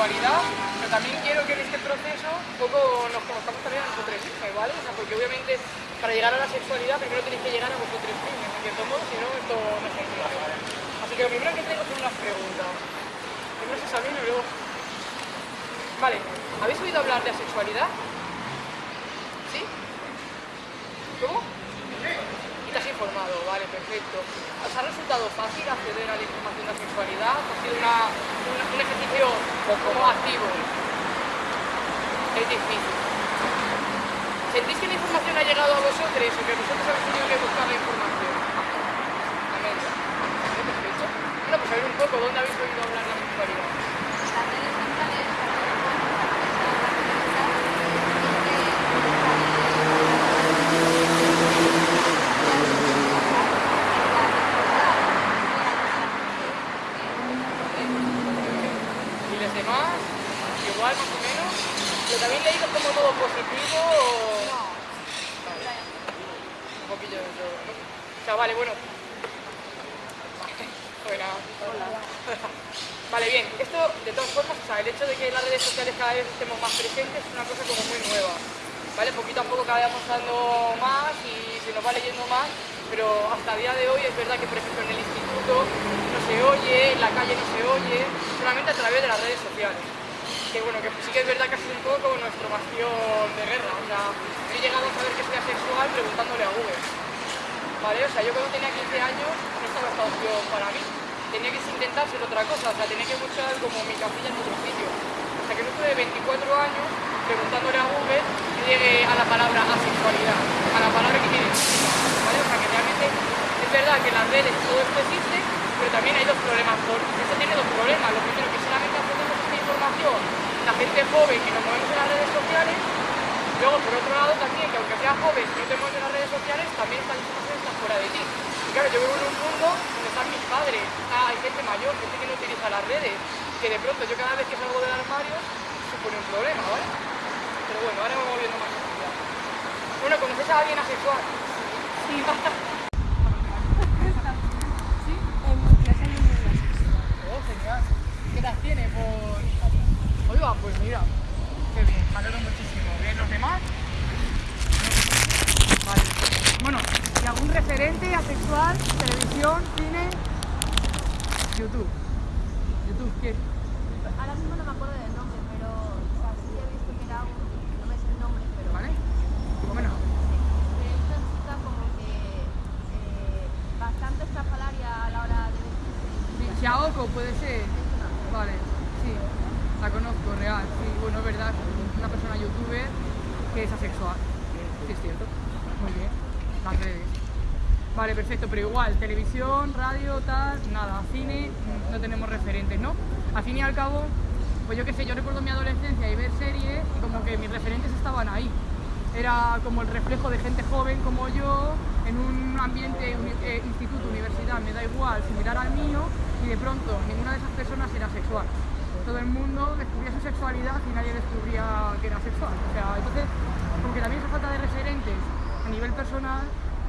pero también quiero que en este proceso poco nos conozcamos también a nosotros mismos, ¿vale? O sea, porque obviamente para llegar a la sexualidad primero tenéis que llegar a vosotros mismos, en cierto modo, si no, esto no se Así que lo primero que tengo son unas preguntas. Primero se saben y luego... Vale, ¿habéis oído hablar de asexualidad? ¿Sí? ¿Cómo? Informado, vale, perfecto. ¿Os ha resultado fácil acceder a la información de la sexualidad? ¿Ha sido una, un, un ejercicio como activo? Es difícil. ¿Sentís que la información ha llegado a vosotros o que vosotros habéis tenido que buscar la información? A media. ¿Vale? Perfecto. Bueno, pues a ver un poco, ¿dónde habéis oído hablar de la sexualidad? Las redes sociales ¿Y los demás? Igual, más o menos. ¿Lo también leído como todo positivo o...? Vale. Un poquillo de todo. O sea, vale, bueno. Vale, bien. Esto, de todas formas, o sea, el hecho de que las redes sociales cada vez estemos más presentes es una cosa como muy nueva. ¿Vale? Poquito a poco cada vez vamos dando más y se nos va leyendo más, pero hasta el día de hoy es verdad que, por ejemplo, en el instituto no se oye, en la calle no se oye, solamente a través de las redes sociales. Que bueno, que sí que es verdad que ha sido un poco nuestro bastión de guerra. O sea, he llegado a saber que soy asexual preguntándole a Google. ¿Vale? O sea, yo cuando tenía 15 años no estaba esta opción para mí. Tenía que intentar ser otra cosa, o sea, tenía que buscar como mi capilla en otro sitio. Hasta que no tuve 24 años preguntándole a Google que llegue a la palabra asexualidad, a la palabra que tiene ¿vale? O sea, que realmente es verdad que en las redes todo esto existe, pero también hay dos problemas. Esto tiene dos problemas. Lo primero, que solamente accedemos a esta información la gente joven que nos movemos en las redes sociales, Luego, por otro lado, también, que aunque seas joven, no te mueves en las redes sociales, también esta información está fuera de ti. Y claro, yo vivo en un mundo donde están mis padres, ah, hay gente mayor, gente que no utiliza las redes, que de pronto yo cada vez que salgo del armario supone un problema, ¿vale? Pero bueno, ahora voy viendo más. Bueno, ¿conoces a alguien asexual? Sí. ¿Sí? Oh, genial. ¿Qué edad tiene? Por... Pues mira, qué bien, me alegro muchísimo. ¿Bien los demás? Vale. Bueno, ¿y algún referente asexual? ¿Televisión? ¿Cine? YouTube. YouTube, ¿quién? Ahora mismo no me acuerdo del nombre, pero o sea, sí he visto que era un. No me sé el nombre, pero. ¿Vale? Bueno, Que es una chica como que. eh, bastante estrafalaria a la hora de vestirse. sí, Xiaoko puede ser. La conozco, real. Sí, bueno, es verdad, una persona youtuber que es asexual. Sí, es cierto. Muy bien, las redes. Vale, perfecto, pero igual, televisión, radio, tal, nada, cine, no tenemos referentes, ¿no? Al fin y al cabo, pues yo qué sé, yo recuerdo mi adolescencia y ver series y como que mis referentes estaban ahí. Era como el reflejo de gente joven como yo, en un ambiente, uni- eh, instituto, universidad, me da igual, similar al mío, y de pronto ninguna de esas personas era sexual. Todo el mundo descubría su sexualidad y nadie descubría que era sexual. O sea, entonces, como también esa falta de referentes a nivel personal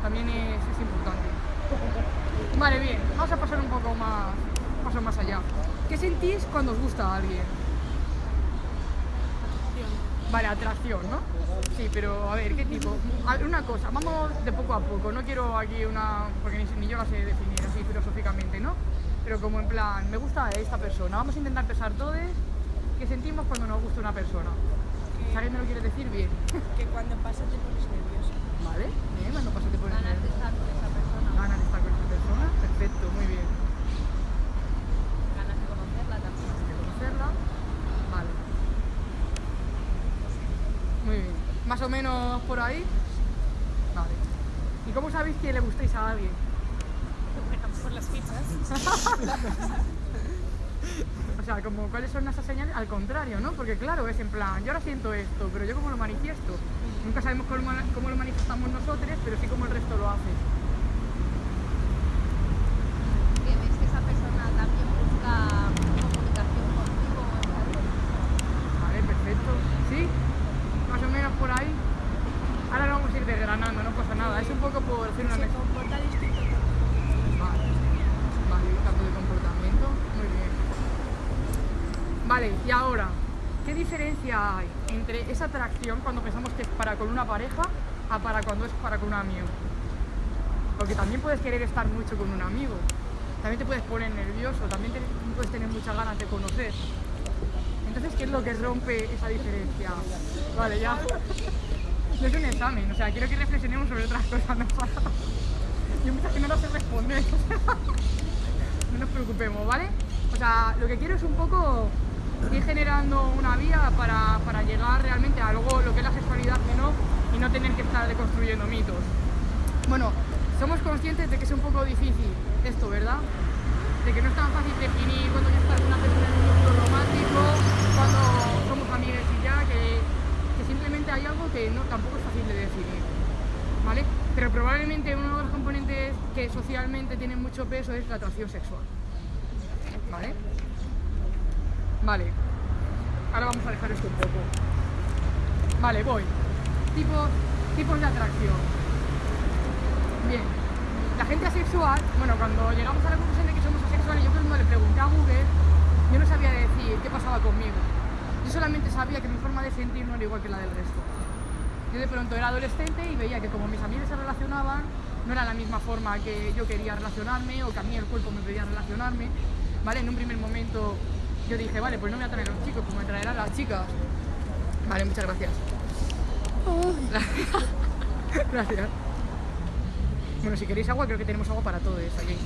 también es, importante. Vale, bien, vamos a pasar un poco más, paso más allá. ¿Qué sentís cuando os gusta a alguien? Vale, atracción, ¿no? Sí, pero a ver, ¿qué tipo? A una cosa, vamos de poco a poco, no quiero aquí una, porque ni yo la sé definir así filosóficamente, ¿no? Pero como en plan, me gusta esta persona, vamos a intentar pensar todos qué sentimos cuando nos gusta una persona. Si alguien me lo quiere decir, bien. que cuando pasas te pones nervioso. Vale, bien, cuando pasa te pones Ganas de nervioso. estar con esa persona. Ganas de estar con esa persona, perfecto, muy bien. Ganas de conocerla también. de conocerla. Vale. Muy bien. Más o menos por ahí. Vale. ¿Y cómo sabéis que le gustáis a alguien? Las fichas. O sea, como cuáles son esas señales, al contrario, ¿no? Porque claro, es en plan, yo ahora siento esto, pero yo cómo lo manifiesto. Nunca sabemos cómo, cómo lo manifestamos nosotros, pero sí cómo el resto lo hace. Que ves que esa persona también busca comunicación contigo. ¿sabes? Vale, perfecto. ¿Sí? Más o menos por ahí. Ahora lo vamos a ir desgranando, no pasa nada. Es un poco por decir una Se mesa. comporta distinto. Vale, vale, cambio de comportamiento, muy bien. Vale, y ahora, ¿qué diferencia hay esa atracción cuando pensamos que es para con una pareja a para cuando es para con un amigo? Porque también puedes querer estar mucho con un amigo, también te puedes poner nervioso, también puedes tener muchas ganas de conocer. Entonces, ¿qué es lo que rompe esa diferencia? Vale, ya. No es un examen, o sea, quiero que reflexionemos sobre otras cosas, no. Yo muchas que no sé responder. no nos preocupemos, ¿vale? O sea, lo que quiero es un poco ir generando una vía para, para llegar realmente a algo, lo que es la sexualidad que no, y no tener que estar deconstruyendo mitos. Bueno, somos conscientes de que es un poco difícil esto, ¿verdad? De que no es tan fácil definir cuando ya estás con una persona en un vínculo romántico, cuando somos amigos y ya, que, que simplemente hay algo que no, tampoco es fácil de definir, ¿vale? Pero probablemente uno de los componentes que socialmente tienen mucho peso es la atracción sexual, ¿vale? Vale, ahora vamos a dejar esto un poco. Vale, voy. Tipos, tipos de atracción. Bien, la gente asexual, bueno, cuando llegamos a la conclusión de que somos asexuales, yo cuando le pregunté a Google, yo no sabía decir qué pasaba conmigo. Yo solamente sabía que mi forma de sentir no era igual que la del resto. Yo de pronto era adolescente y veía que como mis amigos se relacionaban, no era la misma forma que yo quería relacionarme o que a mí el cuerpo me pedía relacionarme. ¿Vale? En un primer momento yo dije, vale, pues no me atraen los chicos, pues me atraerán las chicas. Vale, muchas gracias. gracias. Bueno, si queréis agua, creo que tenemos agua para todos aquí.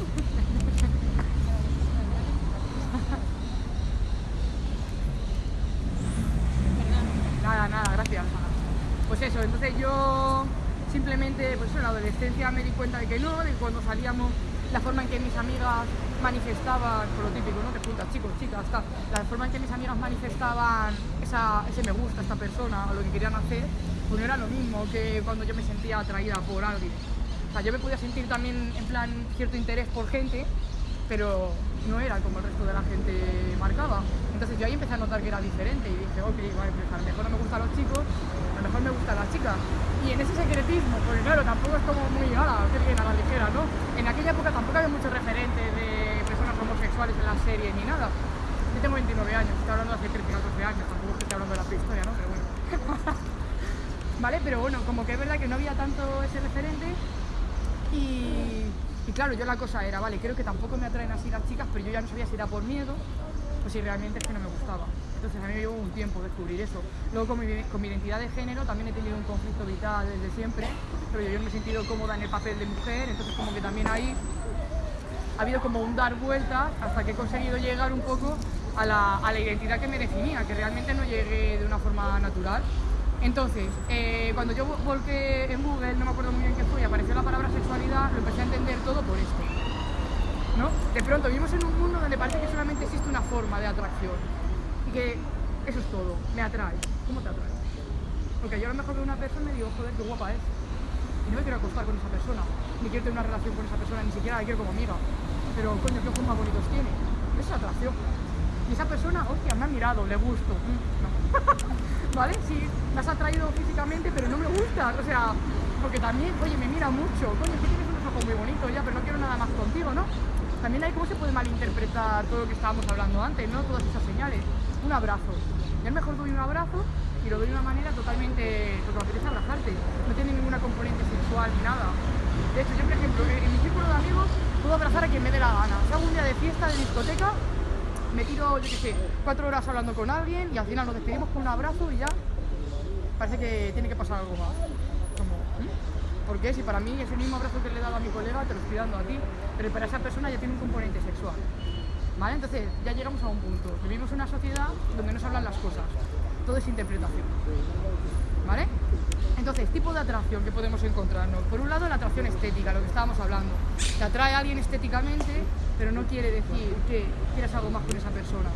Nada, nada, gracias. Pues eso, entonces yo simplemente, pues eso, en la adolescencia me di cuenta de que no, de cuando salíamos, la forma en que mis amigas manifestaban, por lo típico, ¿no? Te juntas chicos, chicas, tal, la forma en que mis amigas manifestaban ese me gusta esta persona o lo que querían hacer, pues no era lo mismo que cuando yo me sentía atraída por alguien. O sea, yo me podía sentir también en plan cierto interés por gente, pero no era como el resto de la gente marcaba. Entonces yo ahí empecé a notar que era diferente y dije, ok, vale, pues a lo mejor no me gustan los chicos, a lo mejor me gustan las chicas. Y en ese secretismo, porque claro, tampoco es como muy, ala, qué bien, a la ligera, ¿no? En aquella época tampoco había muchos referentes de homosexuales en la serie ni nada. Yo tengo 29 años, estoy hablando de hace 13, 14 años, tampoco estoy hablando de la prehistoria, ¿no? Pero bueno. ¿Vale? Pero bueno, como que es verdad que no había tanto ese referente y, claro, yo la cosa era, vale, creo que tampoco me atraen así las chicas, pero yo ya no sabía si era por miedo o si realmente es que no me gustaba. Entonces a mí me llevó un tiempo descubrir eso. Luego con mi, identidad de género también he tenido un conflicto vital desde siempre, pero yo, yo me he sentido cómoda en el papel de mujer, entonces como que también ahí ha habido como un dar vueltas hasta que he conseguido llegar un poco a la, a la identidad que me definía, que realmente no llegué de una forma natural. Entonces, eh, cuando yo vo- volqué en Google, no me acuerdo muy bien qué fue, apareció la palabra sexualidad, lo empecé a entender todo por esto. ¿no? De pronto vivimos en un mundo donde parece que solamente existe una forma de atracción y que eso es todo, me atrae. ¿Cómo te atrae? Porque yo a lo mejor veo una persona y digo, joder, qué guapa es. Y no me quiero acostar con esa persona, ni quiero tener una relación con esa persona, ni siquiera la quiero como amiga. Pero coño, qué ojos más bonitos tiene. Esa es atracción. Y esa persona, hostia, me ha mirado, le gusto. ¿Vale? Sí, me has atraído físicamente, pero no me gusta. O sea, porque también, oye, me mira mucho. Coño, es tienes unos ojos muy bonitos ya, pero no quiero nada más contigo, ¿no? También hay cómo se puede malinterpretar todo lo que estábamos hablando antes, ¿no? Todas esas señales. Un abrazo. Lo mejor doy un abrazo y lo doy de una manera totalmente, porque me apetece abrazarte. No tiene ninguna componente sexual ni nada. De hecho, yo, por ejemplo, en mi círculo de amigos puedo abrazar a quien me dé la gana. Hago un día de fiesta, de discoteca, me tiro, yo qué sé, cuatro horas hablando con alguien y al final nos despedimos con un abrazo y ya parece que tiene que pasar algo más. Como, ¿hmm? ¿Por qué? Si para mí ese mismo abrazo que le he dado a mi colega te lo estoy dando a ti, pero para esa persona ya tiene un componente sexual. ¿Vale? Entonces ya llegamos a un punto. Vivimos en una sociedad donde no se hablan las cosas, todo es interpretación. ¿Vale? Entonces, tipo de atracción que podemos encontrarnos. Por un lado, la atracción estética, lo que estábamos hablando. Te atrae a alguien estéticamente, pero no quiere decir que quieras algo más con esa persona.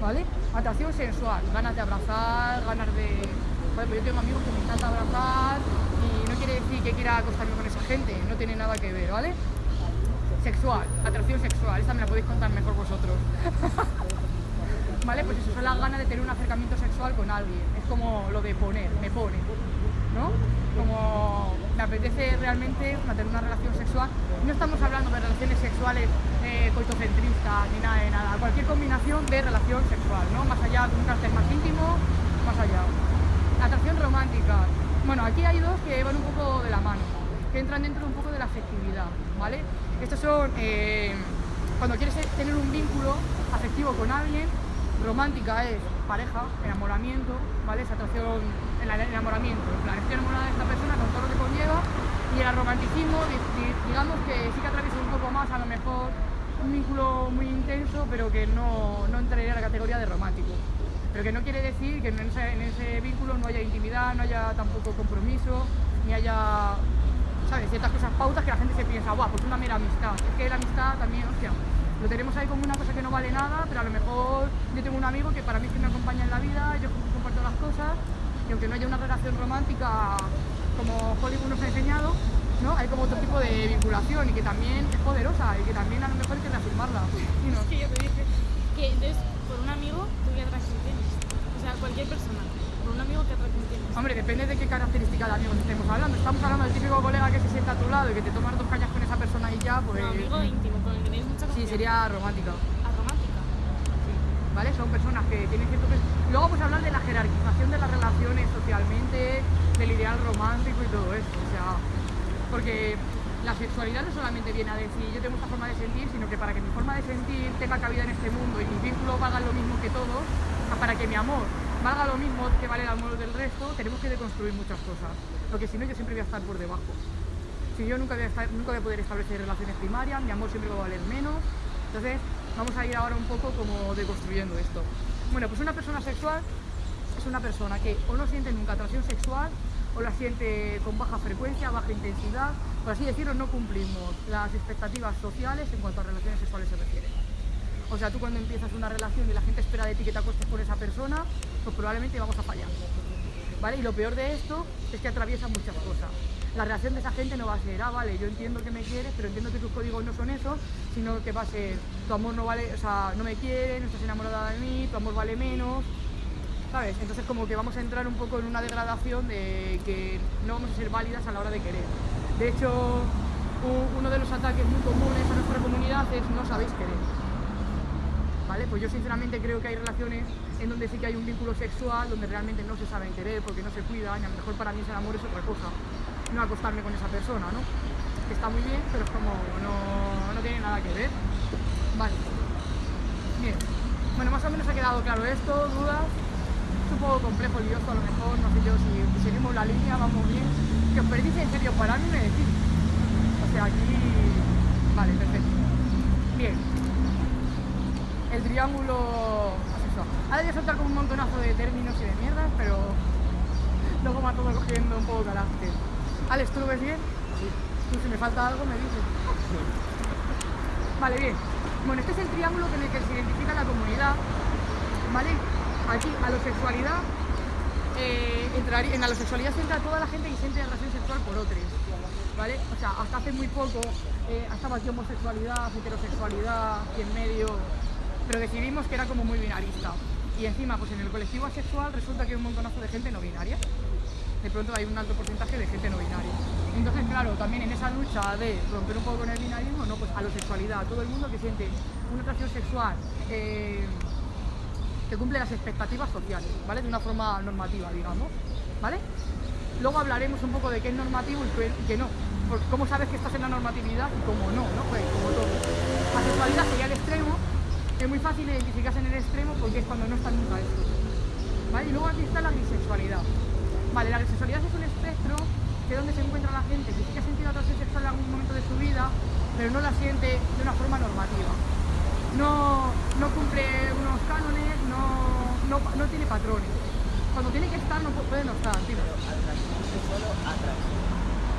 ¿Vale? Atracción sensual, ganas de abrazar, ganas de... Yo tengo amigos que me encanta abrazar y no quiere decir que quiera acostarme con esa gente, no tiene nada que ver, ¿vale? Sexual, atracción sexual, esta me la podéis contar mejor vosotros. ¿Vale? Pues eso son las ganas de tener un acercamiento sexual con alguien. Es como lo de poner, me pone, ¿no? Como me apetece realmente mantener una relación sexual. No estamos hablando de relaciones sexuales eh, coitocentristas ni nada de nada, cualquier combinación de relación sexual, ¿no? Más allá de un carácter más íntimo, más allá. Atracción romántica. Bueno, aquí hay dos que van un poco de la mano, que entran dentro un poco de la afectividad, ¿vale? Estos son eh, cuando quieres tener un vínculo afectivo con alguien, romántica es pareja, enamoramiento, ¿vale? Esa atracción, el enamoramiento, en plan, estoy enamorada de esta persona con todo lo que conlleva y el romanticismo, digamos que sí que atraviesa un poco más, a lo mejor un vínculo muy intenso, pero que no, no entraría a la categoría de romántico. Pero que no quiere decir que en ese, vínculo no haya intimidad, no haya tampoco compromiso, ni haya, ¿sabes? Ciertas cosas, pautas que la gente se piensa, guau, pues una mera amistad. Es que la amistad también, hostia, lo tenemos ahí como una cosa que no vale nada, pero a lo mejor yo tengo un amigo que para mí es que me acompaña en la vida, yo comparto las cosas, y aunque no haya una relación romántica como Hollywood nos ha enseñado, ¿no? hay como otro tipo de vinculación y que también es poderosa y que también a lo mejor hay que reafirmarla. ¿no? Es que yo te dije que entonces por un amigo tú qué atracción tienes. O sea, cualquier persona, por un amigo qué atracción tienes. Hombre, depende de qué característica de amigo estemos hablando. Estamos hablando del típico colega que se sienta a tu lado y que te tomas dos cañas con esa persona y ya, pues... No, amigo íntimo, con el que Sí, sería romántica. ¿A romántica? Sí, ¿vale? Son personas que tienen cierto... Luego vamos a hablar de la jerarquización de las relaciones socialmente, del ideal romántico y todo eso, o sea... Porque la sexualidad no solamente viene a decir yo tengo esta forma de sentir, sino que para que mi forma de sentir tenga cabida en este mundo y mis vínculos valgan lo mismo que todos, para que mi amor valga lo mismo que vale el amor del resto, tenemos que deconstruir muchas cosas. Porque si no, yo siempre voy a estar por debajo. Si yo nunca voy a, nunca voy poder establecer relaciones primarias, mi amor siempre va a valer menos. Entonces, vamos a ir ahora un poco como deconstruyendo esto. Bueno, pues una persona sexual es una persona que o no siente nunca atracción sexual o la siente con baja frecuencia, baja intensidad, por así decirlo, no cumplimos las expectativas sociales en cuanto a relaciones sexuales se refiere. O sea, tú cuando empiezas una relación y la gente espera de ti que te acuestes con esa persona, pues probablemente vamos a fallar. ¿Vale? Y lo peor de esto es que atraviesa muchas cosas. La reacción de esa gente no va a ser, ah, vale, yo entiendo que me quieres, pero entiendo que tus códigos no son esos, sino que va a ser, tu amor no vale, o sea, no me quieres, no estás enamorada de mí, tu amor vale menos, ¿sabes? Entonces como que vamos a entrar un poco en una degradación de que no vamos a ser válidas a la hora de querer. De hecho, uno de los ataques muy comunes a nuestra comunidad es no sabéis querer. ¿Vale? Pues yo sinceramente creo que hay relaciones en donde sí que hay un vínculo sexual, donde realmente no se saben querer porque no se cuidan y a lo mejor para mí ese amor es otra cosa, no acostarme con esa persona, ¿no? Que está muy bien, pero es como no, no tiene nada que ver. Vale. Bien. Bueno, más o menos ha quedado claro esto, dudas. Es un poco complejo, lioso a lo mejor, no sé yo si seguimos la línea, vamos bien. Que os perdís en serio, para mí me decís. O sea, aquí... Vale, perfecto. Bien. El triángulo asexual. Ahora voy a soltar como un montonazo de términos y de mierdas, pero luego ha todo cogiendo un poco carácter. Alex, ¿tú lo ves bien? Sí. Tú si me falta algo me dices. Vale, bien. Bueno, este es el triángulo en el que se identifica la comunidad, ¿vale? Aquí, a la sexualidad, eh, entraría, en la sexualidad se entra toda la gente que siente atracción sexual por otros, ¿vale? O sea, hasta hace muy poco eh, estaba aquí homosexualidad, heterosexualidad, y en medio, pero decidimos que era como muy binarista. Y encima, pues en el colectivo asexual resulta que hay un montonazo de gente no binaria. De pronto hay un alto porcentaje de gente no binaria. Entonces, claro, también en esa lucha de romper un poco con el binarismo, no, pues a la sexualidad, todo el mundo que siente una atracción sexual eh, que cumple las expectativas sociales, ¿vale? De una forma normativa, digamos, ¿vale? Luego hablaremos un poco de qué es normativo y qué no. Cómo sabes que estás en la normatividad y cómo no, ¿no? Pues como todo. La sexualidad sería el extremo, es muy fácil identificarse en el extremo porque es cuando no están nunca esto. ¿Vale? Y luego aquí está la bisexualidad. Vale, la bisexualidad es un espectro que es donde se encuentra la gente que sí que ha sentido atracción sexual en algún momento de su vida, pero no la siente de una forma normativa no, no cumple unos cánones, no, no, no, tiene patrones. Cuando tiene que estar, no puede no estar. Tío.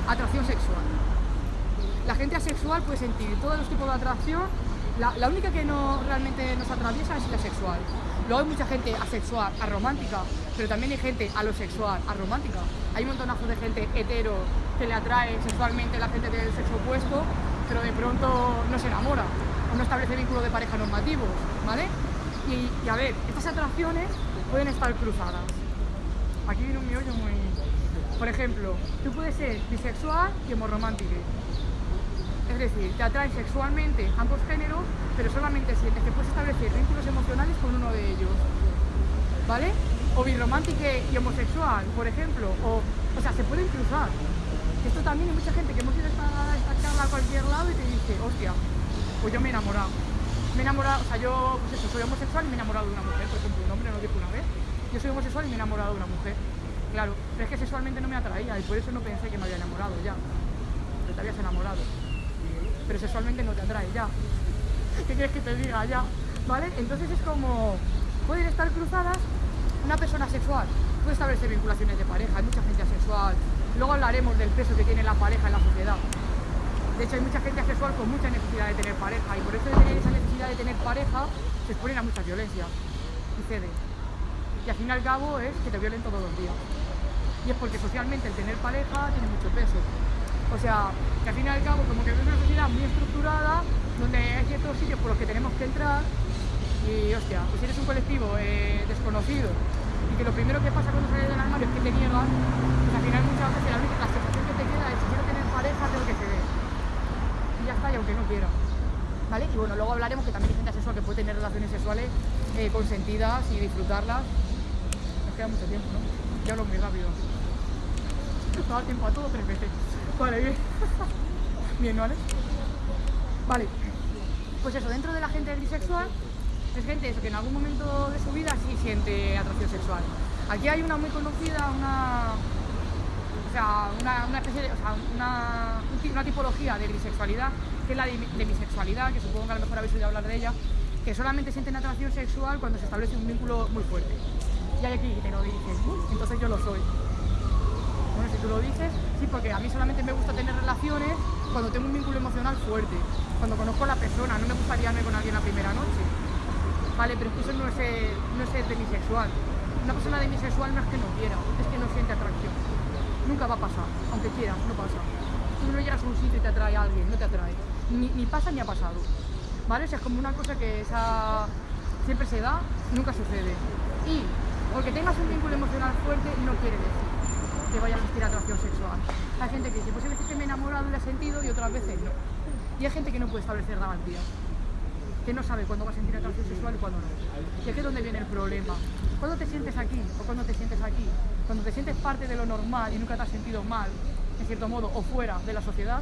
Atracción sexual. La gente asexual puede sentir todos los tipos de atracción. La, la, única que no realmente nos atraviesa es la sexual. Luego hay mucha gente asexual, aromántica, pero también hay gente alosexual, aromántica. Hay un montonazo de gente hetero que le atrae sexualmente a la gente del sexo opuesto, pero de pronto no se enamora no establece vínculo de pareja normativos, ¿vale? Y, a ver, estas atracciones pueden estar cruzadas. Aquí viene un miollo muy... Por ejemplo, tú puedes ser bisexual y homoromántico. Es decir, te atraen sexualmente ambos géneros, pero solamente sientes que puedes establecer vínculos emocionales con uno de ellos. ¿Vale? O birromántico y homosexual, por ejemplo. O, o sea, se pueden cruzar. Esto también hay mucha gente que hemos ido a esta charla a cualquier lado y te dice, hostia, pues yo me he enamorado. Me he enamorado, o sea, yo pues eso, soy homosexual y me he enamorado de una mujer, por ejemplo, un hombre no dijo una vez. Yo soy homosexual y me he enamorado de una mujer. Claro, pero es que sexualmente no me atraía y por eso no pensé que me había enamorado ya. Pero te habías enamorado. Pero sexualmente no te atrae ya. ¿Qué quieres que te diga ya? ¿Vale? Entonces es como, pueden estar cruzadas una persona sexual, puede establecer vinculaciones de pareja, hay mucha gente asexual. Luego hablaremos del peso que tiene la pareja en la sociedad. De hecho, hay mucha gente asexual con mucha necesidad de tener pareja y por eso de tener esa necesidad de tener pareja se exponen a mucha violencia y ceden. Y al fin y al cabo es que te violen todos los días. Y es porque socialmente el tener pareja tiene mucho peso. O sea, que al fin y al cabo como que es una sociedad muy estructurada donde hay ciertos sitios por los que tenemos que entrar y hostia, pues eres un colectivo eh, desconocido y que lo primero que pasa cuando sales del armario es que te niegan, pues al final muchas veces la, única, sensación que te queda es si quiero tener pareja tengo que ceder. Y ya está, y aunque no quiera. ¿Vale? Y bueno, luego hablaremos que también hay gente asexual que puede tener relaciones sexuales eh, consentidas y disfrutarlas. Nos queda mucho tiempo, ¿no? Ya hablo muy rápido. El tiempo a todo tres veces. Vale, bien. bien, ¿vale? Vale. Pues eso, dentro de la gente bisexual es gente eso, que en algún momento de su vida sí siente atracción sexual. Aquí hay una muy conocida, una, o sea, una, especie de, o sea, una, una, tipología de bisexualidad, que es la de, bisexualidad, que supongo que a lo mejor habéis oído hablar de ella, que solamente sienten atracción sexual cuando se establece un vínculo muy fuerte. Y hay aquí que te lo dices, entonces yo lo soy. Bueno, si tú lo dices, sí, porque a mí solamente me gusta tener relaciones cuando tengo un vínculo emocional fuerte, cuando conozco a la persona, no me gustaría irme con alguien la primera noche. Vale, pero es eso no es, ser, no es demisexual. Una persona demisexual no es que no quiera, es que no siente atracción. Nunca va a pasar, aunque quiera, no pasa. Tú no llegas a un sitio y te atrae a alguien, no te atrae. Ni, pasa ni ha pasado. ¿Vale? O es como una cosa que esa siempre se da, nunca sucede. Y porque tengas un vínculo emocional fuerte no quiere decir que vaya a existir atracción sexual. Hay gente que dice, pues hay veces que me he enamorado y le he sentido y otras veces no. Y hay gente que no puede establecer garantías que no sabe cuándo va a sentir atracción sexual y cuándo no. Y aquí es donde viene el problema. ¿Cuándo te sientes aquí o cuándo te sientes aquí? Cuando te sientes parte de lo normal y nunca te has sentido mal, en cierto modo, o fuera de la sociedad,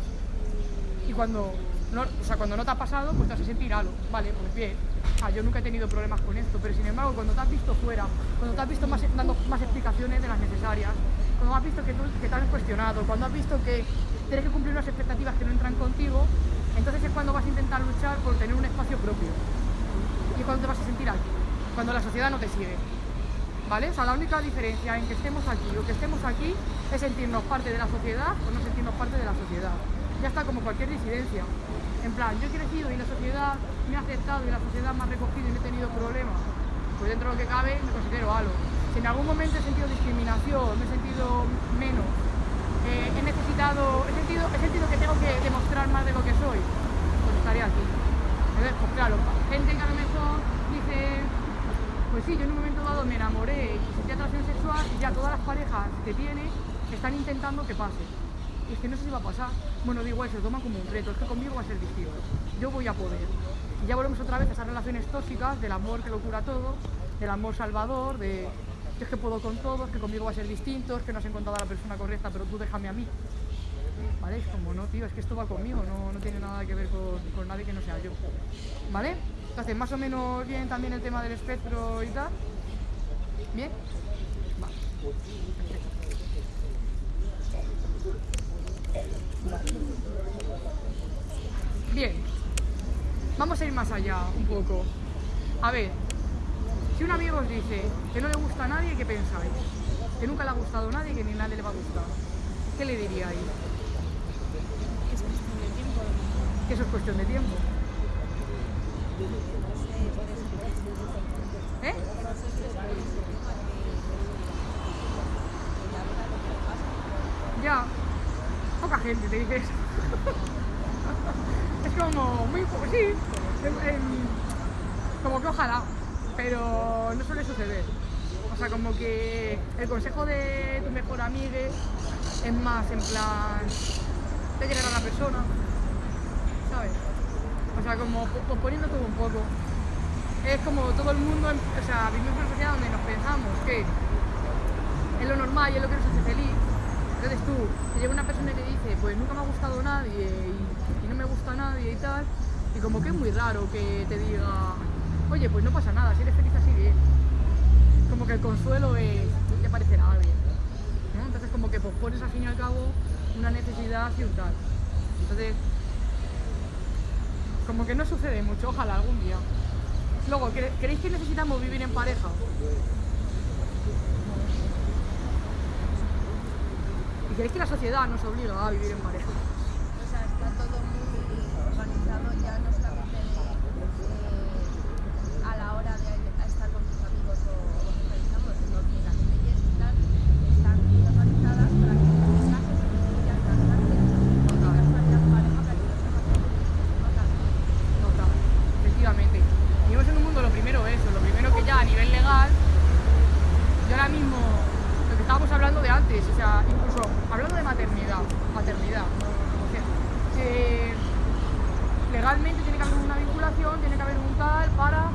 y cuando o sea, cuando no te ha pasado, pues te a sentir algo. Vale, pues bien. Ah, yo nunca he tenido problemas con esto, pero sin embargo, cuando te has visto fuera, cuando te has visto dando más explicaciones de las necesarias, cuando has visto que, tú, que te has cuestionado, cuando has visto que tienes que cumplir unas expectativas que no entran contigo, entonces es cuando vas a intentar luchar por tener un espacio propio. Y cuando te vas a sentir aquí, cuando la sociedad no te sigue. ¿Vale? O sea, la única diferencia en que estemos aquí o que estemos aquí es sentirnos parte de la sociedad o no sentirnos parte de la sociedad. Ya está como cualquier disidencia. En plan, yo he crecido y la sociedad me ha aceptado y la sociedad me ha recogido y no he tenido problemas. Pues dentro de lo que cabe me considero algo. Si en algún momento he sentido discriminación, me he sentido menos, eh, he necesitado, he sentido, he sentido que tengo que demostrar más de lo que soy, pues estaría aquí. Entonces, pues claro, gente que a lo mejor dice, pues sí, yo en un momento dado me enamoré y sentí atracción sexual y ya todas las parejas que tiene están intentando que pase. Es que no sé si va a pasar. Bueno, digo eso, toma como un reto, es que conmigo va a ser distinto. Yo voy a poder. Y ya volvemos otra vez a esas relaciones tóxicas del amor que lo cura todo, del amor salvador, de es que puedo con todos, que conmigo va a ser distinto, es que no has encontrado a la persona correcta, pero tú déjame a mí. ¿Vale? Es como, no, tío, es que esto va conmigo, no, no tiene nada que ver con, con, nadie que no sea yo. ¿Vale? Entonces, más o menos bien también el tema del espectro y tal. ¿Bien? Vale. Vale. Bien. Vamos a ir más allá un poco. A ver, si un amigo os dice que no le gusta a nadie, ¿qué pensáis? Que nunca le ha gustado a nadie y que ni a nadie le va a gustar. ¿Qué le diríais? Es cuestión de tiempo. Que eso es cuestión de tiempo. ¿Eh? Ya. Gente te dice eso. es como muy... Sí. En, como que ojalá pero no suele suceder. O sea, como que el consejo de tu mejor amigo es más en plan de querer a la persona, ¿sabes? O sea, como po- posponiendo todo un poco. Es como todo el mundo, en- o sea, vivimos en una sociedad donde nos pensamos que es lo normal y es lo que nos hace feliz. Entonces tú, te llega una persona te dice, pues nunca me ha gustado nadie y, no me gusta nadie y tal, y como que es muy raro que te diga, oye, pues no pasa nada, si eres feliz así bien. Como que el consuelo es, ya parecerá a alguien. Entonces como que pospones al fin y al cabo una necesidad y un tal. Entonces, como que no sucede mucho, ojalá algún día. Luego, ¿cre- ¿creéis que necesitamos vivir en pareja? ¿Y creéis que la sociedad nos obliga a vivir en pareja muy organizado ya no solamente de, eh, a la hora de estar con tus amigos o, o socializando, sino que las leyes y tal están muy organizadas para que en este caso se incluyan las gracias y tengas una vida en pareja para que no se notas. Total, efectivamente. Vivimos en un mundo, lo primero eso, lo primero que ya a nivel legal, yo ahora mismo, lo que estábamos hablando de antes, o sea, incluso hablando de maternidad, paternidad, o sea, eh, legalmente tiene que haber una vinculación, tiene que haber un tal para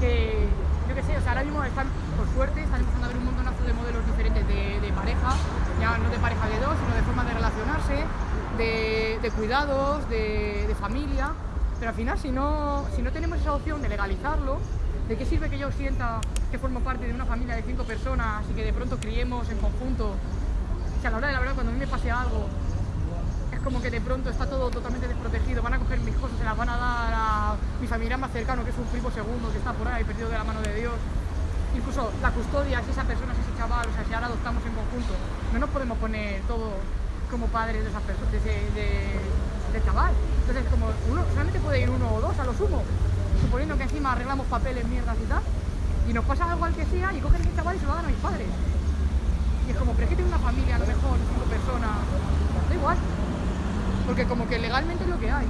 que, yo qué sé, o sea, ahora mismo están, por suerte, están empezando a haber un montonazo de modelos diferentes de, de pareja, ya no de pareja de dos, sino de forma de relacionarse, de, cuidados, de, familia, pero al final si no, si no tenemos esa opción de legalizarlo, ¿de qué sirve que yo sienta que formo parte de una familia de cinco personas y que de pronto criemos en conjunto? O sea, a la hora de la verdad, cuando a mí me pase algo, es como que de pronto está todo totalmente desprotegido, van a coger mis cosas, se las van a dar a mi familiar más cercano, que es un primo segundo, que está por ahí perdido de la mano de Dios. Incluso la custodia, si esa persona, si ese chaval, o sea, si ahora adoptamos en conjunto, no nos podemos poner todos como padres de esa persona, de ese de- chaval. Entonces, como uno, solamente puede ir uno o dos a lo sumo, suponiendo que encima arreglamos papeles, mierdas y tal, y nos pasa algo al que sea, y cogen ese chaval y se lo dan a mis padres. Y es como, pero es que tengo una familia, a lo mejor, cinco personas, da igual. Porque como que legalmente es lo que hay.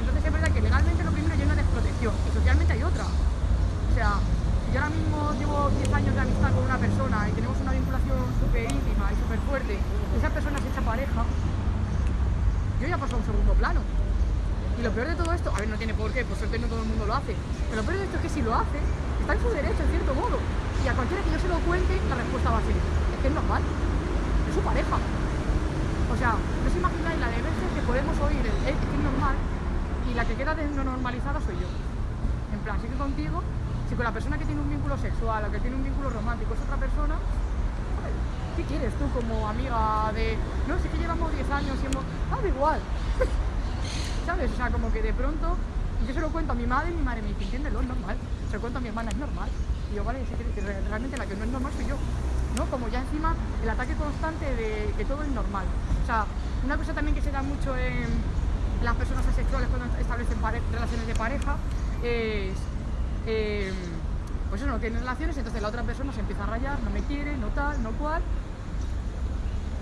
Entonces es verdad que legalmente lo primero hay una desprotección y socialmente hay otra. O sea, yo ahora mismo llevo 10 años de amistad con una persona y tenemos una vinculación súper íntima y súper fuerte, esa persona se echa pareja, yo ya paso a un segundo plano. Y lo peor de todo esto, a ver, no tiene por qué, por suerte no todo el mundo lo hace, pero lo peor de esto es que si lo hace, está en su derecho, en cierto modo. Y a cualquiera que yo se lo cuente, la respuesta va a ser, es que es normal, es su pareja. O sea, no os imagináis la de veces que podemos oír el "Eh, es que es normal y la que queda de no normalizada soy yo. En plan, sí que contigo, si con la persona que tiene un vínculo sexual o que tiene un vínculo romántico es otra persona, ¿qué quieres tú como amiga de... No, sí que llevamos 10 años y hemos... Ah, da igual. ¿Sabes? O sea, como que de pronto yo se lo cuento a mi madre y mi madre me dice, entiéndelo, es normal. Se lo cuento a mi hermana, es normal. Y yo, vale, sí realmente la que no es normal soy yo. ¿No? Como ya encima el ataque constante de que todo es normal. O sea, una cosa también que se da mucho en las personas asexuales cuando establecen relaciones de pareja es... eh, pues eso, no tienen relaciones, entonces la otra persona se empieza a rayar, no me quiere, no tal, no cual.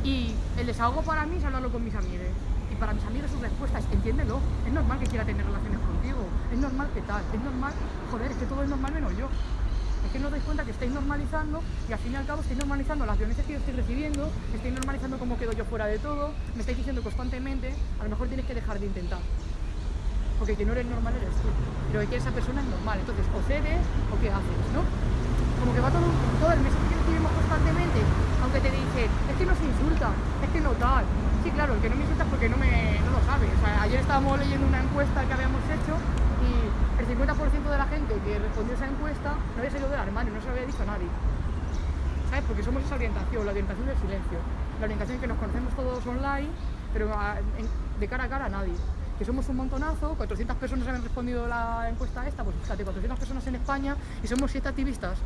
Y el desahogo para mí es hablarlo con mis amigos. Y para mis amigos su respuesta es, entiéndelo, es normal que quiera tener relaciones contigo, es normal que tal, es normal, joder, es que todo es normal menos yo. Es que no os dais cuenta que estáis normalizando y al fin y al cabo estáis normalizando las violencias que yo estoy recibiendo, estáis normalizando cómo quedo yo fuera de todo, me estáis diciendo constantemente, a lo mejor tienes que dejar de intentar. Porque que no eres normal eres tú, pero que esa persona es normal, entonces o cedes o qué haces, ¿no? como que va todo, todo el mensaje que recibimos constantemente, aunque te dicen, es que no se insulta, es que no tal. Sí, claro, el que no me insulta es porque no, me, no lo sabe. O sea, ayer estábamos leyendo una encuesta que habíamos hecho y el 50% de la gente que respondió esa encuesta no había salido del armario, no se lo había dicho a nadie. ¿Sabes? Porque somos esa orientación, la orientación del silencio. La orientación que nos conocemos todos online, pero a- en- de cara a cara a nadie. Que somos un montonazo, 400 personas han respondido la encuesta esta, pues fíjate, 400 personas en España y somos 7 activistas.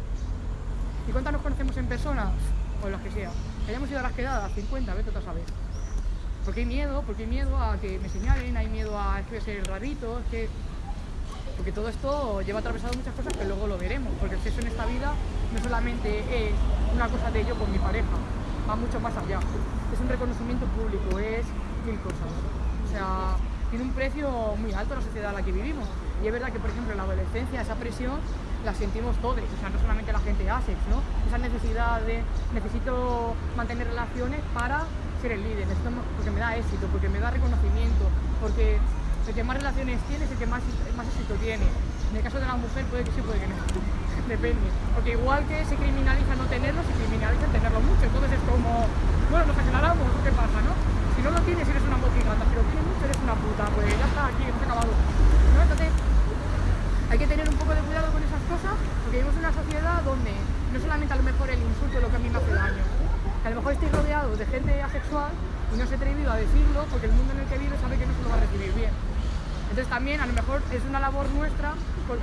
¿Y cuántas nos conocemos en persona? O las que sea. Hayamos ido a las quedadas, 50, vete tú a saber. Porque hay miedo, porque hay miedo a que me señalen, hay miedo a es que ser rarito, es que... Porque todo esto lleva atravesado muchas cosas que luego lo veremos, porque el sexo en esta vida no solamente es una cosa de yo con mi pareja, va mucho más allá. Es un reconocimiento público, es mil cosas. O sea, tiene un precio muy alto la sociedad en la que vivimos. Y es verdad que, por ejemplo, en la adolescencia esa presión la sentimos todos, o sea, no solamente la gente ASEX, ¿no? Esa necesidad de necesito mantener relaciones para ser el líder, necesito, porque me da éxito, porque me da reconocimiento, porque el que más relaciones tiene es el que más, más éxito tiene. En el caso de la mujer puede que sí, puede que no. Depende. Porque igual que se criminaliza no tenerlo, se criminaliza tenerlo mucho. Entonces es como, bueno, nos aclaramos, ¿qué pasa, no? Si no lo tienes, eres una mojigata. Si lo tienes mucho, eres una puta. Pues ya está, aquí, hemos acabado. ¿No? Entonces, hay que tener un poco de cuidado con esas cosas, porque vivimos en una sociedad donde no solamente a lo mejor el insulto es lo que a mí me hace daño, que a lo mejor estoy rodeado de gente asexual y no se he atrevido a decirlo porque el mundo en el que vive sabe que no se lo va a recibir bien. Entonces también a lo mejor es una labor nuestra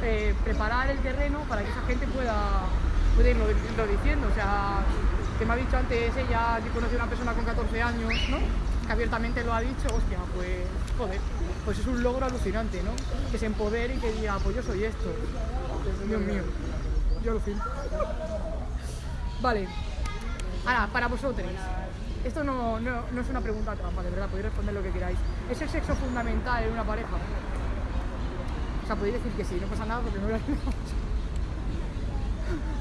eh, preparar el terreno para que esa gente pueda, pueda irlo, irlo diciendo. O sea, que me ha dicho antes ella que conoció a una persona con 14 años, ¿no? Que abiertamente lo ha dicho, hostia, pues joder, pues es un logro alucinante, ¿no? Que se empodere y que diga, pues yo soy esto. Dios mío, yo lo siento. Vale, ahora, para vosotros, esto no, no, no es una pregunta trampa, de verdad, podéis responder lo que queráis. ¿Es el sexo fundamental en una pareja? O sea, podéis decir que sí, no pasa nada porque no lo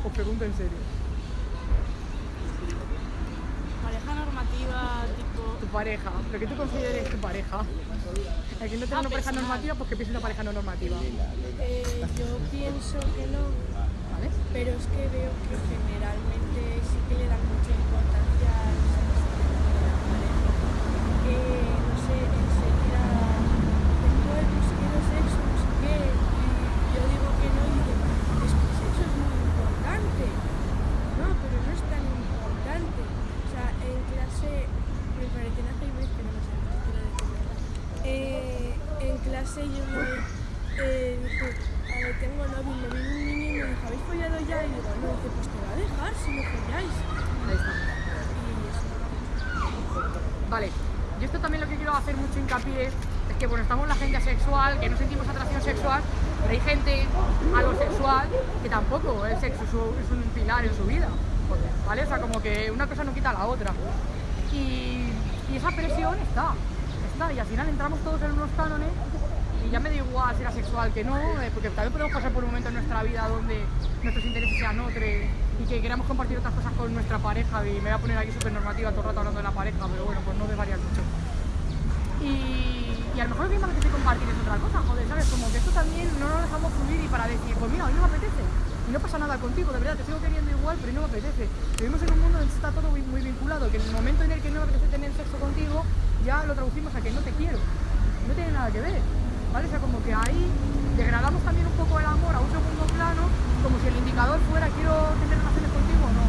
Os pregunto en serio. Pareja normativa. Tu pareja, lo que tú consideres tu pareja. El que no tenga una pareja personal. normativa, pues que piense una pareja no normativa. Eh, yo pienso que no, ¿Vale? pero es que veo que generalmente sí que le dan mucha importancia al sexo de la pareja. Que, no sé, enseguida, tengo el pues quiero sexo, no sé qué, y yo digo que no, y dicen, es que el sexo es muy importante. No, pero no es tan importante. O sea, en clase, me parece una vez que no me sé lo que quiero decir. Eh, en clase yo una vez eh, dije, a ver, tengo novio, y me vino un niño y me dijo, ¿habéis follado ya? Y digo, no, dice, pues te va a dejar si no folláis. Ahí está. Y eso. Vale, yo esto también lo que quiero hacer mucho hincapié es que bueno, estamos la gente asexual, que no sentimos atracción sexual, pero hay gente a lo sexual que tampoco el sexo es un- es un pilar en su vida, ¿vale? O sea, como que una cosa no quita la otra. Y, y esa presión está, está, y al final entramos todos en unos cánones y ya me da igual ser asexual que no, eh, porque también podemos pasar por un momento en nuestra vida donde nuestros intereses sean otros y que queramos compartir otras cosas con nuestra pareja y me voy a poner aquí súper normativa todo el rato hablando de la pareja, pero bueno, pues no de varias mucho. Y, y a lo mejor lo que me apetece compartir es otra cosa, joder, ¿sabes? Como que esto también no lo dejamos fluir y para decir, pues mira, hoy no me apetece. Y no pasa nada contigo, de verdad, te sigo queriendo igual, pero no me apetece. Vivimos en un mundo donde está todo muy, muy vinculado, que en el momento en el que no me apetece tener sexo contigo, ya lo traducimos a que no te quiero. No tiene nada que ver, ¿vale? O sea, como que ahí degradamos también un poco el amor a un segundo plano, como si el indicador fuera quiero tener relaciones contigo o no.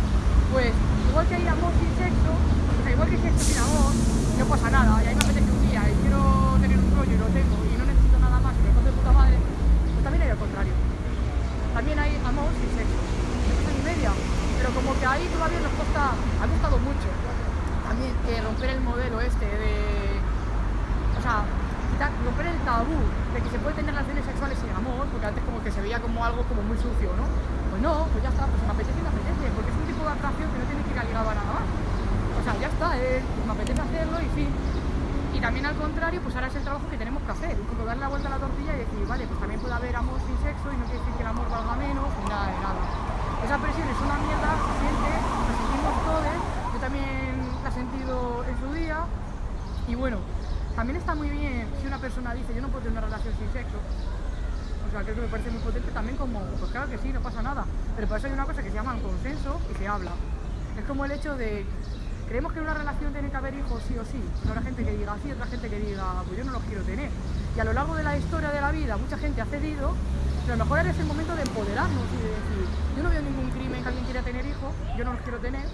Pues igual que hay amor sin sexo, o sea, igual que sexo sin amor, no pasa nada. Y a mí me apetece un día y quiero tener un rollo y lo tengo y no necesito nada más y me de puta madre, pues también hay al contrario. También hay amor sin sexo. Cosa ni media. Pero como que ahí todavía nos costa, ha costado mucho también eh, romper el modelo este de. O sea, quitar- romper el tabú de que se puede tener relaciones sexuales sin amor, porque antes como que se veía como algo como muy sucio, ¿no? Pues no, pues ya está, pues me apetece y me apetece, porque es un tipo de atracción que no tiene que ir ligado nada más. O sea, ya está, eh, me apetece hacerlo y fin. Y también al contrario, pues ahora es el trabajo que tenemos que hacer, un poco darle la vuelta a la tortilla y decir, vale, pues también puede haber amor sin sexo y no quiere decir que el amor valga menos, ni nada de nada. Esa presión es una mierda, se siente, la sentimos todos, yo también la he sentido en su día, y bueno, también está muy bien si una persona dice, yo no puedo tener una relación sin sexo, o sea, creo que me parece muy potente también como, pues claro que sí, no pasa nada, pero para eso hay una cosa que se llama consenso y se habla. Es como el hecho de, creemos que en una relación tiene que haber hijos sí o sí, no habrá gente que diga sí, otra gente que diga, pues yo no los quiero tener. Y a lo largo de la historia de la vida mucha gente ha cedido, pero a lo mejor es el momento de empoderarnos y de decir, yo no veo ningún crimen que alguien quiera tener hijos, yo no los quiero tener,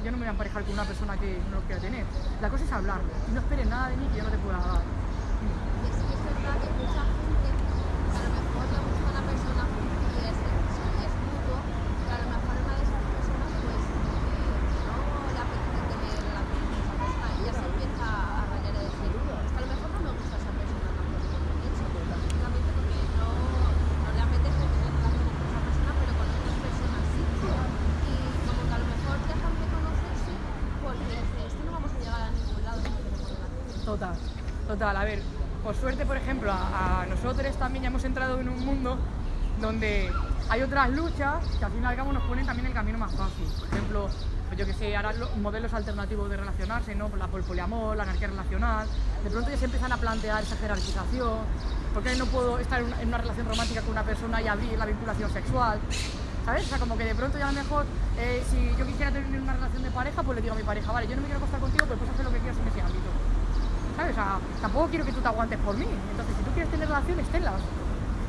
yo no me voy a emparejar con una persona que no los quiera tener. La cosa es hablarlo, y no esperes nada de mí que yo no te pueda dar. Y sí que es verdad que mucha gente, a lo mejor le gusta una persona y es, y es mutuo, pero a lo mejor una de esas personas pues eh, no le apetece tener relaciones con esa persona y ya se empieza a rayar y decir, es que a lo mejor no me gusta esa persona tanto como he dicho, simplemente porque no, no le apetece tener relaciones con esa persona, pero con otras personas sí. Y como que a lo mejor dejan de conocerse porque dice, es que no vamos a llegar a ningún lado si tenemos relaciones. Total, A ver, por suerte, por ejemplo, a, a nosotros también ya hemos entrado en un mundo donde hay otras luchas que al fin y al cabo nos ponen también el camino más fácil. Por ejemplo, pues yo que sé, ahora los modelos alternativos de relacionarse, ¿no? La, poliamor, la anarquía relacional. De pronto ya se empiezan a plantear esa jerarquización. ¿Por qué no puedo estar en una, en una relación romántica con una persona y abrir la vinculación sexual? ¿Sabes? O sea, como que de pronto ya a lo mejor, eh, si yo quisiera tener una relación de pareja, pues le digo a mi pareja, vale, yo no me quiero acostar contigo, pero puedes hacer lo que quieras en ese ámbito. ¿Sabes? O sea, tampoco quiero que tú te aguantes por mí. Entonces, si tú quieres tener relaciones, tenlas.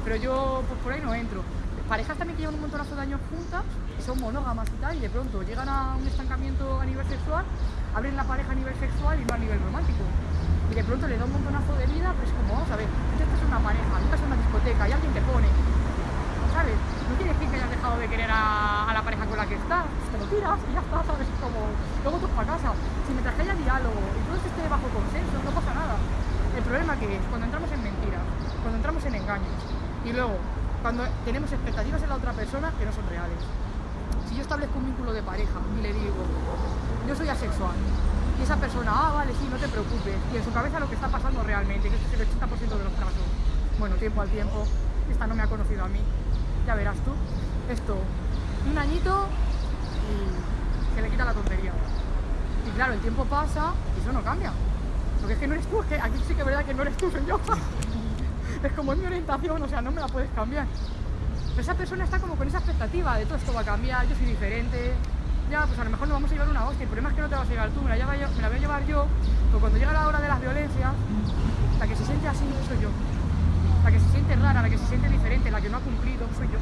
Pero yo, pues por ahí no entro. Parejas también que llevan un montonazo de años juntas, son monógamas y tal, y de pronto llegan a un estancamiento a nivel sexual, abren la pareja a nivel sexual y no a nivel romántico. Y de pronto le da un montonazo de vida, pues como, vamos a ver, tú estás una pareja, tú estás en una discoteca y alguien te pone, No quiere decir que hayas dejado de querer a, la pareja con la que estás, pues te lo tiras y ya está, ¿sabes? Como, luego tú para casa. Si mientras que haya diálogo y todo esto esté bajo consenso, no pasa nada. El problema que es cuando entramos en mentiras, cuando entramos en engaños y luego cuando tenemos expectativas en la otra persona que no son reales. Si yo establezco un vínculo de pareja y le digo, yo soy asexual, y esa persona, ah, vale, sí, no te preocupes, y en su cabeza lo que está pasando realmente, que es el 80% de los casos, bueno, tiempo al tiempo, esta no me ha conocido a mí, ya verás tú, esto, un añito y se le quita la tontería. Y claro, el tiempo pasa y eso no cambia. Porque es que no eres tú, es que aquí sí que es verdad que no eres tú, soy yo. es como es mi orientación, o sea, no me la puedes cambiar. Pero esa persona está como con esa expectativa de todo esto va a cambiar, yo soy diferente. Ya, pues a lo mejor nos vamos a llevar una hostia. El problema es que no te vas a llevar tú, me la, voy a llevar yo. Pero cuando llega la hora de las violencias, la que se siente así soy yo. La que se siente rara, la que se siente diferente, la que no ha cumplido, soy yo.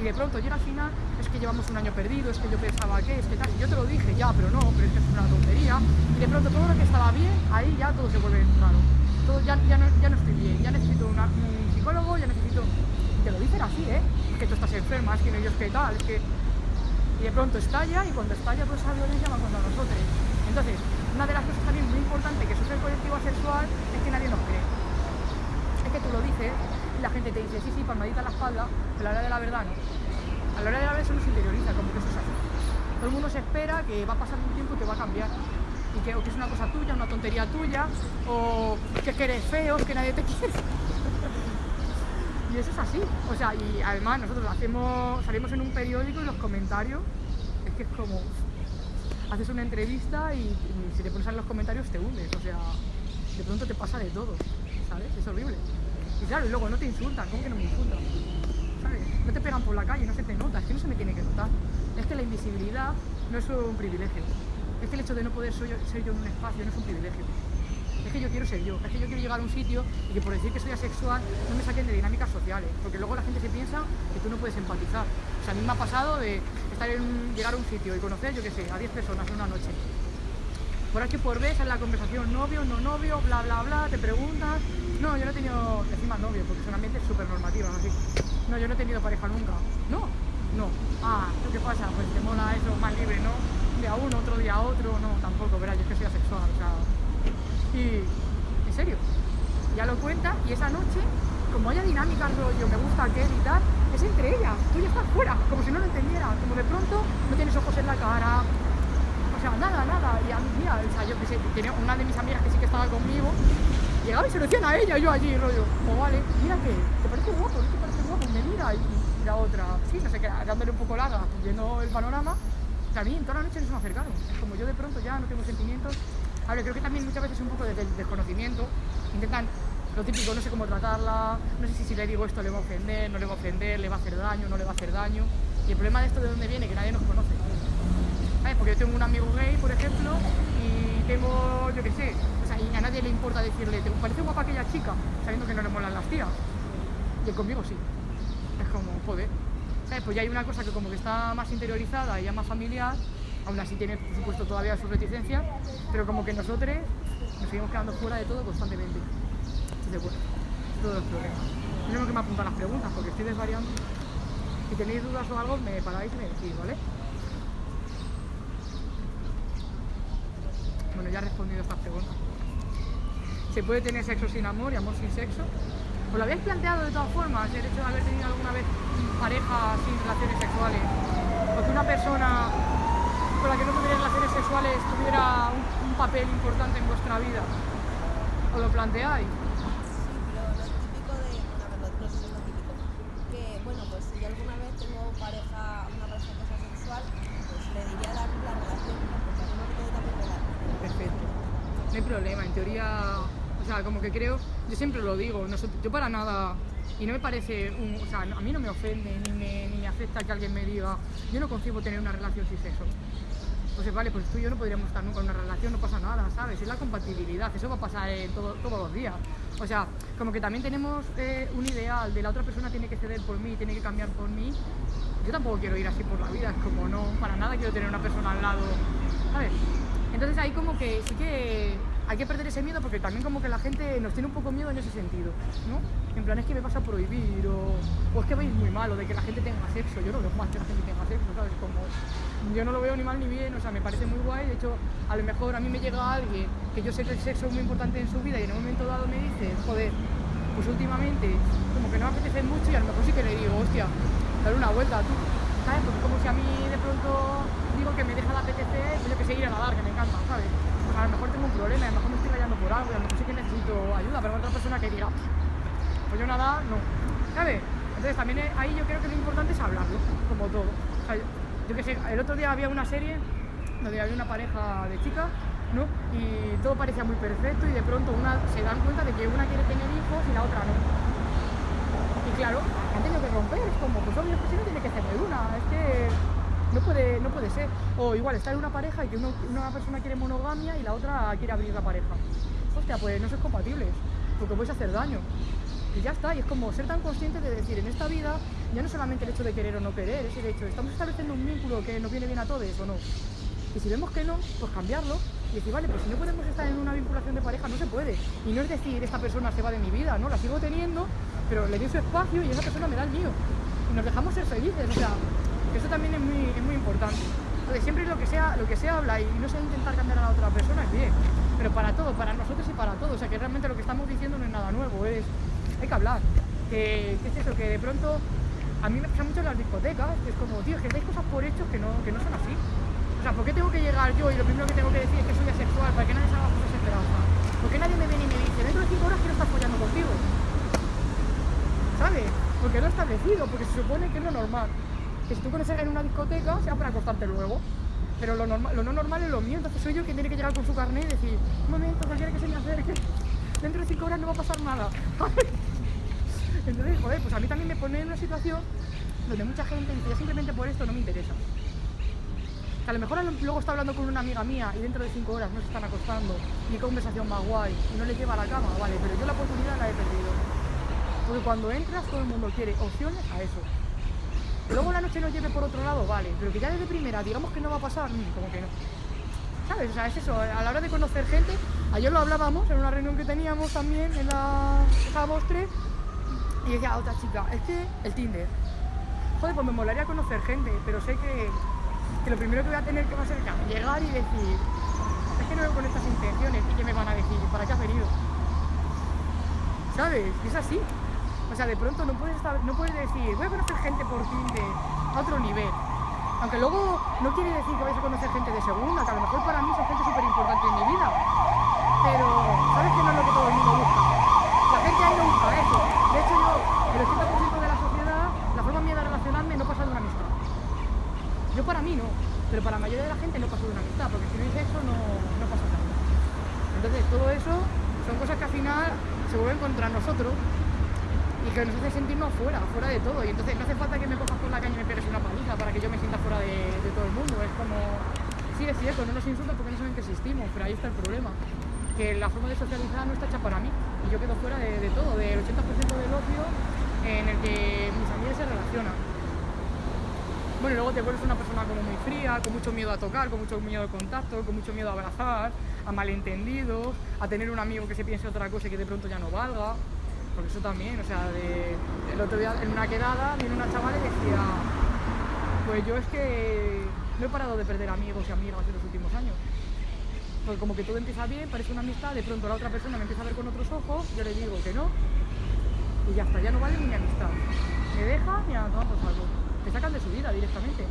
Y de pronto llega al final, es que llevamos un año perdido, es que yo pensaba que, es que tal. Y yo te lo dije, ya, pero no, pero es que es una tontería. Y de pronto todo lo que estaba bien, ahí ya todo se vuelve raro. Todo, ya, ya, no, ya no estoy bien, ya necesito un psicólogo, ya necesito... Te lo dicen así, ¿eh? Es que tú estás enferma, es que no Dios que tal, es que... Y de pronto estalla, y cuando estalla toda esa violencia va contra nosotros. Entonces, una de las cosas también muy importantes que sufre el colectivo asexual es que nadie nos cree que tú lo dices y la gente te dice, sí, sí, palmadita en la espalda, pero a la hora de la verdad no. A la hora de la verdad eso no interioriza, como que eso es así. Todo el mundo se espera que va a pasar un tiempo y que va a cambiar. Y que, o que es una cosa tuya, una tontería tuya, o que, es que eres feo, que nadie te quiere. y eso es así. O sea, y además nosotros hacemos, salimos en un periódico y los comentarios, es que es como, haces una entrevista y, si te pones a leer los comentarios te hundes. O sea, de pronto te pasa de todo, ¿sabes? Es horrible. Y claro, y luego no te insultan, ¿cómo que no me insultan? ¿Sabes? No te pegan por la calle, no se te nota, es que no se me tiene que notar. Es que la invisibilidad no es un privilegio. Es que el hecho de no poder ser yo, ser yo en un espacio no es un privilegio. Es que yo quiero ser yo, es que yo quiero llegar a un sitio y que por decir que soy asexual no me saquen de dinámicas sociales, porque luego la gente se piensa que tú no puedes empatizar. O sea, a mí me ha pasado de estar en, llegar a un sitio y conocer, yo qué sé, a 10 personas en una noche. Por aquí por vez en la conversación, novio, no novio, bla, bla, bla, te preguntas. No, yo no he tenido, encima novio, porque son ambientes súper normativos, así. No, yo no he tenido pareja nunca. No, no. Ah, ¿tú qué pasa? Pues te mola eso más libre, ¿no? Un día uno, otro día otro, no, tampoco, verás, yo es que soy asexual, o sea. Y, en serio, ya lo cuenta y esa noche, como haya dinámicas rollo, me gusta aquel y tal, es entre ellas, tú ya estás fuera, como si no lo entendieras, como de pronto no tienes ojos en la cara, o sea, nada, nada. Y a mí, mira, o sea, yo que sé, tenía una de mis amigas que sí que estaba conmigo, llegaba y se lo decían a ella, yo allí, rollo, como vale, mira que, ¿te parece guapo? ¿No te parece guapo? Me mira, y, la otra, sí, no sé qué, dándole un poco larga, viendo el panorama, en toda la noche no se me acercaron. Como yo de pronto ya no tengo sentimientos. A ver, creo que también muchas veces un poco de, del desconocimiento, intentan lo típico, no sé cómo tratarla, no sé si si le digo esto le va a ofender, no le va a ofender, le va a hacer daño, no le va a hacer daño. Y el problema de esto de dónde viene, que nadie nos conoce. ¿Sabes? Porque yo tengo un amigo gay, por ejemplo, y tengo, yo qué sé, a nadie le importa decirle, ¿te parece guapa aquella chica? Sabiendo que no le molan las tías. Y conmigo sí. Es como, joder. ¿Sabes? Pues ya hay una cosa que como que está más interiorizada y ya más familiar, aún así tiene, por supuesto, todavía sus reticencias, pero como que nosotros nos seguimos quedando fuera de todo constantemente. Entonces, bueno, todos los problemas. Tenemos que me apuntar las preguntas porque estoy desvariando. Si tenéis dudas o algo, me paráis y me decís, ¿vale? Bueno, ya he respondido estas preguntas. ¿Se puede tener sexo sin amor y amor sin sexo? ¿Os lo habéis planteado de todas formas, el hecho de haber tenido alguna vez pareja sin relaciones sexuales? O que una persona con la que no tuvierais relaciones sexuales tuviera un, un papel importante en vuestra vida. ¿Os lo planteáis? Sí, pero lo típico de, ver, no, no que bueno, pues si alguna vez pareja, una que sea sexual, pues le diría dar la relación, me puede también relación. Perfecto. No hay problema, en teoría, o sea, como que creo, yo siempre lo digo, yo para nada, y no me parece, un, o sea, a mí no me ofende ni me, ni me afecta que alguien me diga, yo no concibo tener una relación sin sexo. Pues vale, pues tú y yo no podríamos estar nunca en una relación, no pasa nada, ¿sabes? Es la compatibilidad, eso va a pasar todo- todos los días. O sea, como que también tenemos eh, un ideal de la otra persona tiene que ceder por mí, tiene que cambiar por mí. Yo tampoco quiero ir así por la vida, es como no, para nada quiero tener una persona al lado, ¿sabes? Entonces ahí como que sí que hay que perder ese miedo porque también como que la gente nos tiene un poco miedo en ese sentido, ¿no? En plan es que me vas a prohibir o, es que veis muy mal o de que la gente tenga sexo, yo no veo mal que la gente tenga sexo, ¿sabes? Como yo no lo veo ni mal ni bien, o sea, me parece muy guay, de hecho a lo mejor a mí me llega alguien que yo sé que el sexo es muy importante en su vida y en un momento dado me dice, joder, pues últimamente como que no me apetece mucho y a lo mejor sí que le digo, hostia, dale una vuelta tú, ¿sabes? Porque como si a mí de pronto digo que me deja de apetecer, pues yo que sé, ir a nadar, que me encanta, ¿sabes? A lo mejor tengo un problema, a lo mejor me estoy rayando por algo, a lo mejor sí que necesito ayuda, pero otra persona que diga, pues yo nadar, no, ¿sabes? Entonces también eh, ahí yo creo que lo importante es hablarlo, como todo. Yo, yo que sé, el otro día había una serie donde había una pareja de chicas, ¿no? Y todo parecía muy perfecto y de pronto una se dan cuenta de que una quiere tener hijos y la otra no. Y claro, han tenido que romper, es como, pues obvio, pues si no tiene que ser de una, es que no puede, no puede ser. O igual, estar en una pareja y que una persona quiere monogamia y la otra quiere abrir la pareja. Hostia, pues no sois compatibles, porque a hacer daño. Y ya está, y es como ser tan consciente de decir, en esta vida ya no solamente el hecho de querer o no querer, es el hecho, ¿estamos estableciendo un vínculo que nos viene bien a todos o no? Y si vemos que no, pues cambiarlo y decir, vale, pues si no podemos estar en una vinculación de pareja, no se puede. Y no es decir, esta persona se va de mi vida, no, la sigo teniendo, pero le doy su espacio y esa persona me da el mío. Y nos dejamos ser felices, o sea, eso también es muy, es muy importante. Entonces, siempre lo que, sea, lo que se habla y no se intentar cambiar a la otra persona es bien, pero para todo, para nosotros y para todos. O sea, que realmente lo que estamos diciendo no es nada nuevo, es, hay que hablar. Que, es eso, que de pronto a mí me pasa mucho en las discotecas, es como, tío, es que dais cosas por hechos que no, que no son así. O sea, ¿por qué tengo que llegar yo y lo primero que tengo que decir es que soy asexual para que nadie haga cosas esperanza? ¿Por qué nadie me viene y me dice, dentro de 5 horas quiero estar follando contigo? ¿Sabes? Porque he establecido, porque se supone que es lo normal. Que si tú conoces en una discoteca, sea para acostarte luego. Pero lo, normal, lo no normal es lo mío, entonces soy yo quien tiene que llegar con su carnet y decir, un momento, cualquiera que se me acerque, dentro de 5 horas no va a pasar nada. Entonces, joder, pues a mí también me pone en una situación donde mucha gente dice, simplemente por esto no me interesa. A lo mejor luego está hablando con una amiga mía y dentro de cinco horas no se están acostando, qué conversación más guay, y no le lleva a la cama, vale, pero yo la oportunidad la he perdido. Porque cuando entras todo el mundo quiere opciones a eso. Luego la noche nos lleve por otro lado, vale, pero que ya desde primera digamos que no va a pasar, mm, como que no. ¿Sabes? O sea, es eso, a la hora de conocer gente, ayer lo hablábamos en una reunión que teníamos también en la estábamos tres, y decía otra chica, es que el Tinder. Joder, pues me molaría conocer gente, pero sé que, que lo primero que voy a tener que hacer es llegar y decir, es que no vengo con estas intenciones, y que me van a decir, ¿para qué has venido? ¿Sabes? Es así. O sea, de pronto no puedes, no puedes decir, voy a conocer gente por Tinder a otro nivel. Aunque luego no quiere decir que vais a conocer gente de segunda, que a lo mejor para mí son gente súper importante en mi vida. Pero, ¿sabes que no es lo que todo el mundo busca? La gente ahí no busca eso. De hecho, yo, el 80% de la sociedad, la forma mía de relacionarme no pasa de una amistad. Yo para mí no, pero para la mayoría de la gente no pasa de una amistad, porque si no dice eso no, no pasa nada. Entonces, todo eso son cosas que al final se vuelven contra nosotros y que nos hace sentirnos fuera, fuera de todo. Y entonces no hace falta que me cojas por la calle y me pegues una paliza para que yo me sienta fuera de, todo el mundo. Es como, sí, es cierto, no nos insultan porque no saben que existimos, pero ahí está el problema. Que la forma de socializar no está hecha para mí. Y yo quedo fuera de, de todo, del 80% del ocio en el que mis amigas se relacionan. Bueno, y luego te vuelves una persona como muy fría, con mucho miedo a tocar, con mucho miedo al contacto, con mucho miedo a abrazar, a malentendidos, a tener un amigo que se piense otra cosa y que de pronto ya no valga. Porque eso también, o sea, de- el otro día en una quedada viene una chavala y decía, pues yo es que no he parado de perder amigos y amigas en los últimos años. Porque como que todo empieza bien, parece una amistad, de pronto la otra persona me empieza a ver con otros ojos, yo le digo que no, y ya está, ya no vale ni mi amistad. Me deja ni a tomar por saco. Te sacan de su vida directamente.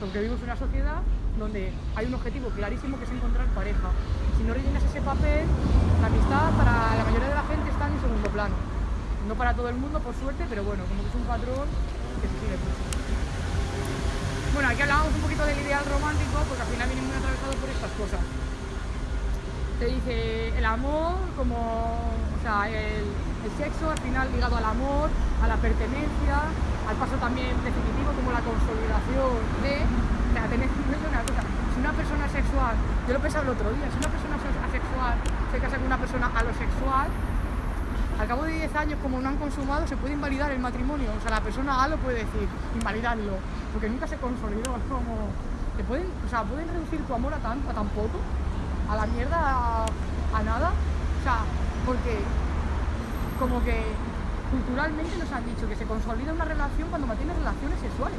Porque vivimos en una sociedad donde hay un objetivo clarísimo que es encontrar pareja. Si no rellenas ese papel, la amistad para la mayoría de la gente está en segundo plano. No para todo el mundo, por suerte, pero bueno, como que es un patrón que se sigue mucho. bueno, aquí hablábamos un poquito del ideal romántico porque al final viene muy atravesado por estas cosas. Te dice el amor como, o sea, el, sexo al final ligado al amor, a la pertenencia, al paso también definitivo como la consolidación de, sea, una si una persona sexual, yo lo pensaba el otro día, si una persona asexual se casa con una persona alosexual, al cabo de 10 años, como no han consumado, se puede invalidar el matrimonio. O sea, la persona A lo puede decir, invalidarlo, porque nunca se consolidó. Es como, te pueden, o sea, pueden reducir tu amor a tan, a tan poco, a la mierda, a, a nada. O sea, porque como que culturalmente nos han dicho que se consolida una relación cuando mantienes relaciones sexuales.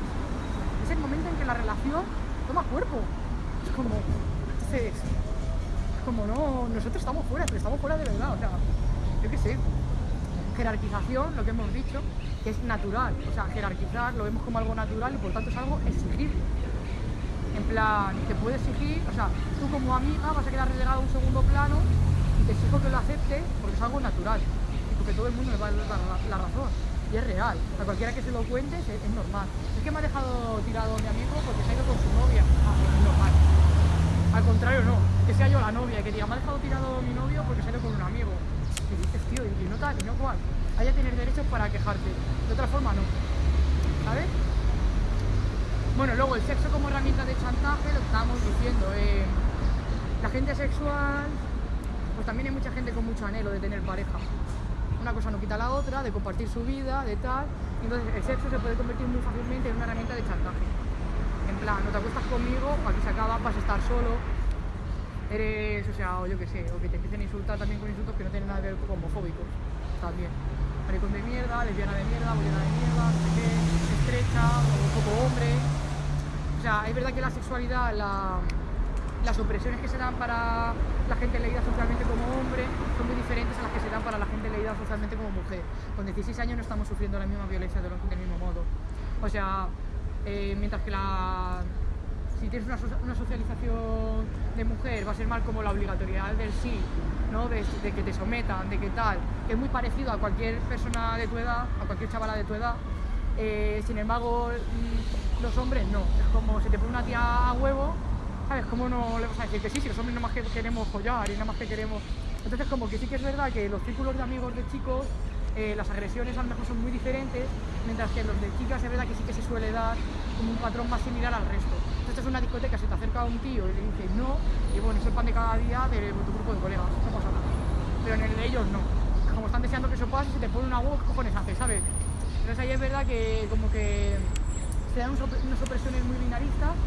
Es el momento en que la relación toma cuerpo. Es como, entonces, es como no, nosotros estamos fuera, pero estamos fuera de verdad. O sea, yo qué sé, jerarquización, lo que hemos dicho, que es natural. O sea, jerarquizar lo vemos como algo natural y por tanto es algo exigible. En plan, te puede exigir, o sea, tú como amiga vas a quedar relegado a un segundo plano y te exijo que lo aceptes porque es algo natural y porque todo el mundo le va a dar la razón. Y es real. A cualquiera que se lo cuente es, normal. Es que me ha dejado tirado mi amigo porque se ha ido con su novia. Ah, pues es normal. Al contrario, no. Que sea yo la novia y que diga, me ha dejado tirado mi novio porque se ha ido con un amigo. Y dices, tío, y no tal, y no cual. Haya tener derechos para quejarte. De otra forma, no. ¿Sabes? Bueno, luego el sexo como herramienta de chantaje, lo que estábamos diciendo. eh, la gente sexual, pues también hay mucha gente con mucho anhelo de tener pareja. Una cosa no quita la otra, de compartir su vida, de tal. Entonces el sexo se puede convertir muy fácilmente en una herramienta de chantaje. En plan, no te acuestas conmigo, aquí se acaba, vas a estar solo, eres, o sea, o yo qué sé, o que te empiecen a insultar también con insultos que no tienen nada que ver con homofóbicos, también. Maricón de mierda, lesbiana de mierda, bollera de mierda, no sé qué, estrecha, o poco hombre. O sea, es verdad que la sexualidad, la- las opresiones que se dan para la gente leída socialmente como hombre son muy diferentes a las que se dan para la gente leída socialmente como mujer. Con 16 años no estamos sufriendo la misma violencia de lo- del mismo modo. O sea, eh, mientras que la, si tienes una, una socialización de mujer va a ser más como la obligatoriedad del sí, ¿no? de, de que te sometan, de que tal, que es muy parecido a cualquier persona de tu edad, a cualquier chavala de tu edad. Eh, sin embargo, mm, los hombres no. Es como si te pone una tía a huevo, ¿sabes? ¿Cómo no le vas a decir que sí? Si los hombres nada más que queremos follar y nada más que queremos... Entonces como que sí que es verdad que los círculos de amigos de chicos, eh, las agresiones a lo mejor son muy diferentes, mientras que los de chicas es verdad que sí que se suele dar como un patrón más similar al resto. Entonces es una discoteca, se te acerca a un tío y le dices no, y bueno, es el pan de cada día de tu grupo de colegas, no pasa nada. Pero en el de ellos no. Como están deseando que eso pase, si te pone una voz, ¿qué cojones haces, sabes? Entonces ahí es verdad que como que se dan unas opresiones muy binaristas,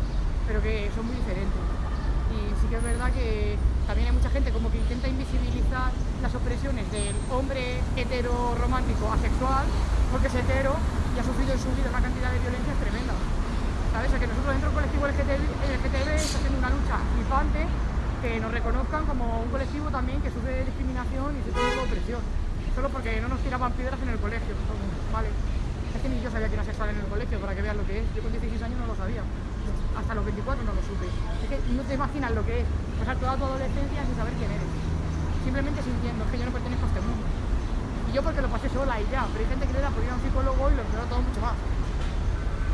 pero que son muy diferentes. Y sí que es verdad que también hay mucha gente como que intenta invisibilizar las opresiones del hombre hetero romántico asexual, porque es hetero y ha sufrido en su vida una cantidad de violencias tremendas. ¿Sabes? O sea, que nosotros dentro del colectivo LGTB, está haciendo una lucha flipante que nos reconozcan como un colectivo también que sufre discriminación y sufre de opresión. Solo porque no nos tiraban piedras en el colegio. Vale. Es que ni yo sabía que era sexual en el colegio, para que veas lo que es. Yo con 16 años no lo sabía. Hasta los 24 no lo supe. Es que no te imaginas lo que es pasar toda tu adolescencia sin saber quién eres. Simplemente sintiendo que yo no pertenezco a este mundo. Y yo porque lo pasé sola y ya, pero hay gente que le da por ir a un psicólogo y lo empeora todo mucho más.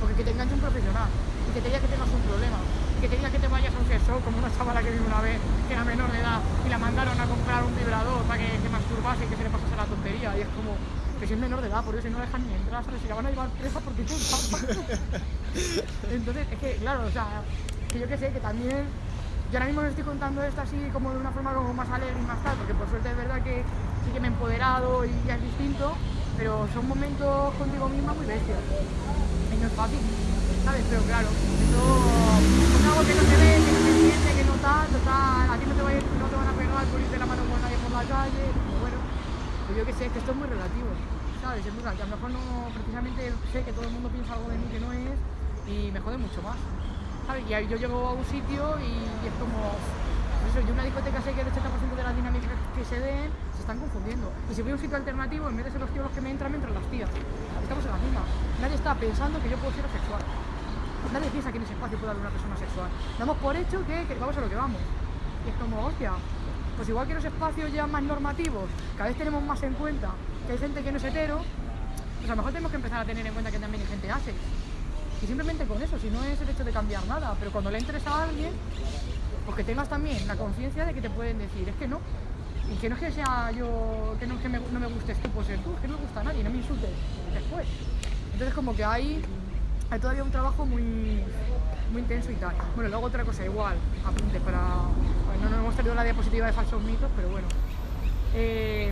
Porque que te enganche un profesional y que te diga que tengas un problema y que te diga que te vayas a un sexo como una chavala que vi una vez que era menor de edad y la mandaron a comprar un vibrador para que se masturbase y que se le pasase la tontería y es como que si es menor de edad, por eso no dejan ni entrar, ¿sabes? Si la van a llevar presa porque tú Entonces, es que, claro, o sea, que yo que sé, que también yo ahora mismo os estoy contando esto así como de una forma como más alegre y más tal, porque por suerte es verdad que sí que me he empoderado y ya es distinto, pero son momentos contigo misma muy bestias. Y no es fácil, ¿sabes? Pero claro, eso es algo que no se ve, que no se siente, que no tal, total, a ti no te, va no te van a pegar por irte la mano con nadie por la calle, pero bueno, pues yo que sé, que esto es muy relativo, ¿sabes? Es muy relativo. A lo mejor no, precisamente sé que todo el mundo piensa algo de mí que no es y me jode mucho más. Y yo llego a un sitio y, es como, pues eso, yo una discoteca sé que el 80% de las dinámicas que se den se están confundiendo. Y si voy a un sitio alternativo, en vez de ser los tíos los que me entran, me entran las tías. Estamos en la misma. Nadie está pensando que yo puedo ser asexual. Nadie piensa que en ese espacio puede haber una persona sexual. Damos por hecho que, que vamos a lo que vamos. Y es como, hostia, pues igual que los espacios ya más normativos, cada vez tenemos más en cuenta que hay gente que no es hetero, pues a lo mejor tenemos que empezar a tener en cuenta que también hay gente asex. Y simplemente con eso, si no es el hecho de cambiar nada, pero cuando le interesa a alguien, pues que tengas también la conciencia de que te pueden decir, es que no. Y que no es que sea yo, que no, que me, no me gustes tú por ser tú, que no me gusta a nadie, no me insultes después. Entonces como que hay, hay todavía un trabajo muy, muy intenso y tal. Bueno, luego otra cosa igual, apunte para... bueno, no hemos tenido la diapositiva de falsos mitos, pero bueno. Eh,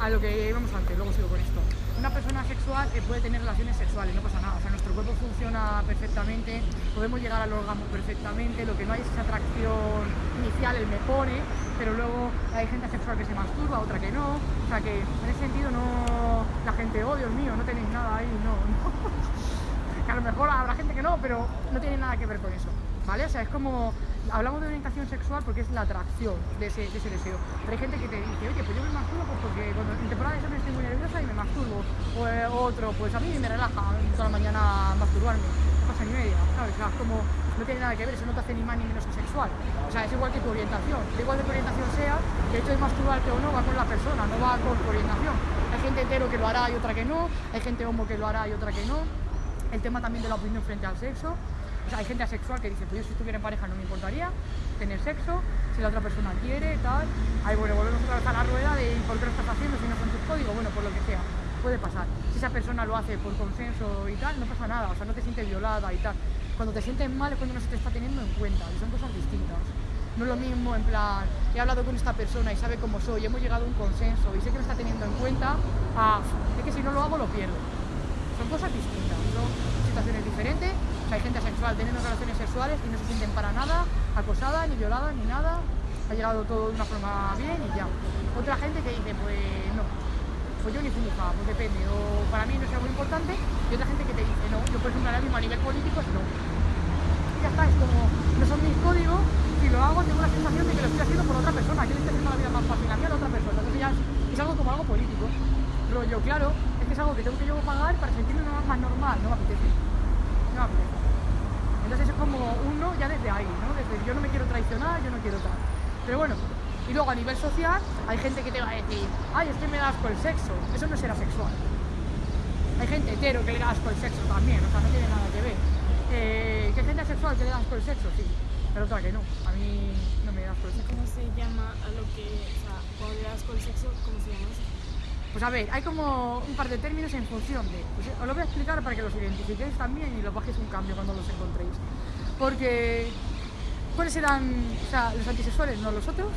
a lo que íbamos antes, luego sigo con esto. Una persona sexual eh, puede tener relaciones sexuales, no pasa nada. O sea, nuestro cuerpo funciona perfectamente, podemos llegar al orgasmo perfectamente, lo que no hay es esa atracción inicial, el me pone, pero luego hay gente sexual que se masturba, otra que no. O sea que en ese sentido no la gente, oh Dios mío, no tenéis nada ahí, no. no. a lo mejor habrá gente que no, pero no tiene nada que ver con eso. ¿Vale? O sea, es como hablamos de orientación sexual porque es la atracción de ese, de ese deseo. Pero hay gente que te dice, oye, pues yo me masturbo pues porque cuando en temporada de exámenes estoy muy nerviosa y me masturbo. O eh, otro, pues a mí me relaja toda la mañana masturbarme. No pasa ni media, ¿sabes? O sea, como, no tiene nada que ver, eso no te hace ni más ni menos asexual. O sea, es igual que tu orientación. Igual de tu orientación sea, que el hecho de masturbarte o no va con la persona, no va con tu orientación. Hay gente hetero que lo hará y otra que no, hay gente homo que lo hará y otra que no. El tema también de la opinión frente al sexo. O sea, hay gente asexual que dice, pues yo si estuviera en pareja no me importaría tener sexo, si la otra persona quiere, tal. Ahí bueno, volvemos otra vez a la rueda de ¿por qué lo estás haciendo si no son tus códigos? Bueno, por lo que sea, puede pasar. Si esa persona lo hace por consenso y tal, no pasa nada, o sea, no te sientes violada y tal. Cuando te sientes mal es cuando no se te está teniendo en cuenta, y son cosas distintas. No es lo mismo, en plan, he hablado con esta persona y sabe cómo soy, hemos llegado a un consenso y sé que me está teniendo en cuenta, a, es que si no lo hago lo pierdo. Son cosas distintas, son situaciones diferentes hay gente asexual teniendo relaciones sexuales y no se sienten para nada acosada, ni violada, ni nada. Ha llegado todo de una forma bien y ya. Otra gente que dice, pues no, pues yo ni fumifa, pues depende, o para mí no es algo importante. Y otra gente que te dice, no, yo por ejemplo ahora mismo a nivel político no. Ya está, es como, no son mis códigos, si lo hago tengo la sensación de que lo estoy haciendo por otra persona, que le estoy haciendo la vida más fácil a mí a otra persona. Entonces ya es, algo como algo político. Yo, claro, es que es algo que tengo que yo pagar para sentirme más normal, no me apetece. Entonces es como uno ya desde ahí, ¿no? Desde yo no me quiero traicionar, yo no quiero tal. Pero bueno, y luego a nivel social hay gente que te va a decir, ay, es que me das asco el sexo. Eso no será sexual. Hay gente hetero que le da asco el sexo también, o sea, no tiene nada que ver. Eh, que gente asexual que le da asco el sexo, sí. Pero otra que no. A mí no me da asco el sexo. ¿Cómo se llama a lo que, o sea, cuando le das con el sexo, cómo se llama? Pues a ver, hay como un par de términos en función de... Pues os lo voy a explicar para que los identifiquéis también y los bajéis un cambio cuando los encontréis. Porque... ¿Cuáles eran o sea, los antisexuales? ¿No los otros?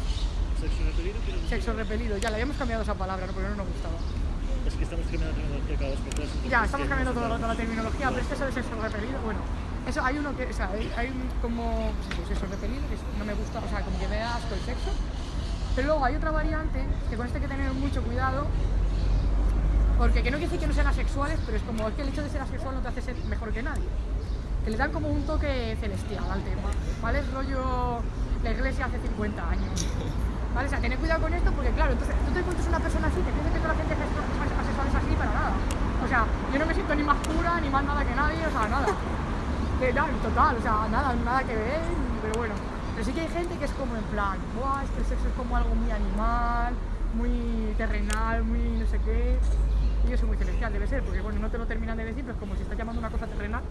Sexo repelido, pero Sexo repelido. Ya le habíamos cambiado esa palabra, ¿no? porque no nos gustaba. es que estamos cambiando la tecnología cada dos por Ya, es estamos cambiando todo el nosotros- rato la terminología, pero es que eso de sexo repelido, bueno, eso hay uno que, o sea, hay, hay como pues sexo repelido, que no me gusta, o sea, como que me da asco el sexo. Pero luego hay otra variante, que con esto hay que tener mucho cuidado, porque que no quiere decir que no sean asexuales, pero es como es que el hecho de ser asexual no te hace ser mejor que nadie. Que le dan como un toque celestial al tema, ¿vale? Es rollo la iglesia hace 50 años. ¿Vale? O sea, tened cuidado con esto porque, claro, entonces tú te encuentras una persona así, te piensas que toda la gente asexual asexual es así para nada. O sea, yo no me siento ni más pura ni más nada que nadie, o sea, nada. Nada, total, o sea, nada, nada que ver, pero bueno. Pero sí que hay gente que es como en plan, Buah, es que el sexo es como algo muy animal, muy terrenal, muy no sé qué. Y yo soy muy celestial, debe ser, porque bueno, no te lo terminan de decir, pero es como si estás llamando una cosa terrenal,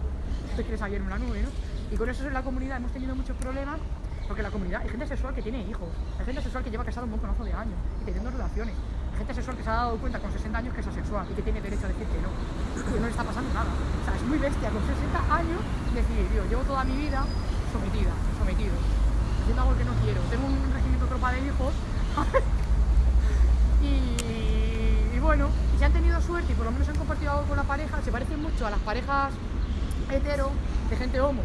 te quieres ayer en una nube, ¿no? Y con eso en la comunidad hemos tenido muchos problemas, porque la comunidad hay gente sexual que tiene hijos, hay gente sexual que lleva casado un montonazo de años y teniendo relaciones, hay gente sexual que se ha dado cuenta con 60 años que es asexual y que tiene derecho a decir que no, que no le está pasando nada. O sea, es muy bestia con 60 años decir, yo llevo toda mi vida sometida, sometido, haciendo algo que no quiero, tengo un regimiento tropa de hijos y bueno, si han tenido suerte y por lo menos han compartido algo con la pareja, se parecen mucho a las parejas hetero de gente homo.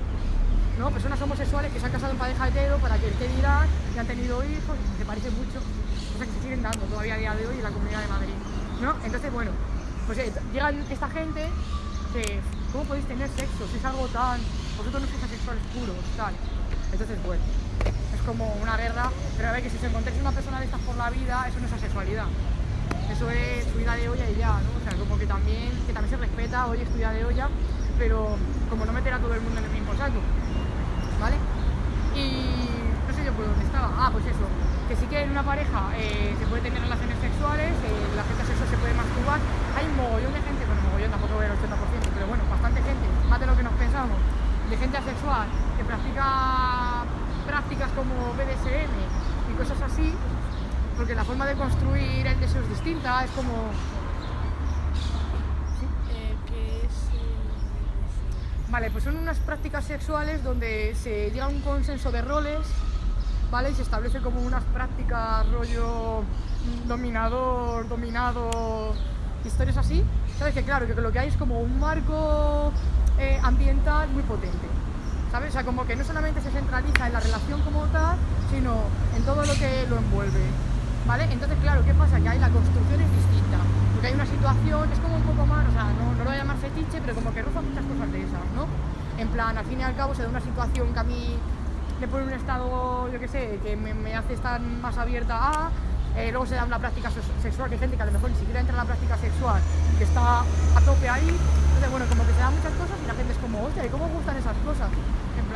¿no? Personas homosexuales que se han casado en pareja hetero para que el que dirán y han tenido hijos, se parecen mucho, cosas que se siguen dando todavía a día de hoy en la comunidad de Madrid. ¿no? Entonces, bueno, pues eh, llegan esta gente que, ¿cómo podéis tener sexo? Si es algo tan. Vosotros no sois asexuales puros, tal. Entonces, bueno, es como una guerra, pero a ver que si os encontráis una persona de estas por la vida, eso no es asexualidad. Eso es subida de olla y ya, ¿no? O sea, como que también, que también se respeta, oye, estudia de olla, pero como no meter a todo el mundo en el mismo saco, ¿vale? Y no sé yo por dónde estaba. Ah, pues eso, que sí que en una pareja eh, se puede tener relaciones sexuales, eh, la gente sexual se puede masturbar. Hay un mogollón de gente, bueno, mogollón tampoco voy al 80%, pero bueno, bastante gente, más de lo que nos pensamos, de gente asexual que practica prácticas como BDSM y cosas así, porque la forma de construir el deseo es distinta, es como... Eh, ¿Qué es el Vale, pues son unas prácticas sexuales donde se llega a un consenso de roles, ¿vale? Y se establece como unas prácticas rollo dominador, dominado, historias así. ¿Sabes? Que claro, que lo que hay es como un marco eh, ambiental muy potente. ¿Sabes? O sea, como que no solamente se centraliza en la relación como tal, sino en todo lo que lo envuelve. ¿Vale? Entonces, claro, ¿qué pasa? Que ahí la construcción es distinta. Porque hay una situación, es como un poco más, o sea, no, no lo voy a llamar fetiche, pero como que roza muchas cosas de esas, ¿no? En plan, al fin y al cabo se da una situación que a mí me pone un estado, yo qué sé, que me, hace estar más abierta a. eh, luego se da una práctica se- sexual, que hay gente que a lo mejor ni siquiera entra en la práctica sexual, que está a tope ahí. Entonces, bueno, como que se dan muchas cosas y la gente es como, hostia, ¿y cómo gustan esas cosas?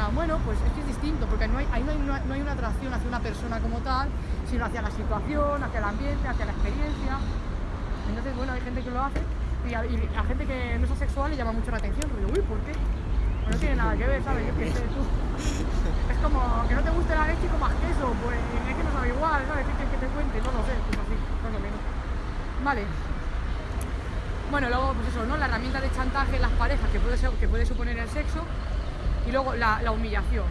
Bueno, pues es que es distinto, porque no hay, ahí no hay, una- atracción hacia una persona como tal, sino hacia la situación, hacia el ambiente, hacia la experiencia. Entonces, bueno, hay gente que lo hace y a, gente que no es asexual le llama mucho la atención. Digo, uy, ¿por qué? No tiene nada que ver, ¿sabes? Es como que no te guste la leche y comas queso, pues es que no sabe igual, ¿sabes? ¿Qué que te cuente? No lo sé, pues así, más o menos. Vale. Bueno, luego, pues eso, ¿no? La herramienta de chantaje en las parejas que puede, que puede suponer el sexo y luego la, la humillación.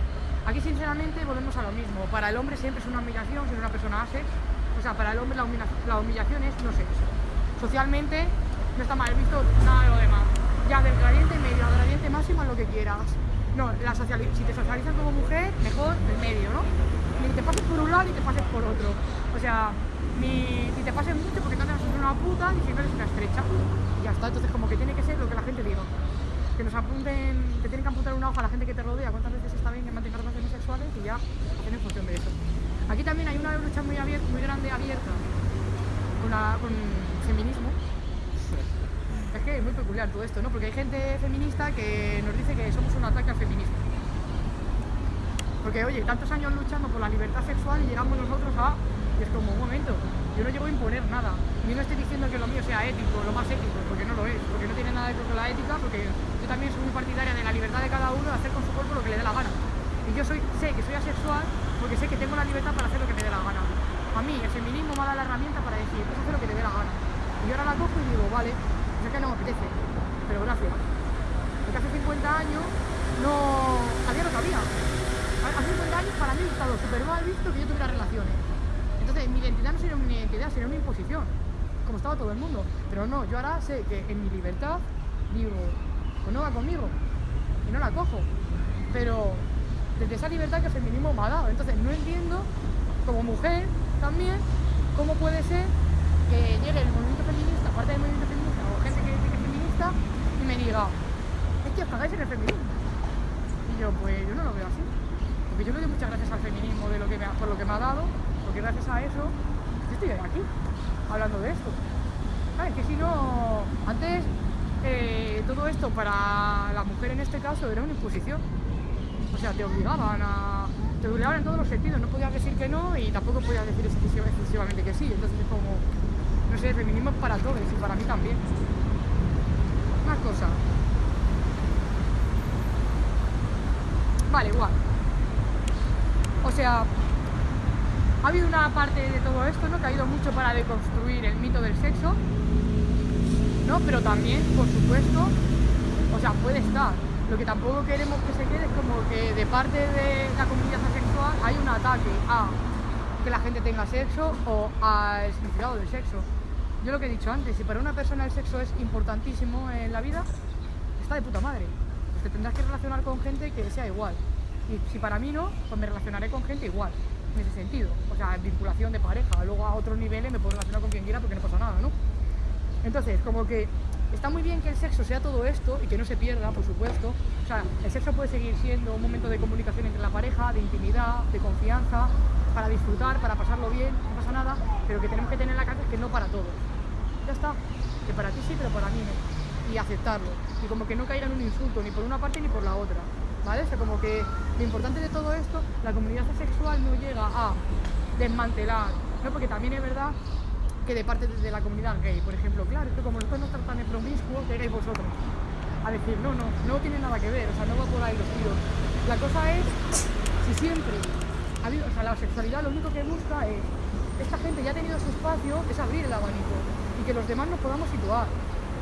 Aquí, sinceramente, volvemos a lo mismo. Para el hombre siempre es una humillación si una persona hace. O sea, para el hombre la, humilla- la humillación es no sexo. Socialmente no está mal visto nada de lo demás. Ya del gradiente medio al gradiente máximo, haz lo que quieras. No, la si te socializas como mujer, mejor el medio, ¿no? Ni te pases por un lado ni te pases por otro. O sea, ni, ni te pases mucho porque no te vas a ser una puta ni si no eres una estrecha. Y ya está, entonces como que tiene que ser lo que la gente diga. Que nos apunten, te tienen que apuntar una hoja a la gente que te rodea, cuántas veces está bien que mantenga relaciones sexuales y ya hacen en función de eso. Aquí también hay una lucha muy, abierta, muy grande abierta con, la- con feminismo. Es que es muy peculiar todo esto, ¿no? Porque hay gente feminista que nos dice que somos un ataque al feminismo. Porque, oye, tantos años luchando por la libertad sexual y llegamos nosotros a... Y es como, un momento, yo no llego a imponer nada. Ni no estoy diciendo que lo mío sea ético, lo más ético, porque no lo es. Porque no tiene nada ver con la ética, porque yo también soy muy partidaria de la libertad de cada uno de hacer con su cuerpo lo que le dé la gana. Y yo soy, sé que soy asexual porque sé que tengo la libertad para hacer lo que me dé la gana. A mí el feminismo me dado la herramienta para decir, pues hacer lo que te dé la gana. Y yo ahora la cojo y digo, vale, sé que no me apetece, pero gracias. Porque hace 50 años no había lo que había. Hace 50 años para mí ha estado súper mal visto que yo tuviera relaciones. Entonces mi identidad no sería una identidad, sería una imposición, como estaba todo el mundo. Pero no, yo ahora sé que en mi libertad digo, pues no va conmigo y no la cojo. Pero desde esa libertad que el feminismo me ha dado. Entonces no entiendo, como mujer también, cómo puede ser que llegue el movimiento feminista, parte del movimiento feminista o gente que dice que es feminista y me diga, es que os cagáis en el feminismo. Y yo, pues yo no lo veo así. Porque yo le doy muchas gracias al feminismo de lo que me ha- por lo que me ha dado, porque gracias a eso yo estoy aquí, hablando de esto. ¿Sabes? Que si no, antes eh, todo esto para la mujer en este caso era una imposición. O sea, te obligaban a. Te obligaban en todos los sentidos, no podías decir que no y tampoco podías decir exclusiva- exclusivamente que sí. Entonces es como. No sé, feminismo es para todos y para mí también. Más cosas. Vale, igual. O sea, ha habido una parte de todo esto, ¿no? Que ha ido mucho para deconstruir el mito del sexo, ¿no? Pero también, por supuesto, o sea, puede estar. Lo que tampoco queremos que se quede es como que de parte de la comunidad asexual hay un ataque a que la gente tenga sexo o al significado del sexo. Yo lo que he dicho antes, si para una persona el sexo es importantísimo en la vida, está de puta madre. Pues te tendrás que relacionar con gente que sea igual. Y si para mí no, pues me relacionaré con gente igual, en ese sentido. O sea, vinculación de pareja. Luego a otros niveles me puedo relacionar con quien quiera porque no pasa nada, ¿no? Entonces, como que está muy bien que el sexo sea todo esto y que no se pierda, por supuesto. O sea, el sexo puede seguir siendo un momento de comunicación entre la pareja, de intimidad, de confianza, para disfrutar, para pasarlo bien, no pasa nada, pero que tenemos que tener en la cabeza que no para todos. Ya está, que para ti sí, pero para mí no. Y aceptarlo. Y como que no caiga en un insulto, ni por una parte ni por la otra. ¿Vale? O sea, como que lo importante de todo esto, la comunidad asexual no llega a desmantelar, ¿no? Porque también es verdad que de parte de la comunidad gay, por ejemplo, claro, que como nosotros no estamos tan promiscuos, que erais vosotros. a decir, no, no, no tiene nada que ver, o sea, no va por ahí los tiros. La cosa es, si siempre, ha habido- o sea, la sexualidad lo único que busca es, esta gente ya ha tenido su espacio, es abrir el abanico y que los demás nos podamos situar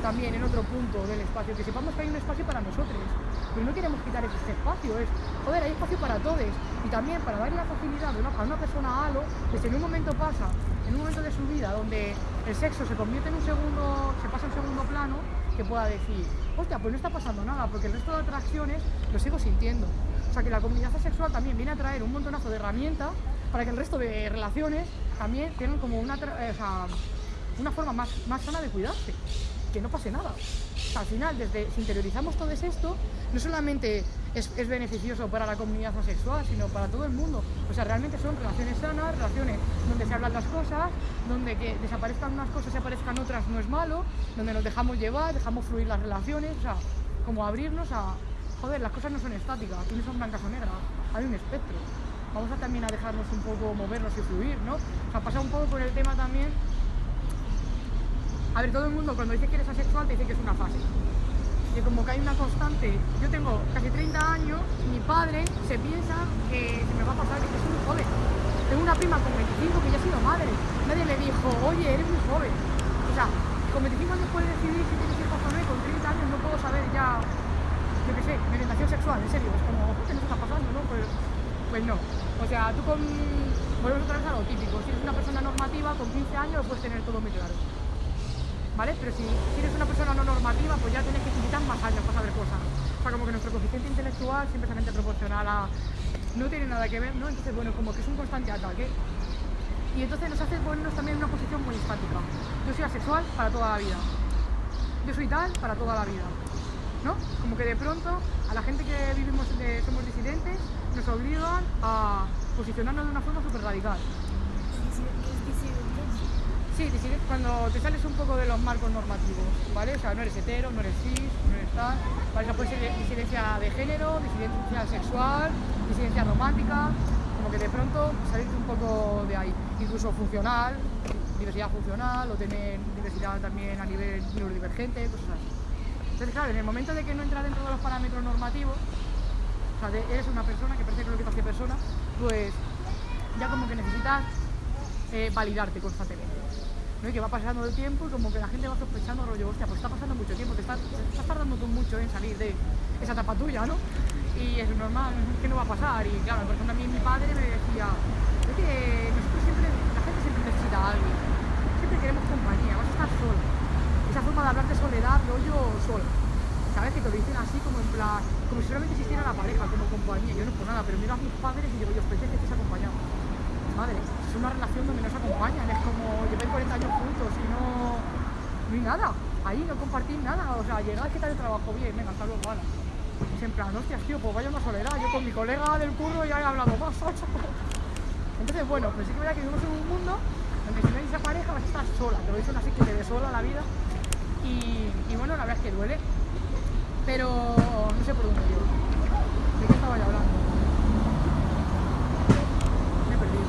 también en otro punto del espacio, que sepamos que hay un espacio para nosotros, pero no queremos quitar ese espacio, es, joder, hay espacio para todos y también para darle la facilidad a una persona a algo, que si en un momento pasa, en un momento de su vida donde el sexo se convierte en un segundo, se pasa a un segundo plano, que pueda decir, hostia, pues no está pasando nada, porque el resto de atracciones lo sigo sintiendo. O sea que la comunidad asexual también viene a traer un montonazo de herramientas para que el resto de relaciones también tengan como una, eh, o sea, una forma más, más sana de cuidarse, que no pase nada. Al final, desde si interiorizamos todo esto, no solamente es, es beneficioso para la comunidad asexual, sino para todo el mundo. O sea, realmente son relaciones sanas, relaciones donde se hablan las cosas, donde que desaparezcan unas cosas y aparezcan otras no es malo, donde nos dejamos llevar, dejamos fluir las relaciones, o sea, como abrirnos a, joder, las cosas no son estáticas, aquí no son blancas o negras, hay un espectro. Vamos a también a dejarnos un poco movernos y fluir, ¿no? O sea, pasa un poco por el tema también a ver, todo el mundo cuando dice que eres asexual te dice que es una fase. Que como que hay una constante. Yo tengo casi 30 años mi padre se piensa que se me va a pasar, que soy muy joven. Tengo una prima con 25 que ya ha sido madre. Nadie le dijo, oye, eres muy joven. O sea, con 25 años puedes decidir si o no y con 30 años no puedo saber ya, yo qué sé, mi orientación sexual, en serio. Es como, ¿qué nos está pasando, no? Pues, pues no. O sea, tú con... Volvemos otra vez a lo típico. Si eres una persona normativa, con 15 años lo puedes tener todo muy claro. Pero si, eres una persona no normativa, pues ya tienes que necesitar más años para saber cosas. O sea, como que nuestro coeficiente intelectual siempre es proporcional a... No tiene nada que ver, ¿no? Entonces, bueno, como que es un constante ataque. Y entonces nos hace ponernos también en una posición muy estática. Yo soy asexual para toda la vida. Yo soy tal para toda la vida. ¿No? Como que de pronto a la gente que vivimos, de, somos disidentes, nos obligan a posicionarnos de una forma súper radical. Sí, cuando te sales un poco de los marcos normativos, ¿vale? O sea, no eres hetero, no eres cis, no eres tal, ¿vale? O puede ser disidencia de género, disidencia sexual, disidencia romántica, como que de pronto salirte un poco de ahí. Incluso funcional, diversidad funcional, o tener diversidad también a nivel neurodivergente, cosas así. Entonces, claro, en el momento de que no entra dentro de los parámetros normativos, o sea, eres una persona que parece que lo que te persona, pues ya como que necesitas eh, validarte constantemente. ¿No? Que va pasando el tiempo y como que la gente va sospechando, rollo, hostia, pues está pasando mucho tiempo, te estás, estás tardando tú mucho en salir de esa etapa tuya, ¿no? Y es normal, que no va a pasar. Y claro, por ejemplo, a mí mi padre me decía, es que nosotros siempre, la gente siempre necesita a alguien, siempre queremos compañía, vas a estar solo. Esa forma de hablar de soledad, rollo solo. ¿Sabes? Que te lo dicen así como en plan, como si solamente existiera la pareja como compañía. Yo no por nada, pero miro a mis padres y digo, yo pensé que estés acompañado. Madre, es una relación donde no se acompañan, es como lleváis 40 años juntos y no, no hay nada. Ahí no compartís nada, o sea, llegáis, ¿qué tal el trabajo? Bien, venga, hasta luego, ala. Es en plan, hostias, tío, pues vaya una soledad. Yo con mi colega del curro ya he hablado más. Entonces, bueno, pues sí que verdad que vivimos en un mundo donde si no hay esa pareja vas a estar sola, te lo dicen así que te ve sola la vida. Y, y bueno, la verdad es que duele, pero no sé por dónde yo. ¿De qué estaba yo hablando? Me he perdido.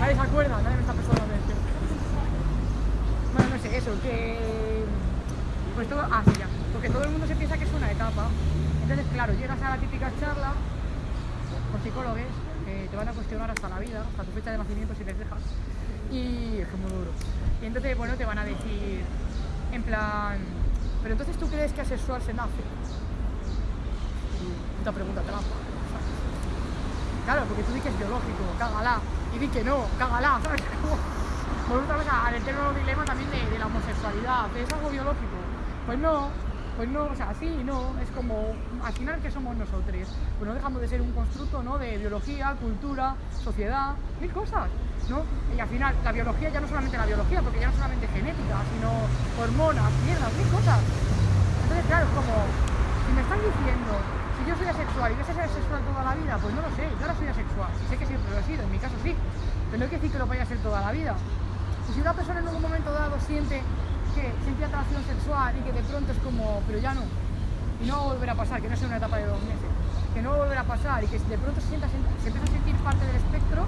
Nadie se acuerda, nadie me está prestando atención. Bueno, no sé, eso, que... Pues todo... Ah, sí, ya. Porque todo el mundo se piensa que es una etapa. Entonces, claro, llegas a la típica charla con psicólogos que te van a cuestionar hasta la vida, hasta tu fecha de nacimiento si les dejas. Y es como duro. Y entonces, bueno, te van a decir, en plan, pero entonces tú crees que asexual se nace. Puta pregunta trampa. Claro, porque tú di que es biológico, cágala. Y di que no, cágala, ¿sabes? Volvemos otra vez al eterno dilema también de, la homosexualidad. ¿Es algo biológico? Pues no, pues no, o sea, sí no. Es como, al final, ¿qué somos nosotros? Pues no dejamos de ser un constructo, ¿no? De biología, cultura, sociedad, mil cosas, Y al final, la biología ya no solamente la biología, porque ya no solamente genética, sino hormonas, mierdas, mil cosas. Entonces, claro, es como, si me están diciendo, si yo soy asexual y voy a ser asexual toda la vida, pues no lo sé, yo ahora soy asexual, sé que siempre lo he sido, en mi caso sí, pero no hay que decir que lo vaya a ser toda la vida. Y si una persona en algún momento dado siente que siente atracción sexual y que de pronto es como, pero ya no, y no va a pasar, que no sea una etapa de dos meses, que no va a volver a pasar y que de pronto se, sienta, se empieza a sentir parte del espectro,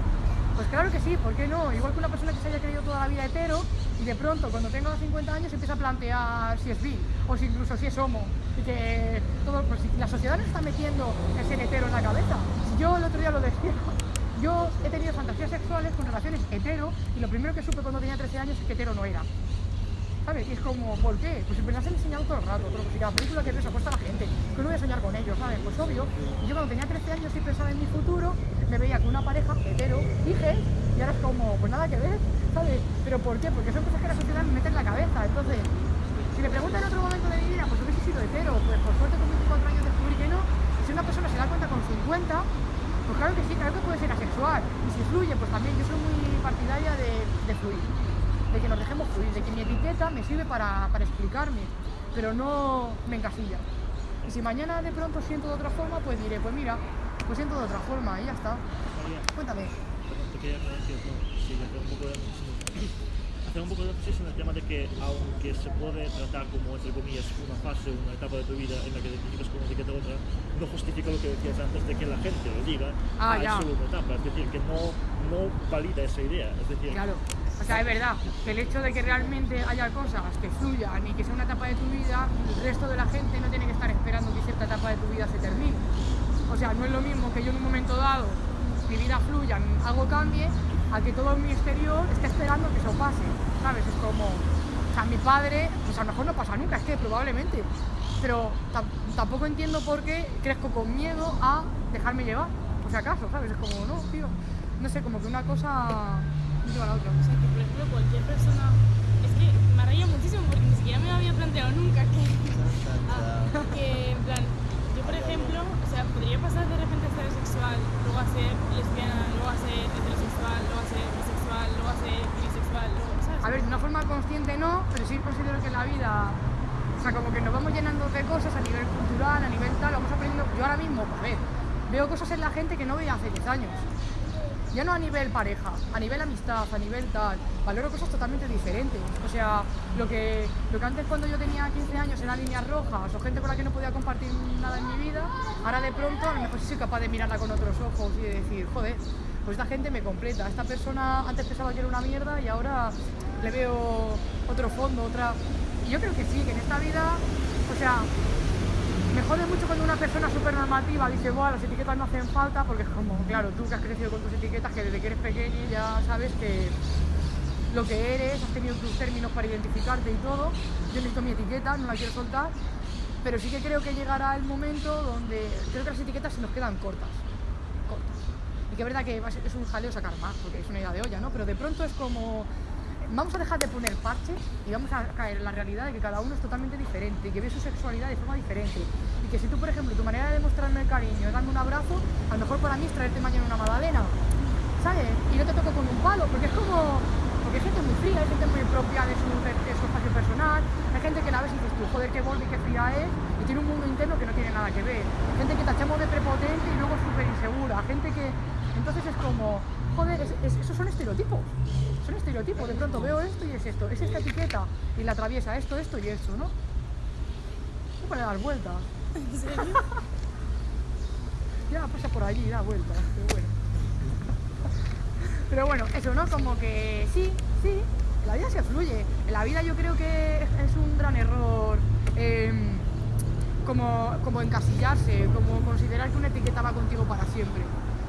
Pues claro que sí, ¿por qué no? Igual que una persona que se haya creído toda la vida hetero y de pronto cuando tenga 50 años empieza a plantear si es bi o si incluso si es homo y que todo, pues, la sociedad nos está metiendo el ser hetero en la cabeza. Yo el otro día lo decía, yo he tenido fantasías sexuales con relaciones hetero y lo primero que supe cuando tenía 13 años es que hetero no era. Y es como, ¿por qué? Pues me las han enseñado todo el rato, pero pues si cada película que ves apuesta a la gente, que no voy a soñar con ellos, ¿sabes? Pues obvio, y yo cuando tenía 13 años y pensaba en mi futuro, me veía con una pareja hetero, dije, y ahora es como, pues nada que ver, ¿sabes? ¿Pero por qué? Porque son cosas que la sociedad me mete en la cabeza, entonces, si me preguntan en otro momento de mi vida, pues hubiese sido hetero, pues por suerte con 24 años descubrí que no, si una persona se da cuenta con 50, pues claro que sí, claro que puede ser asexual, y si fluye, pues también yo soy muy partidaria de fluir de que nos dejemos fluir, de que mi etiqueta me sirve para, para explicarme, pero no me encasilla. Y si mañana de pronto siento de otra forma, pues diré, pues mira, pues siento de otra forma y ya está. María, Cuéntame. te quería decir, no, sí, hacer un poco de hacer un poco de énfasis en el tema de que aunque se puede tratar como entre comillas una fase, una etapa de tu vida en la que te identificas con una etiqueta u otra, no justifica lo que decías antes de que la gente lo diga, Ah, es ya. solo una etapa, es decir, que no, no valida esa idea, es decir, Claro. Sea, es verdad que el hecho de que realmente haya cosas que fluyan y que sea una etapa de tu vida, el resto de la gente no tiene que estar esperando que cierta etapa de tu vida se termine. O sea, no es lo mismo que yo en un momento dado mi vida fluya, algo cambie, a que todo mi exterior esté esperando que eso pase. ¿Sabes? Es como, o sea, mi padre, pues a lo mejor no pasa nunca, es que probablemente. Pero tam- tampoco entiendo por qué crezco con miedo a dejarme llevar, por si acaso, ¿sabes? Es como, no, tío, no sé, como que una cosa no lleva a la otra. O sea, que por ejemplo cualquier persona... Es que me raya muchísimo porque ni siquiera me había planteado nunca que... Ah, que en plan, yo por ejemplo, o sea, podría pasar de repente a ser sexual, luego a ser lesbiana, luego a ser heterosexual, luego a ser bisexual, luego a ser bisexual, luego, ¿sabes? A ver, de una forma consciente no, pero sí considero que la vida, o sea, como que nos vamos llenando de cosas a nivel cultural, a nivel tal, vamos aprendiendo. Yo ahora mismo, a ver, veo cosas en la gente que no veía hace 10 años. Ya no a nivel pareja, a nivel amistad, a nivel tal. Valoro cosas totalmente diferentes. O sea, lo que, lo que antes cuando yo tenía 15 años eran líneas rojas o gente con la que no podía compartir nada en mi vida, ahora de pronto a lo mejor sí soy capaz de mirarla con otros ojos y de decir, joder, pues esta gente me completa. Esta persona antes pensaba que era una mierda y ahora le veo otro fondo, otra... Y yo creo que sí, que en esta vida, o sea, me jode mucho cuando una persona súper normativa dice, bueno, las etiquetas no hacen falta, porque es como, claro, tú que has crecido con tus etiquetas, que desde que eres pequeño ya sabes que lo que eres, has tenido tus términos para identificarte y todo. Yo necesito mi etiqueta, no la quiero soltar, pero sí que creo que llegará el momento donde creo que las etiquetas se nos quedan cortas. cortas. Y que es verdad que es un jaleo sacar más, porque es una idea de olla, ¿no? Pero de pronto es como, vamos a dejar de poner parches y vamos a caer en la realidad de que cada uno es totalmente diferente y que ve su sexualidad de forma diferente. Y que si tú, por ejemplo, tu manera de demostrarme el cariño es darme un abrazo, a lo mejor para mí es traerte mañana una magdalena, ¿sabes? Y no te toco con un palo, porque es como... Porque hay gente muy fría, hay gente muy propia de su, de espacio personal, hay gente que la ves y dices tú, joder, qué borde, qué fría es, y tiene un mundo interno que no tiene nada que ver. Gente que tachamos de prepotente y luego súper insegura, gente que... Entonces es como, joder, es- es- esos son estereotipos. Son estereotipos, de pronto veo esto y es esto, es esta etiqueta y la atraviesa esto, esto y esto, ¿no? No puede dar vueltas. ¿En serio? Ya pasa por allí, da vueltas, pero bueno. Pero bueno, eso, ¿no? Como que sí, sí, la vida se fluye. En la vida yo creo que es un gran error em, como, como encasillarse, como considerar que una etiqueta va contigo para siempre.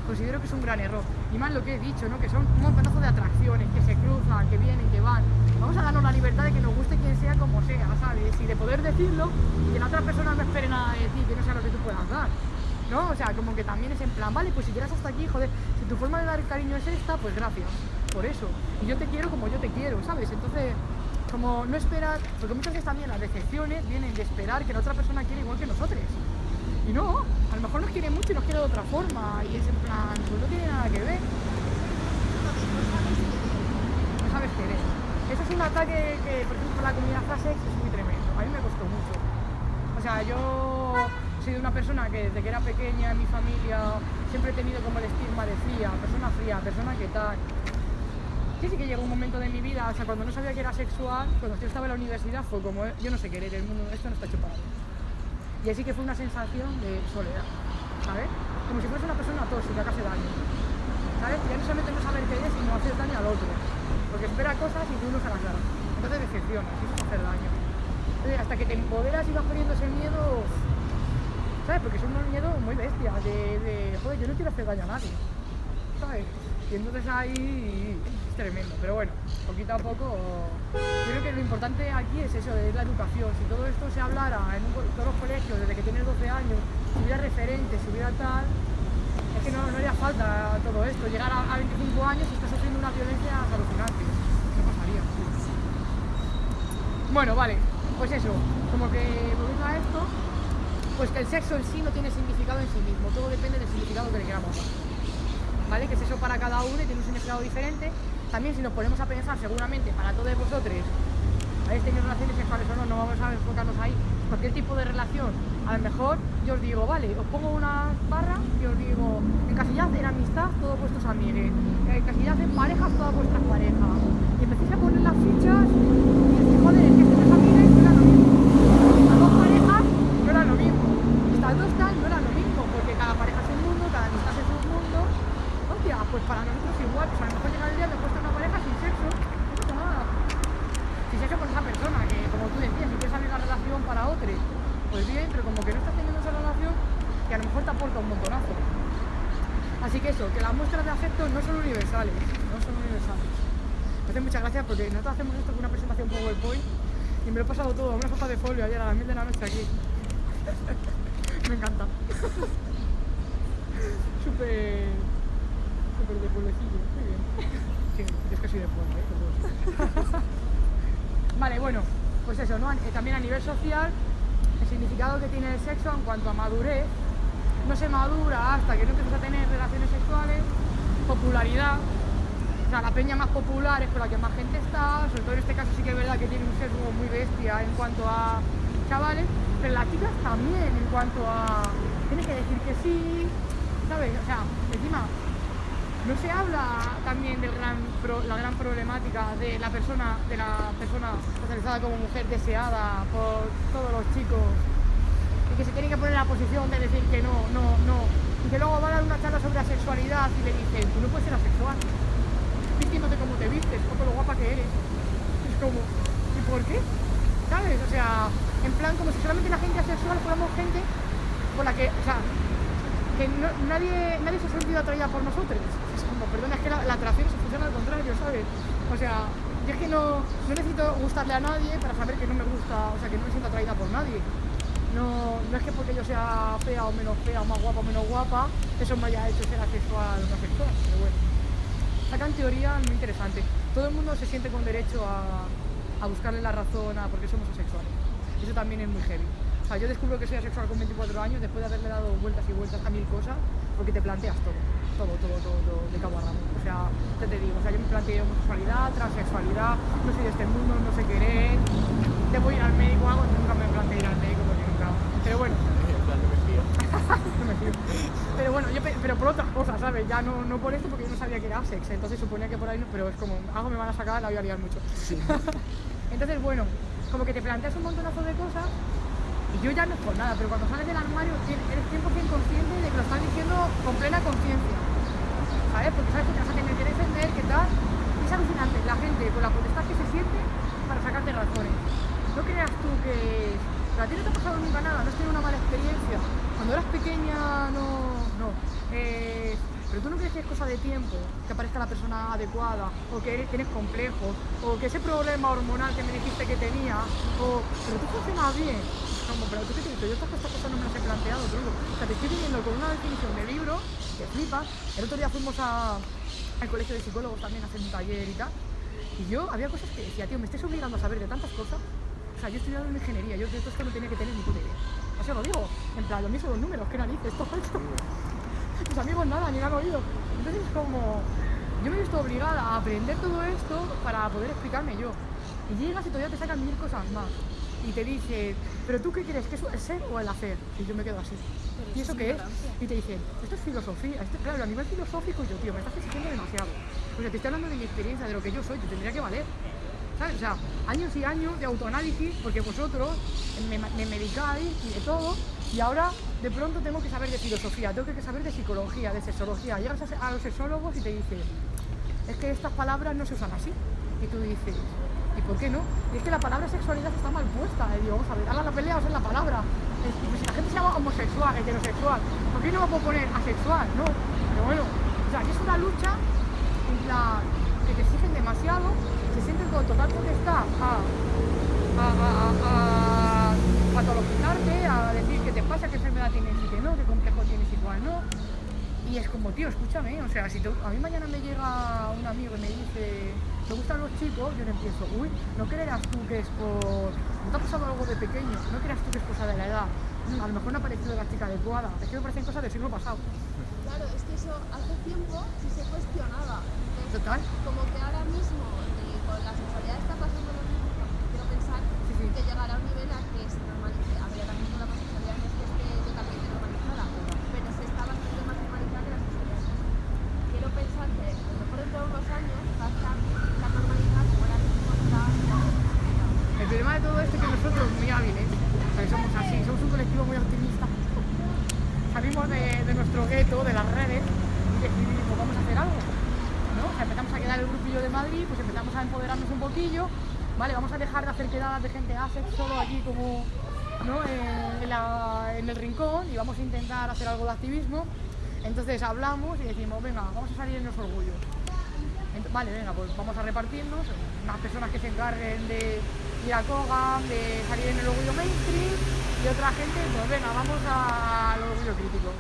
Considero que es un gran error. Y más lo que he dicho, ¿no? Que son un montonazo de atracciones que se cruzan, que vienen, que van. Vamos a darnos la libertad de que nos guste quien sea como sea, ¿sabes? Y de poder decirlo y que la otra persona no espere nada de ti, que no sea lo que tú puedas dar. ¿no? O sea, como que también es en plan, vale, pues si llegas hasta aquí, joder, si tu forma de dar cariño es esta, pues gracias, por eso. Y yo te quiero como yo te quiero, ¿sabes? Entonces, como no esperar, porque muchas veces también las decepciones vienen de esperar que la otra persona quiere igual que nosotros. Y no, a lo mejor nos quiere mucho y nos quiere de otra forma, y es en plan, pues no tiene nada que ver, no sabes querer. Eso es un ataque que, por ejemplo, la comunidad frasex es muy tremendo. A mí me costó mucho. O sea, yo soy de una persona que desde que era pequeña en mi familia siempre he tenido como el estigma de fría, persona fría, persona que tal. Sí, sí que llegó un momento de mi vida, o sea, cuando no sabía que era sexual, cuando yo estaba en la universidad, fue como, yo no sé querer el mundo, esto no está mí. Y así que fue una sensación de soledad, ¿sabes? Como si fuese una persona tóxica que hace daño. ¿sabes? Ya no solamente no saber qué es, sino hacer daño al otro. Porque espera cosas y tú no se las. Entonces decepcionas, y es hacer daño. Entonces, hasta que te empoderas y vas perdiendo ese miedo, ¿sabes? Porque es un miedo muy bestia, de, de, joder, yo no quiero hacer daño a nadie, ¿sabes? Y entonces ahí tremendo, pero bueno, poquito a poco, creo que lo importante aquí es eso, es la educación. Si todo esto se hablara en todos los colegios desde que tienes 12 años, si hubiera referentes, hubiera tal, es que no, haría falta todo esto. Llegar a, a 25 años y estás sufriendo una violencia alucinante. No pasaría. Bueno, vale, pues eso, como que volviendo a esto, pues que el sexo en sí no tiene significado en sí mismo, todo depende del significado que le queramos. ¿Vale? Que es eso para cada uno y tiene un significado diferente. También si nos ponemos a pensar, seguramente para todos vosotros, habéis tenido relaciones sexuales o no, no vamos a enfocarnos ahí, cualquier tipo de relación, a lo mejor yo os digo, vale, os pongo una barra y os digo, encasillad en amistad todos vuestros amigos, encasillad en parejas todas vuestras parejas, y empecéis a poner las fichas y decís, joder, es que estas amigos no eran lo mismo, estas dos parejas no eran lo mismo, estas dos tal no eran lo mismo, porque cada pareja es un mundo, cada amistad es un mundo, hostia, pues para nosotros igual, pues a lo mejor llega el día de puesto una pareja sin sexo, no pasa nada si sexo con esa persona, que como tú decías, si quieres abrir la relación para otro, pues bien, pero como que no estás teniendo esa relación, que a lo mejor te aporta un montonazo. Así que eso, que las muestras de afecto no son universales, no son universales. Me hace muchas gracias porque nosotros hacemos esto con una presentación PowerPoint y me lo he pasado todo, una hoja de folio ayer a las mil de la noche aquí. me encanta. Súper... Súper de pueblecillo, muy bien. Sí, es que soy de pueblo, ¿eh? Vale, bueno, pues eso, ¿no? Eh, También a nivel social, el significado que tiene el sexo en cuanto a madurez, no se madura hasta que no empiezas a tener relaciones sexuales, popularidad, o sea, la peña más popular es con la que más gente está, sobre todo en este caso sí que es verdad que tiene un sesgo muy bestia en cuanto a chavales, pero las chicas también en cuanto a... tienes que decir que sí, ¿sabes? O sea, encima no se habla también de la gran problemática de la persona, de la persona socializada como mujer deseada por todos los chicos y que se tienen que poner en la posición de decir que no, no, no, y que luego va a dar una charla sobre asexualidad y le dicen, tú no puedes ser asexual, vistiéndote como te vistes o con lo guapa que eres. Es como, ¿y por qué? ¿Sabes? O sea, en plan como si solamente la gente asexual fuéramos gente por la que, o sea, que nadie, nadie se ha sentido atraída por nosotros. Es como, perdona, es que la, la atracción se funciona al contrario, ¿sabes? O sea, yo es que no, no necesito gustarle a nadie para saber que no me gusta, o sea, que no me siento atraída por nadie. No, no es que porque yo sea fea o menos fea, o más guapa o menos guapa, eso me haya hecho ser asexual o no asexual, pero bueno. Sacan teorías muy interesantes. Todo el mundo se siente con derecho a, a buscarle la razón a por qué somos asexuales. Eso también es muy heavy. O sea, yo descubro que soy asexual con 24 años después de haberle dado vueltas y vueltas a mil cosas, porque te planteas todo, todo, todo, todo, todo de cabo a rabo. O sea, te, te digo, o sea, yo me planteo homosexualidad, transexualidad, no soy de este mundo, no sé querer, debo ir al médico o algo, nunca me planteé ir al. Pero bueno. Pero bueno, yo pe- pero por otras cosas, ¿sabes? Ya no, no por esto porque yo no sabía que era sex, entonces suponía que por ahí no, pero es como, algo me van a sacar, la voy a liar mucho. entonces, bueno, como que te planteas un montonazo de cosas y yo ya no es por nada, pero cuando sales del armario eres 100% consciente de que lo están diciendo con plena conciencia. ¿Sabes? Porque sabes que te vas a tener que defender, que tal. Y es alucinante la gente con la potestad que se siente para sacarte razones. No creas tú que... Pero a ti no te ha pasado nunca nada, no has tenido una mala experiencia. Cuando eras pequeña, no... no. Eh, pero tú no crees que es cosa de tiempo que aparezca la persona adecuada, o que eres- tienes complejos, o que ese problema hormonal que me dijiste que tenía, o... Pero tú funcionas bien. Como, pero tú qué tienes, yo estas cosas no me las he planteado, tronco. O sea, te estoy viniendo con una definición de libro que flipas. El otro día fuimos al colegio de psicólogos también a hacer un taller y tal. Y yo había cosas que decía, tío, me estáis obligando a saber de tantas cosas. Sea, yo estoy estudiando ingeniería, yo de todo esto no tenía que tener ni puta idea. O sea, lo digo, en plan, lo mismo los números, qué narices, todo esto. Mis amigos nada, ni lo han oído. Entonces es como, yo me he visto obligada a aprender todo esto para poder explicarme yo. Y llegas y todavía te sacan mil cosas más. Y te dicen, pero tú qué crees, que es el ser o el hacer? Y yo me quedo así. ¿Y eso qué es? Y te dicen, esto es filosofía. Esto, claro, a nivel filosófico, yo, tío, me estás exigiendo demasiado. O sea, te estoy hablando de mi experiencia, de lo que yo soy, te tendría que valer. O sea, años y años de autoanálisis, porque vosotros me, me medicáis y de todo, Y ahora de pronto tengo que saber de filosofía, tengo que saber de psicología, de sexología. Llegas a, los sexólogos y te dicen, es que estas palabras no se usan así. Y tú dices, ¿y por qué no? Y es que la palabra sexualidad está mal puesta. Y digo, vamos a ver, ahora la pelea ser la palabra. Es pues, si la gente se llama homosexual, heterosexual, ¿por qué no va a poner asexual? No, pero bueno, o sea, es una lucha que te exigen demasiado, total potestad a, a, a, patologizarte, a decir qué te pasa, qué enfermedad tienes y qué no, qué complejo tienes y cuál no. Y es como, tío, escúchame, o sea, si tú- a mí mañana me llega un amigo y me dice, ¿te gustan los chicos? Yo le empiezo, uy, no creerás tú que es por... ¿No te ha pasado algo de pequeño? ¿No creerás tú que es cosa de la edad? A lo mejor no ha parecido la chica adecuada. Es que me parecen cosas del siglo pasado. Claro, es que eso hace tiempo sí se cuestionaba. Entonces, Total. como que ahora mismo eh, con la sexualidad está pasando lo mismo, porque quiero pensar Sí, sí. Que llegará a un nivel a que se normalice. A ver, ahora mismo la homosexualidad no es que esté totalmente normalizada, pero se está bastante más normalizada que la sexualidad. Quiero pensar que a lo mejor dentro de unos años va a estar tan normalizada como ahora mismo está la sexualidad. El problema de todo esto es que nosotros, muy hábiles, o sea, somos así, somos un colectivo muy optimista, salimos de, de nuestro gueto, de las redes, y decidimos, vamos a hacer algo. ¿no? O sea, empezamos a quedar el grupillo de Madrid, pues empezamos a empoderarnos un poquillo, ¿vale? Vamos a dejar de hacer solo aquí como, ¿no? En, el rincón y vamos a intentar hacer algo de activismo. Entonces hablamos y decimos, venga, vamos a salir en los orgullos. Vale, venga, pues vamos a repartirnos, unas personas que se encarguen de ir a Kogan, de salir en el orgullo mainstream y otra gente, pues venga, vamos al orgullo crítico.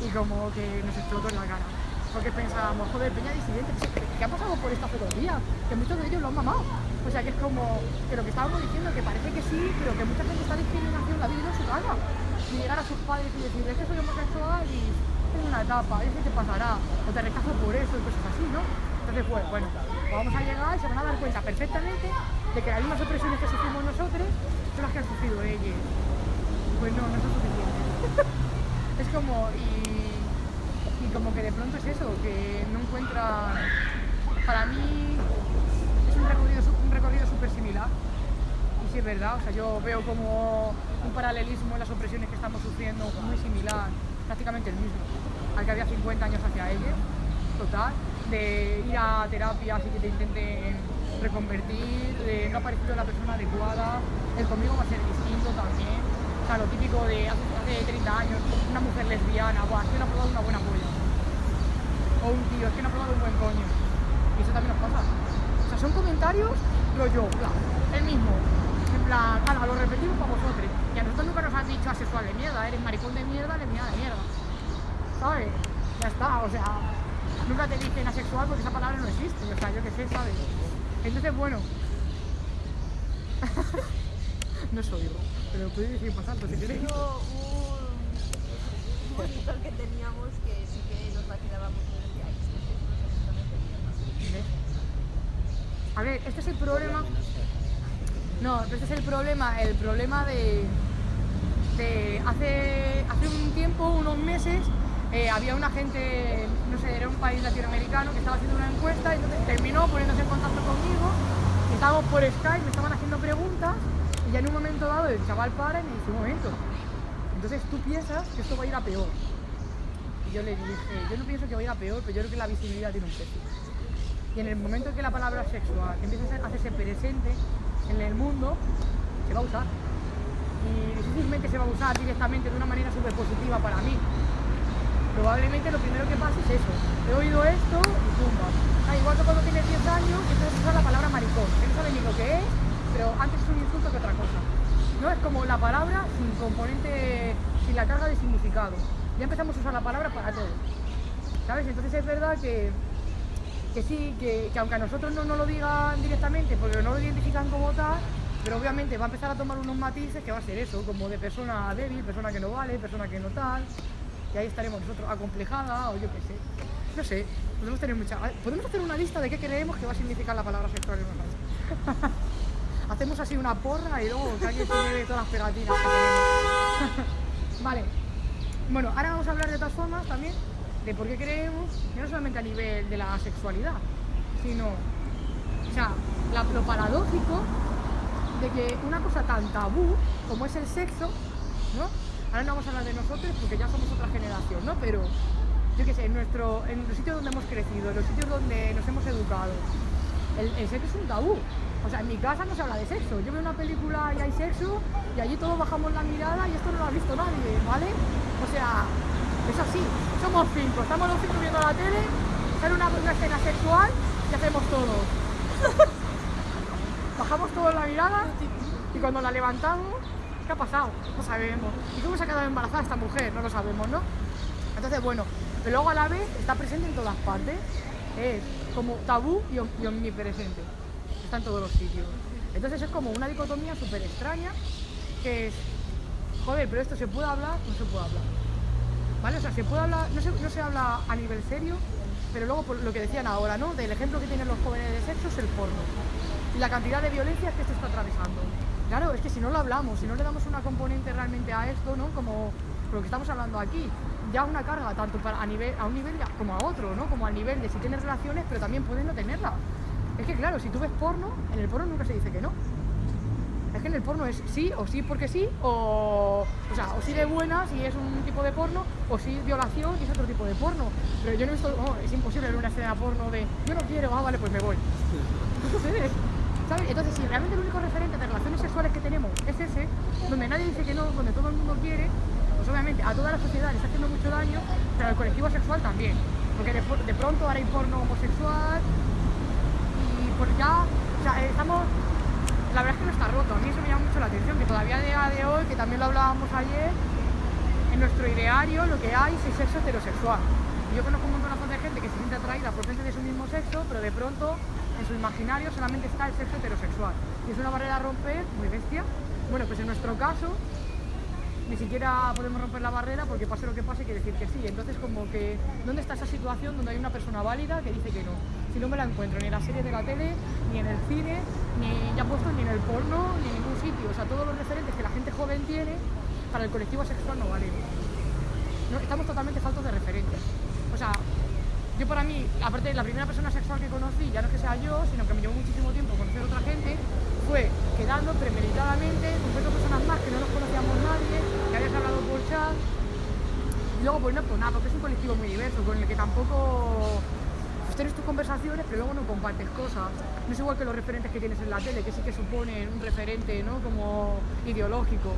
Y como que nos explotó en la cara. Porque pensábamos, joder, Peña Disidente, ¿qué, qué ha pasado por esta fotografía? Que muchos de ellos lo han mamado. O sea, que es como que lo que estábamos diciendo, que parece que sí, pero que mucha gente está discriminación la vivido en su casa. Y llegar a sus padres y decirles que soy homosexual y es una etapa, es que te pasará, o te rechazo por eso y cosas así, ¿no? Entonces, pues, bueno, vamos a llegar y se van a dar cuenta perfectamente de que las mismas opresiones que sufrimos nosotros son las que han sufrido ellos. Pues no, no son suficientes. es como, y, y como que de pronto es eso, que no encuentran, para mí es un recorrido, recorrido súper similar. Y sí es verdad, o sea, yo veo como un paralelismo en las opresiones que estamos sufriendo muy similar, prácticamente el mismo, al que había 50 años hacia ellos, total, de ir a terapias y que te intenten reconvertir, de no ha parecido la persona adecuada, el conmigo va a ser distinto también, o sea, lo típico de hace 30 años, una mujer lesbiana, Buah, es que no ha probado una buena polla, o un tío, es que no ha probado un buen coño, y eso también nos pasa. O sea, son comentarios rollo, plan, el mismo. En plan, lo repetimos para vosotros. Y a nosotros nunca nos han dicho asexual de mierda, eres maricón de mierda, de mierda. ¿Sabes? Ya está, o sea, nunca te dicen asexual porque esa palabra no existe. O sea, yo qué sé, ¿sabes? Entonces, bueno. no soy yo, pero podéis decir más alto si queréis. Un monitor que teníamos que sí que nos vacilaba mucho y decía, "Ay, es que sois unos absolutamente mierda". ¿Ves? A ver, este es el problema. No, este es el problema, el problema de, hace, hace un tiempo, unos meses, eh, había una gente, no sé, era un país latinoamericano que estaba haciendo una encuesta y entonces terminó poniéndose en contacto conmigo, estábamos por Skype, me estaban haciendo preguntas y ya en un momento dado el chaval para y me dice, un momento, entonces tú piensas que esto va a ir a peor. Y yo le dije, yo no pienso que va a ir a peor, pero yo creo que la visibilidad tiene un precio. Y en el momento en que la palabra sexual empieza a hacerse presente en el mundo, se va a usar. Y difícilmente se va a usar directamente de una manera súper positiva para mí. Probablemente lo primero que pase es eso. He oído esto y pumba. Ah, igual que cuando tienes 10 años, a usar la palabra maricón, que no sabe ni lo que es, pero antes es un insulto que otra cosa. No es como la palabra sin componente, sin la carga de significado. Ya empezamos a usar la palabra para todo. ¿Sabes? Entonces es verdad que, que sí, que, que aunque a nosotros no nos lo digan directamente, porque no lo identifican como tal, pero obviamente va a empezar a tomar unos matices que va a ser eso, como de persona débil, persona que no vale, persona que no tal, y ahí estaremos nosotros acomplejada o yo qué sé. No sé, podemos tener mucha... Podemos hacer una lista de qué creemos que va a significar la palabra sexual en nosotros. Hacemos así una porra y luego que alguien se todas las pegatinas vale. Bueno, ahora vamos a hablar de todas formas también de por qué creemos, y no solamente a nivel de la sexualidad, sino, o sea, la- lo paradójico de que una cosa tan tabú como es el sexo, ¿no? ahora no vamos a hablar de nosotros porque ya somos otra generación, ¿no? Pero yo qué sé, en, nuestro, en los sitios donde hemos crecido, en los sitios donde nos hemos educado, el sexo es un tabú. O sea, en mi casa no se habla de sexo. Yo veo una película y hay sexo y allí todos bajamos la mirada y esto no lo ha visto nadie, ¿vale? O sea, es así. Somos cinco, estamos los cinco viendo la tele, sale una, una escena sexual y hacemos todo. Bajamos todos la mirada y cuando la levantamos, ¿qué ha pasado? No sabemos. ¿Y cómo se ha quedado embarazada esta mujer? No lo sabemos, ¿no? Entonces, bueno, pero luego a la vez está presente en todas partes. Es como tabú y, om- y omnipresente. Está en todos los sitios. Entonces es como una dicotomía súper extraña que es, joder, pero esto se puede hablar, no se puede hablar. O sea, hablar, no se, no se habla a nivel serio, pero luego por lo que decían ahora, ¿no? Del ejemplo que tienen los jóvenes de sexo es el porno. Y la cantidad de violencia que esto está atravesando. Claro, es que si no lo hablamos, si no le damos una componente realmente a esto, ¿no? Como lo que estamos hablando aquí, ya una carga tanto para, a, a un nivel como a otro, ¿no? Como al nivel de si tienes relaciones, pero también puedes no tenerlas. Es que claro, si tú ves porno, en el porno nunca se dice que no. Es que en el porno es sí o sí porque sí, o, o sea, o sí de buenas y es un tipo de porno, o sí violación y es otro tipo de porno. Pero yo no he visto, oh, es imposible ver una escena porno de yo no quiero, ah, vale, pues me voy. Sucede. ¿Sabes? Entonces, si realmente el único referente de relaciones sexuales que tenemos es ese, donde nadie dice que no, donde todo el mundo quiere, pues obviamente a toda la sociedad le está haciendo mucho daño, pero al colectivo sexual también. Porque de, de pronto ahora hay porno homosexual, y por ya, estamos, la verdad es que no está roto, a mí eso me llama mucho la atención, que todavía a día de hoy, que también lo hablábamos ayer, en nuestro ideario lo que hay es el sexo heterosexual. Yo conozco un montón de gente que se siente atraída por gente de su mismo sexo, pero de pronto en su imaginario solamente está el sexo heterosexual. Y es una barrera a romper muy bestia. Bueno, pues en nuestro caso ni siquiera podemos romper la barrera porque pase lo que pase quiere decir que sí. Entonces como que, ¿dónde está esa situación donde hay una persona válida que dice que no? Si no me la encuentro ni en las series de la tele, ni en el cine, ni ya puesto ni en el porno, ni en ningún sitio. O sea, todos los referentes que la gente joven tiene para el colectivo sexual no valen. Estamos totalmente faltos de referentes. O sea, yo para mí, aparte la primera persona sexual que conocí, ya no es que sea yo, sino que me llevó muchísimo tiempo conocer a otra gente, fue quedando premeditadamente con cuatro personas más que no nos conocíamos nadie, que y luego pues no por nada, porque es un colectivo muy diverso, con el que tampoco pues tienes tus conversaciones, pero luego no compartes cosas. No es igual que los referentes que tienes en la tele, que sí que suponen un referente, ¿no? Como ideológico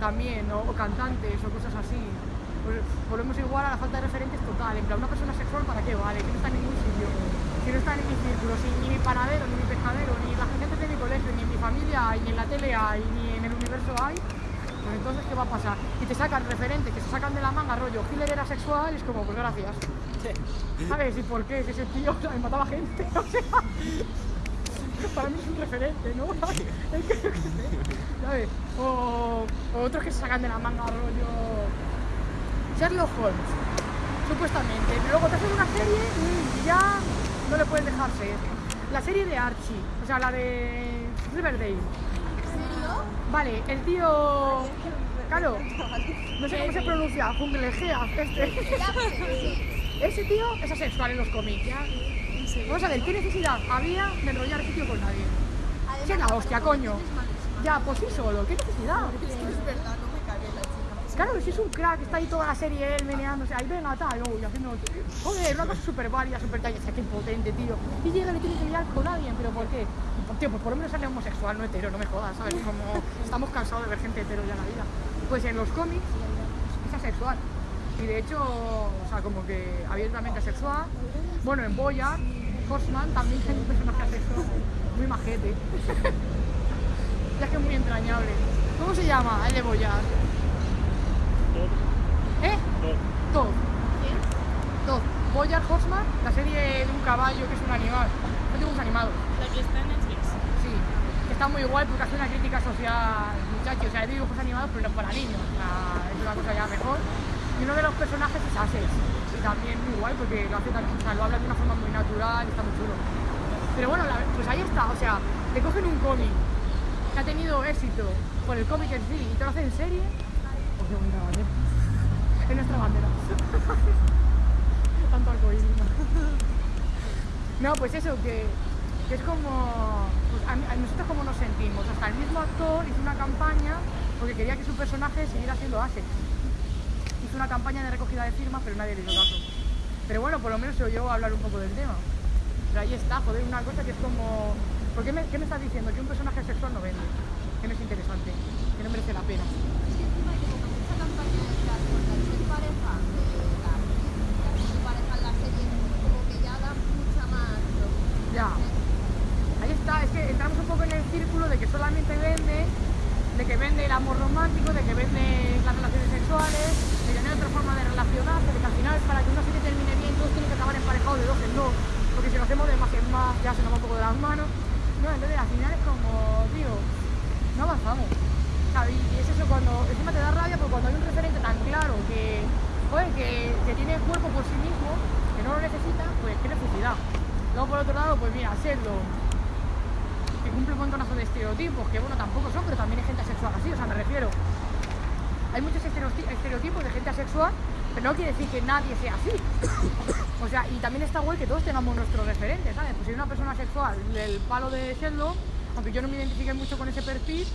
también, o cantantes o cosas así. Pues volvemos igual a la falta de referentes total. En plan, una persona sexual, ¿para qué vale? Que no está en ningún sitio. Si no está en mi círculo, ni mi panadero, ni mi pescadero, ni la gente de mi colegio, ni en mi familia ni en la tele hay, ni en el universo hay, entonces, ¿qué va a pasar? Y te sacan referentes que se sacan de la manga, rollo, Hitler era sexual, y es como, pues gracias. ¿Sabes? ¿Y por qué? Si ese tío o sea, mataba gente, o sea... Para mí es un referente, ¿no? Es que, yo qué sé, ¿sabes? O, o otros que se sacan de la manga, rollo... Sherlock Holmes, supuestamente. Pero luego te hacen una serie y ya no le puedes dejar ser. La serie de Archie, o sea, la de Riverdale. Vale, el tío... Claro, no sé cómo se pronuncia, Junglejea, este. Pues. Ese tío es asexual en los cómics. Vamos a ver, ¿qué necesidad había de enrollar ese tío con nadie? Es la hostia, coño. Ya, por sí solo, ¿qué necesidad? Es que es verdad, no me cae bien la chica. Claro, si es un crack, está ahí toda la serie él meneándose, ahí venga tal, oh, y haciendo... Joder, una cosa súper válida, súper talla, qué impotente, tío. Y llega y tiene que liar con alguien, ¿pero por qué? Tío, pues por lo menos sale homosexual, no hetero, no me jodas, ¿sabes? Como estamos cansados de ver gente hetero ya en la vida. Pues en los cómics es asexual. Y de hecho, o sea, como que abiertamente asexual. Bueno, en Boya, Horseman también es un personaje asexual, muy majete. ya que es muy entrañable. ¿Cómo se llama el de Boyar? Todo, ¿Eh? todo. Todd. Todd. Bojack Horseman, la serie de un caballo que es un animal. No dibujos animados. La que está en Netflix. Sí. Que está muy guay porque hace una crítica social, muchachos. O sea, hay dibujos animados, pero no para niños. O sea, es una cosa ya mejor. Y uno de los personajes es Ases. Y también muy guay porque lo hace también, o sea, lo habla de una forma muy natural y está muy chulo. Pero bueno, la- pues ahí está. O sea, te cogen un cómic que ha tenido éxito por el cómic en sí y te lo hacen en serie. Pues qué bonita bandera. Es nuestra bandera. Tanto arcoíris. No, pues eso, que, es como. Pues nosotros, como nos sentimos? Hasta el mismo actor hizo una campaña porque quería que su personaje siguiera siendo Asex. Hizo una campaña de recogida de firmas, pero nadie le hizo caso. Pero bueno, por lo menos se oyó hablar un poco del tema. Pero ahí está, joder, una cosa que es como... ¿Por qué me, qué me estás diciendo? Que un personaje sexual no vende, que no es interesante, que no merece la pena. Es que encima hay como que mucha campaña detrás, porque al ser pareja de la actriz y al ser pareja en la serie, como que ya da mucha más. Ya. Ahí está, es que entramos un poco en el círculo de que solamente vende, de que vende el amor romántico, de que vende las relaciones sexuales, de que no hay otra forma de relacionarse, de que al final para que una serie termine bien todos tienen que acabar emparejados de dos en dos, porque si lo hacemos de más en más ya se nos va un poco de las manos. No, entonces al final es como, tío, no avanzamos. Y es eso cuando, encima te da rabia porque cuando hay un referente tan claro que, joder, que, tiene cuerpo por sí mismo, que no lo necesita, pues qué necesidad. Luego por otro lado, pues mira, que cumple un montonazo de estereotipos, que bueno, tampoco son, pero también hay gente asexual así, o sea, me refiero. Hay muchos estereoti- estereotipos de gente asexual, pero no quiere decir que nadie sea así. O sea, y también está guay que todos tengamos nuestros referentes, ¿sabes? Pues si una persona sexual del palo de Sheldon, aunque yo no me identifique mucho con ese perfil,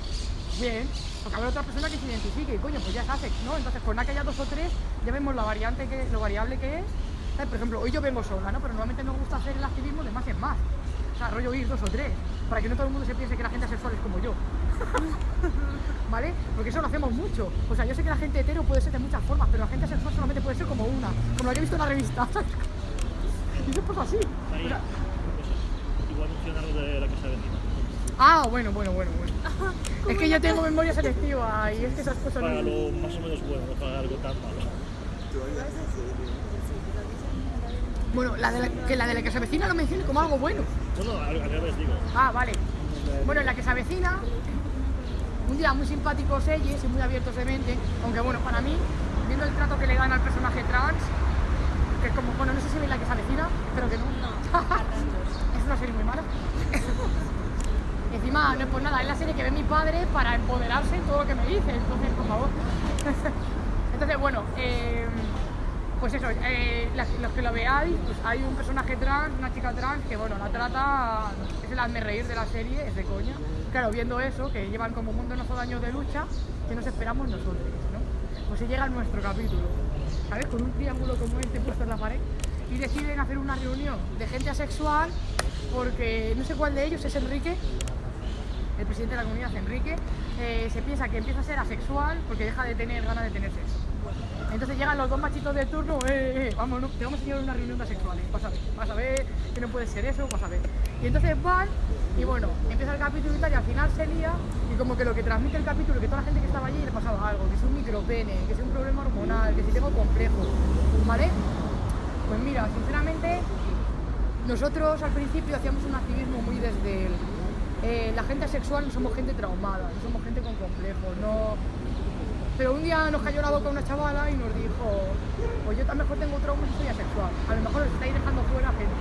bien, porque habrá otra persona que se identifique y coño, pues ya es asex, ¿no? Entonces, con nada que haya dos o tres, ya vemos la variante que, lo variable que es. ¿sabes? Por ejemplo, hoy yo vengo sola, ¿no? Pero normalmente me gusta hacer el activismo de más en más. O sea, rollo ir dos o tres, para que no todo el mundo se piense que la gente asexual es como yo. ¿Vale? Porque eso lo hacemos mucho. O sea, yo sé que la gente hetero puede ser de muchas formas, pero la gente asexual solamente puede ser como una, como lo que he visto en la revista. ¿sabes? Y eso pues así. O sea. Igual menciona lo de la casa vecina. ah, bueno, bueno, bueno, bueno. Es que yo tengo memoria selectiva y es que esas cosas Para no... lo más o menos bueno, no para algo tan malo. Bueno, la de la- que la de la que se avecina lo mencione como algo bueno. No, no, al, al revés digo. Ah, vale. Bueno, la que se avecina, un día muy simpáticos ellos y muy abiertos de mente, aunque bueno, para mí, viendo el trato que le dan al personaje trans, que es como, bueno, no sé si veis la que se avecina, pero que no. es una serie muy mala. Encima, no es por nada, es la serie que ve mi padre para empoderarse en todo lo que me dice, entonces, por favor. entonces, bueno, eh, pues eso, eh, los que lo veáis, pues hay un personaje trans, una chica trans, que bueno, la trata, es el hazme reír de la serie, es de coña. Claro, viendo eso, que llevan como un montón de años de lucha, que nos esperamos nosotros, ¿no? Pues se llega a nuestro capítulo, ¿sabes? Con un triángulo como este puesto en la pared, y deciden hacer una reunión de gente asexual, porque no sé cuál de ellos es Enrique, el presidente de la comunidad, Enrique, eh, se piensa que empieza a ser asexual porque deja de tener ganas de tener sexo. Entonces llegan los dos machitos de turno, eh, eh, vamos, no, te vamos a llevar una reunión de asexuales, vas a ver, vas a ver que no puede ser eso, vas a ver. Y entonces van, y bueno, empieza el capítulo y tal, y al final se lía, y como que lo que transmite el capítulo, que toda la gente que estaba allí le pasaba algo, que es un micropene, que es un problema hormonal, que si tengo complejo, ¿vale? Pues mira, sinceramente, nosotros al principio hacíamos un activismo muy desde el, eh, la gente asexual no somos gente traumada, no somos gente con complejos, no... Pero un día nos cayó la boca una chavala y nos dijo, pues yo lo mejor tengo traumas y soy asexual, a lo mejor os estáis dejando fuera gente.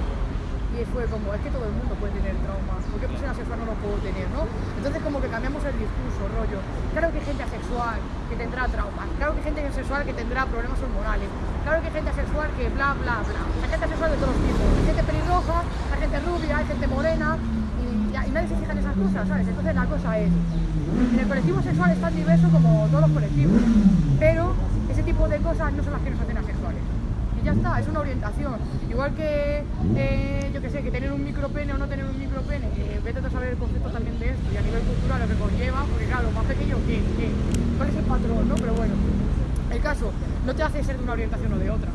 Y fue como, es que todo el mundo puede tener traumas, ¿por qué por ser asexual no lo puedo tener, no? Entonces como que cambiamos el discurso, rollo. Claro que hay gente asexual que tendrá traumas, claro que hay gente asexual que tendrá problemas hormonales, claro que hay gente asexual que bla, bla, bla. Hay gente asexual de todos los tipos, hay gente pelirroja, hay gente rubia, hay gente morena, y nadie se fija en esas cosas, ¿sabes? Entonces la cosa es, en el colectivo sexual es tan diverso como todos los colectivos, pero ese tipo de cosas no son las que nos hacen asexuales. Y ya está, es una orientación. Igual que, eh, yo que sé, que tener un micropene o no tener un micropene, que vete a saber el concepto también de esto y a nivel cultural lo que conlleva, porque claro, más pequeño, ¿qué? ¿Qué? ¿Cuál es el patrón, no? Pero bueno, el caso no te hace ser de una orientación o de otra.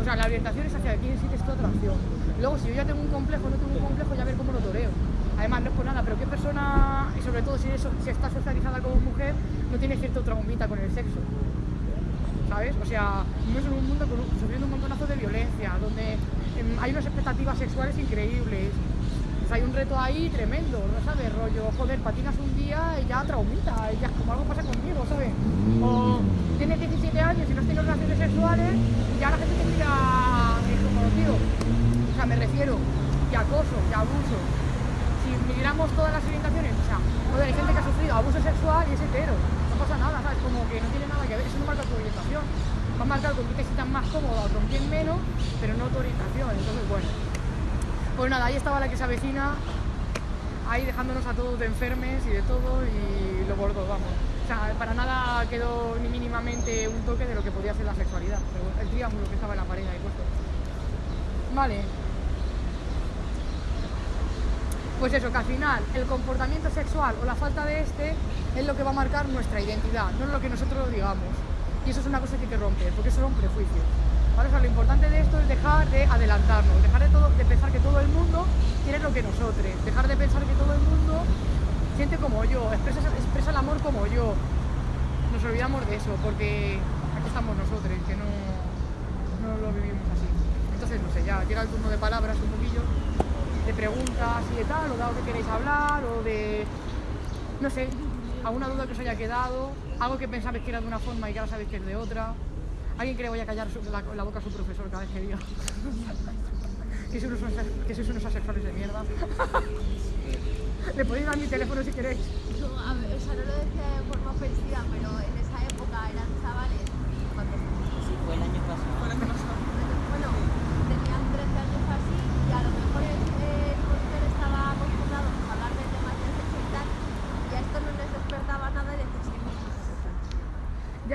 O sea, la orientación es hacia quién sientes tu atracción. Luego, si yo ya tengo un complejo no tengo un complejo, ya ver cómo lo toreo. Además, no es por nada, pero qué persona, y sobre todo si, está socializada como mujer, no tiene cierto traumita con el sexo. ¿Sabes? O sea, vivimos en un mundo con sufriendo un montonazo de violencia, donde em, hay unas expectativas sexuales increíbles. Pues hay un reto ahí tremendo, ¿no sabes? Rollo, joder, patinas un día y ya traumita, y ya como algo pasa conmigo, ¿sabes? O tienes 17 años y no has tenido relaciones sexuales y ya la gente te mira eh, como tío. O sea, me refiero, y acoso, y abuso. Si miramos todas las orientaciones, o sea, joder, hay gente que ha sufrido abuso sexual y es hetero. No pasa nada, ¿sabes? Como que no tiene nada que ver, eso no marca tu orientación. Va a marcar con quién te sientas más cómoda o con quién menos, pero no tu orientación. Entonces, bueno. Pues nada, ahí estaba la que se avecina, ahí dejándonos a todos de enfermes y de todo, y lo gordo, vamos. sea, para nada quedó ni mínimamente un toque de lo que podía ser la sexualidad. Pero el triángulo que estaba en la pared ahí puesto. Vale. Pues eso, que al final el comportamiento sexual o la falta de este es lo que va a marcar nuestra identidad, no es lo que nosotros digamos. Y eso es una cosa que hay que romper, porque eso son prejuicios. ¿Vale? O lo importante de esto es dejar de adelantarnos, dejar de, todo, de pensar que todo el mundo quiere lo que nosotros, dejar de pensar que todo el mundo siente como yo, expresa, expresa el amor como yo. Nos olvidamos de eso, porque aquí estamos nosotros, que no, no lo vivimos así. Entonces, no sé, ya llega el turno de palabras un poquillo, de preguntas y de tal, o de algo que queréis hablar, o de, no sé, alguna duda que os haya quedado, algo que pensabais que era de una forma y que ahora sabéis que es de otra. ¿Alguien cree que voy a callar su- la, la boca a su profesor cada vez que diga? que sois unos, que sois unos asexuales de mierda. Le podéis dar mi teléfono si queréis. No, a ver, o sea, no lo decía de forma ofensiva, pero en esa época eran chavales, cuando, Sí, fue el año pasado. bueno, tenían 13 años o así, y a lo mejor el, el monitor estaba acostumbrado a hablar de temas de sexo y tal, y a esto no les despertaba nada y decís que no es sexo.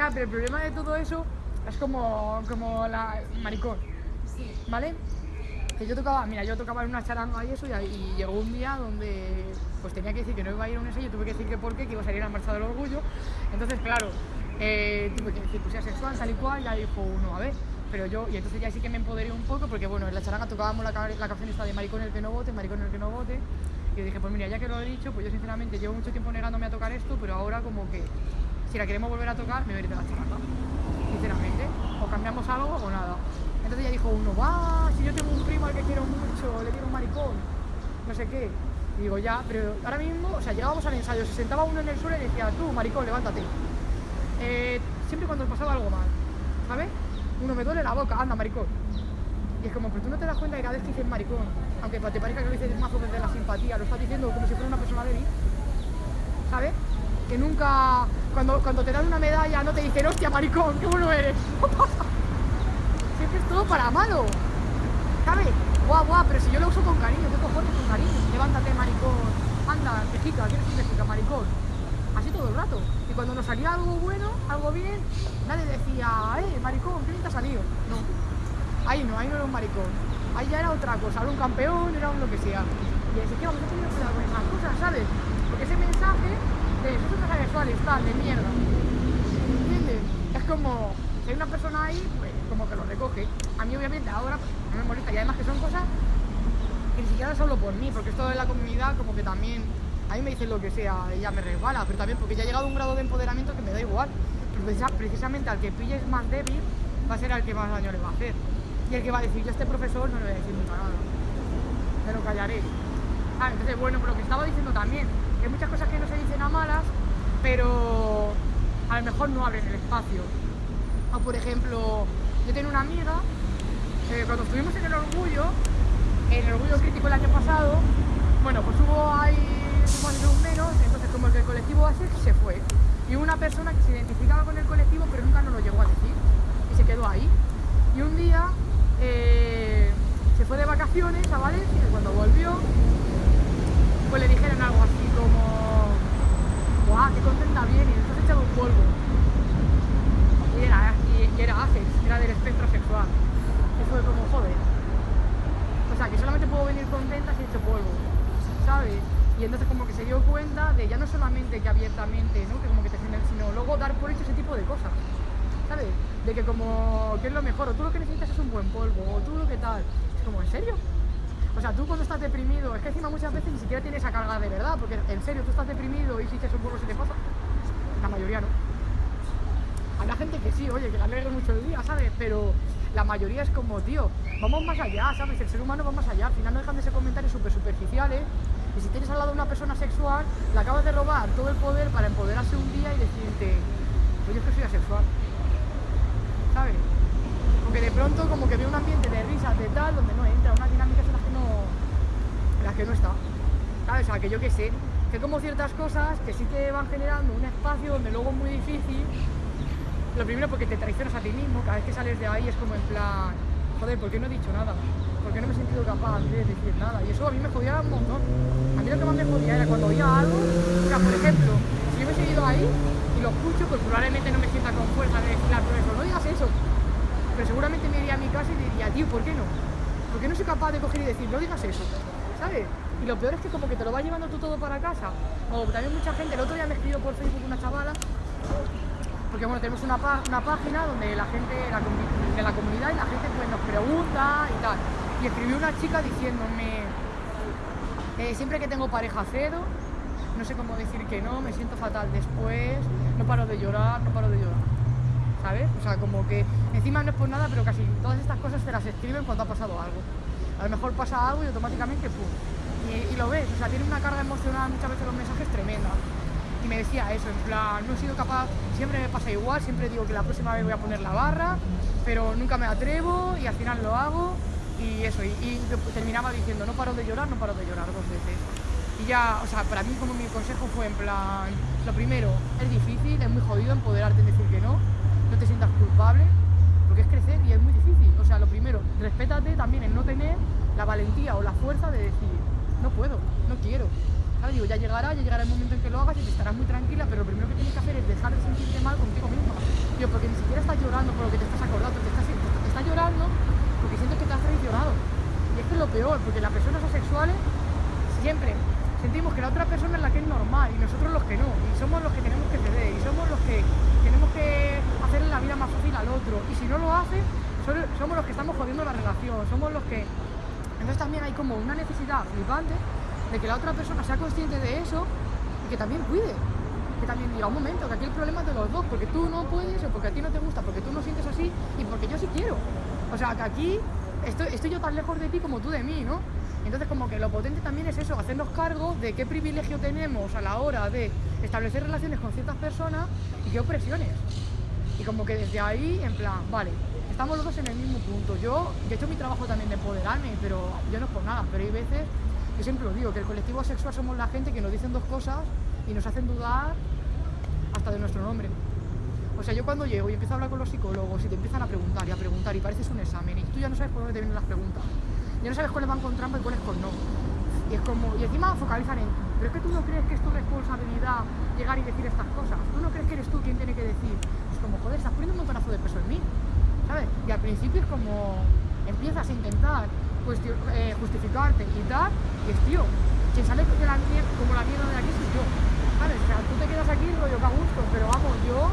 Ya, pero el problema de todo eso es como, como la maricón, Sí. ¿vale? Que yo tocaba, mira, yo tocaba en una charanga y eso, y, y llegó un día donde pues tenía que decir que no iba a ir a un ensayo, tuve que decir que por qué, que iba a salir a la marcha del orgullo. Entonces, claro, eh, tuve que decir que sea sexual, tal y cual, ya dijo uno, a ver. Pero yo, y entonces ya sí que me empoderé un poco, porque bueno, en la charanga tocábamos la canción esta de Maricón el que no vote, Maricón el que no vote. Y yo dije, pues mira, ya que lo he dicho, pues yo sinceramente llevo mucho tiempo negándome a tocar esto, pero ahora como que si la queremos volver a tocar, me de la charanga. Sinceramente. O cambiamos algo o nada. Entonces ya dijo uno, va, si yo tengo un primo al que quiero mucho, le quiero un maricón, no sé qué. Y digo, ya, pero ahora mismo, o sea, llegábamos al ensayo, se sentaba uno en el suelo y decía, tú, maricón, levántate. Eh, siempre cuando pasaba algo mal, ¿sabes? Uno me duele la boca, anda, maricón. Y es como, pero tú no te das cuenta que cada vez que dices maricón, aunque te parezca que lo dices más desde la simpatía, lo estás diciendo como si fuera una persona débil, ¿sabes? Nunca, cuando, cuando te dan una medalla, no te dicen, hostia, maricón, qué bueno eres. Siempre es todo para malo, ¿sabes? Guau, guau, pero si yo lo uso con cariño, ¿qué cojones con cariño? Levántate, maricón, anda, quejica, ¿quieres un quejica, maricón? Así todo el rato. Y cuando nos salía algo bueno, algo bien, nadie decía, eh, maricón, ¿qué te ha salido? No. Ahí no, ahí no era un maricón. Ahí ya era otra cosa, era un campeón, era un lo que sea. Y así que vamos a tener cuidado con esas cosas, ¿sabes? Porque ese mensaje de mierda. ¿Entiendes? Es como, si hay una persona ahí, pues como que lo recoge. A mí obviamente ahora pues, no me molesta y además que son cosas que ni siquiera solo por mí, porque esto de la comunidad como que también a mí me dicen lo que sea ya me resbala, pero también porque ya ha llegado a un grado de empoderamiento que me da igual. Pero precisa- precisamente al que pilles más débil va a ser al que más daño le va a hacer. Y el que va a decir, yo a este profesor no le voy a decir nunca nada. Me lo callaré. Ah, entonces, bueno, pero lo que estaba diciendo también, hay muchas cosas que no se dicen a malas, pero a lo mejor no abren el espacio. O por ejemplo, yo tengo una amiga, eh, cuando estuvimos en el orgullo, en el orgullo crítico el año pasado, bueno, pues hubo ahí más un menos, entonces como el del colectivo ASEC se fue. Y una persona que se identificaba con el colectivo, pero nunca nos lo llegó a decir. Y se quedó ahí. Y un día eh, se fue de vacaciones a Valencia y cuando volvió, le dijeron algo así como, ¡guau, qué contenta viene! Y entonces echado un polvo. Y era, y, y era ACES, era del espectro sexual. Y fue como, joder. O sea, que solamente puedo venir contenta si he hecho polvo, ¿sabes? Y entonces como que se dio cuenta de ya no solamente que abiertamente, ¿no? Que como que te sino luego dar por hecho ese tipo de cosas, ¿sabes? De que como, que es lo mejor? O tú lo que necesitas es un buen polvo, o tú lo que tal. Es como, ¿en serio? O sea, tú cuando estás deprimido, es que encima muchas veces ni siquiera tienes esa carga de verdad, porque en serio, tú estás deprimido y si te un polvo se te pasa. La mayoría no. Habrá gente que sí, oye, que le alegre mucho el día, ¿sabes? Pero la mayoría es como, tío, vamos más allá, ¿sabes? El ser humano va más allá. Al final no dejan de ser comentarios súper superficiales. Y si tienes al lado una persona sexual, le acabas de robar todo el poder para empoderarse un día y decirte, yo es que soy asexual. ¿Sabes? Porque de pronto como que ve un ambiente de risas, de tal, donde no entra, unas dinámicas en las que no, en las que no está. ¿Sabes? O sea, que yo qué sé, que como ciertas cosas que sí te van generando un espacio donde luego es muy difícil. Lo primero porque te traicionas a ti mismo, cada vez que sales de ahí es como en plan, joder, ¿por qué no he dicho nada? ¿Por qué no me he sentido capaz de decir nada? Y eso a mí me jodía un montón. A mí lo que más me jodía era cuando oía algo, o sea, por ejemplo, si yo hubiese ido ahí y lo escucho, pues probablemente no me sienta con fuerza de decirle al no digas eso. Pero seguramente me iría a mi casa y diría, tío, ¿por qué no? Porque no soy capaz de coger y decir, no digas eso, ¿sabes? Y lo peor es que como que te lo vas llevando tú todo para casa. O también mucha gente, el otro día me escribió por Facebook una chavala, porque bueno, tenemos una, una página donde la gente la de la comunidad y la gente pues nos pregunta y tal. Y escribió una chica diciéndome, eh, siempre que tengo pareja cedo, no sé cómo decir que no, me siento fatal después, no paro de llorar, no paro de llorar. ¿Sabes? O sea, como que encima no es por nada, pero casi todas estas cosas te las escriben cuando ha pasado algo. A lo mejor pasa algo y automáticamente ¡pum! Y, lo ves, o sea, tiene una carga emocional muchas veces los mensajes tremenda. Y me decía eso, en plan, no he sido capaz, siempre me pasa igual, siempre digo que la próxima vez voy a poner la barra, pero nunca me atrevo y al final lo hago. Y eso, y, y terminaba diciendo, no paro de llorar, no paro de llorar dos veces. Y ya, o sea, para mí como mi consejo fue en plan, lo primero, es difícil, es muy jodido empoderarte en decir que no, no te sientas culpable, porque es crecer y es muy difícil. O sea, lo primero, respétate también en no tener la valentía o la fuerza de decir, no puedo, no quiero. ¿Sabes? Digo, ya llegará, ya llegará el momento en que lo hagas y te estarás muy tranquila, pero lo primero que tienes que hacer es dejar de sentirte mal contigo misma. Digo, porque ni siquiera estás llorando por lo que te estás acordando, te estás, te estás llorando porque sientes que te has traicionado. Y es que es lo peor, porque las personas asexuales siempre sentimos que la otra persona es la que es normal y nosotros los que no. Y somos los que tenemos que ceder y somos los que tenemos que hacerle la vida más fácil al otro. Y si no lo hace, so- somos los que estamos jodiendo la relación, somos los que... Entonces también hay como una necesidad flipante de que la otra persona sea consciente de eso y que también cuide. Que también diga un momento, que aquí el problema es de los dos, porque tú no puedes o porque a ti no te gusta, porque tú no sientes así y porque yo sí quiero. O sea, que aquí estoy yo tan lejos de ti como tú de mí, ¿no? Entonces como que lo potente también es eso, hacernos cargo de qué privilegio tenemos a la hora de establecer relaciones con ciertas personas y qué opresiones. Y como que desde ahí, en plan, vale, estamos los dos en el mismo punto. Yo, yo he hecho mi trabajo también de empoderarme, pero yo no es por nada, pero hay veces, yo siempre lo digo, que el colectivo sexual somos la gente que nos dicen dos cosas y nos hacen dudar hasta de nuestro nombre. O sea, yo cuando llego y empiezo a hablar con los psicólogos y te empiezan a preguntar y a preguntar y pareces un examen y tú ya no sabes por dónde vienen las preguntas. Ya no sabes cuáles van con trampa y cuáles con no. Y es como, y encima focalizan en, pero es que tú no crees que es tu responsabilidad llegar y decir estas cosas. Tú no crees que eres tú quien tiene que decir. Como, joder, estás poniendo un montonazo de peso en mí. ¿Sabes? Y al principio es como, empiezas a intentar eh, justificarte y tal, y es tío, quien sale de la mier- como la mierda de aquí soy yo. ¿Sabes? O sea, tú te quedas aquí rollo que a gusto, pero vamos, yo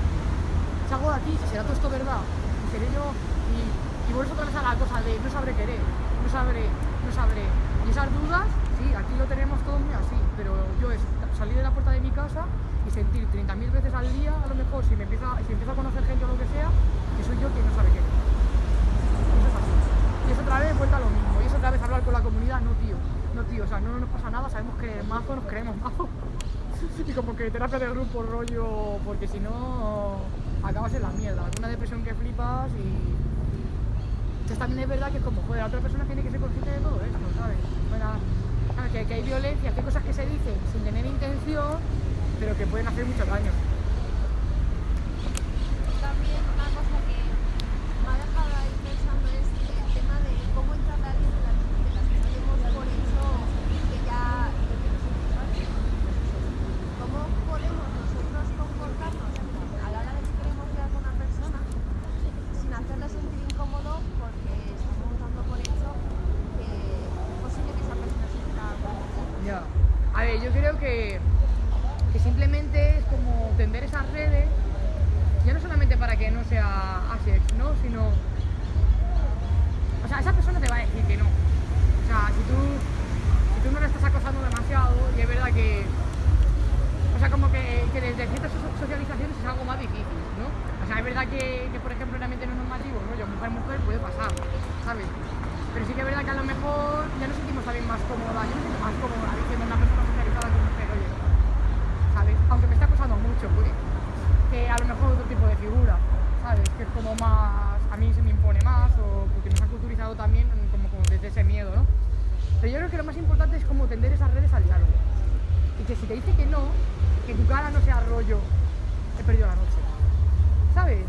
salgo de aquí, será todo esto verdad, y seré yo, y, y vuelves otra vez a la cosa de no sabré querer, no sabré, no sabré. Y esas dudas, sí, aquí lo tenemos todo muy así, pero yo es salir de la puerta de mi casa sentir 30.000 veces al día, a lo mejor, si me empieza, si empiezo a conocer gente o lo que sea, que soy yo quien no sabe. Y eso es así. Y es otra vez vuelta a lo mismo, y es otra vez hablar con la comunidad, no tío, no tío, o sea, no nos pasa nada, sabemos que mazo, nos creemos mazo. Y como que terapia de grupo, rollo, porque si no acabas en la mierda, una depresión que flipas y... Entonces también es verdad que es como, joder, la otra persona tiene que ser consciente de todo esto, ¿sabes? Bueno. Que, que hay violencia, que hay cosas que se dicen sin tener intención, pero que pueden hacer mucho daño. También una cosa que me ha dejado ahí pensando es el tema de cómo entrarle a alguien de las de las que sabemos por hecho que ya que no son sexuales. ¿Cómo podemos nosotros comportarnos a la hora de que queremos quedar con una persona sin hacerle sentir incómodo porque estamos dando por hecho que es posible que esa persona se quiera con nosotros? Ya. A ver, yo creo que, que simplemente es como tender esas redes, ya no solamente para que no sea asex, ¿no? Sino. O sea, esa persona te va a decir que no. O sea, si tú, si tú no le estás acosando demasiado, y es verdad que. O sea, como que, que desde ciertas so- socializaciones es algo más difícil, ¿no? O sea, es verdad que, que, por ejemplo, en ambientes no normativos, rollo mujer-mujer, puede pasar, ¿sabes? Pero sí que es verdad que a lo mejor ya nos sentimos también más cómoda, yo me siento más cómoda diciendo a una persona socializada que mujer, oye, ¿sabes? Aunque me está acosando mucho, pues, que a lo mejor otro tipo de figura, ¿sabes? Que es como más, a mí se me impone más, o porque nos han culturizado también como, como desde ese miedo, ¿no? Pero yo creo que lo más importante es como tender esas redes al diálogo. Y que si te dice que no, que tu cara no sea rollo, he perdido la noche. ¿Sabes?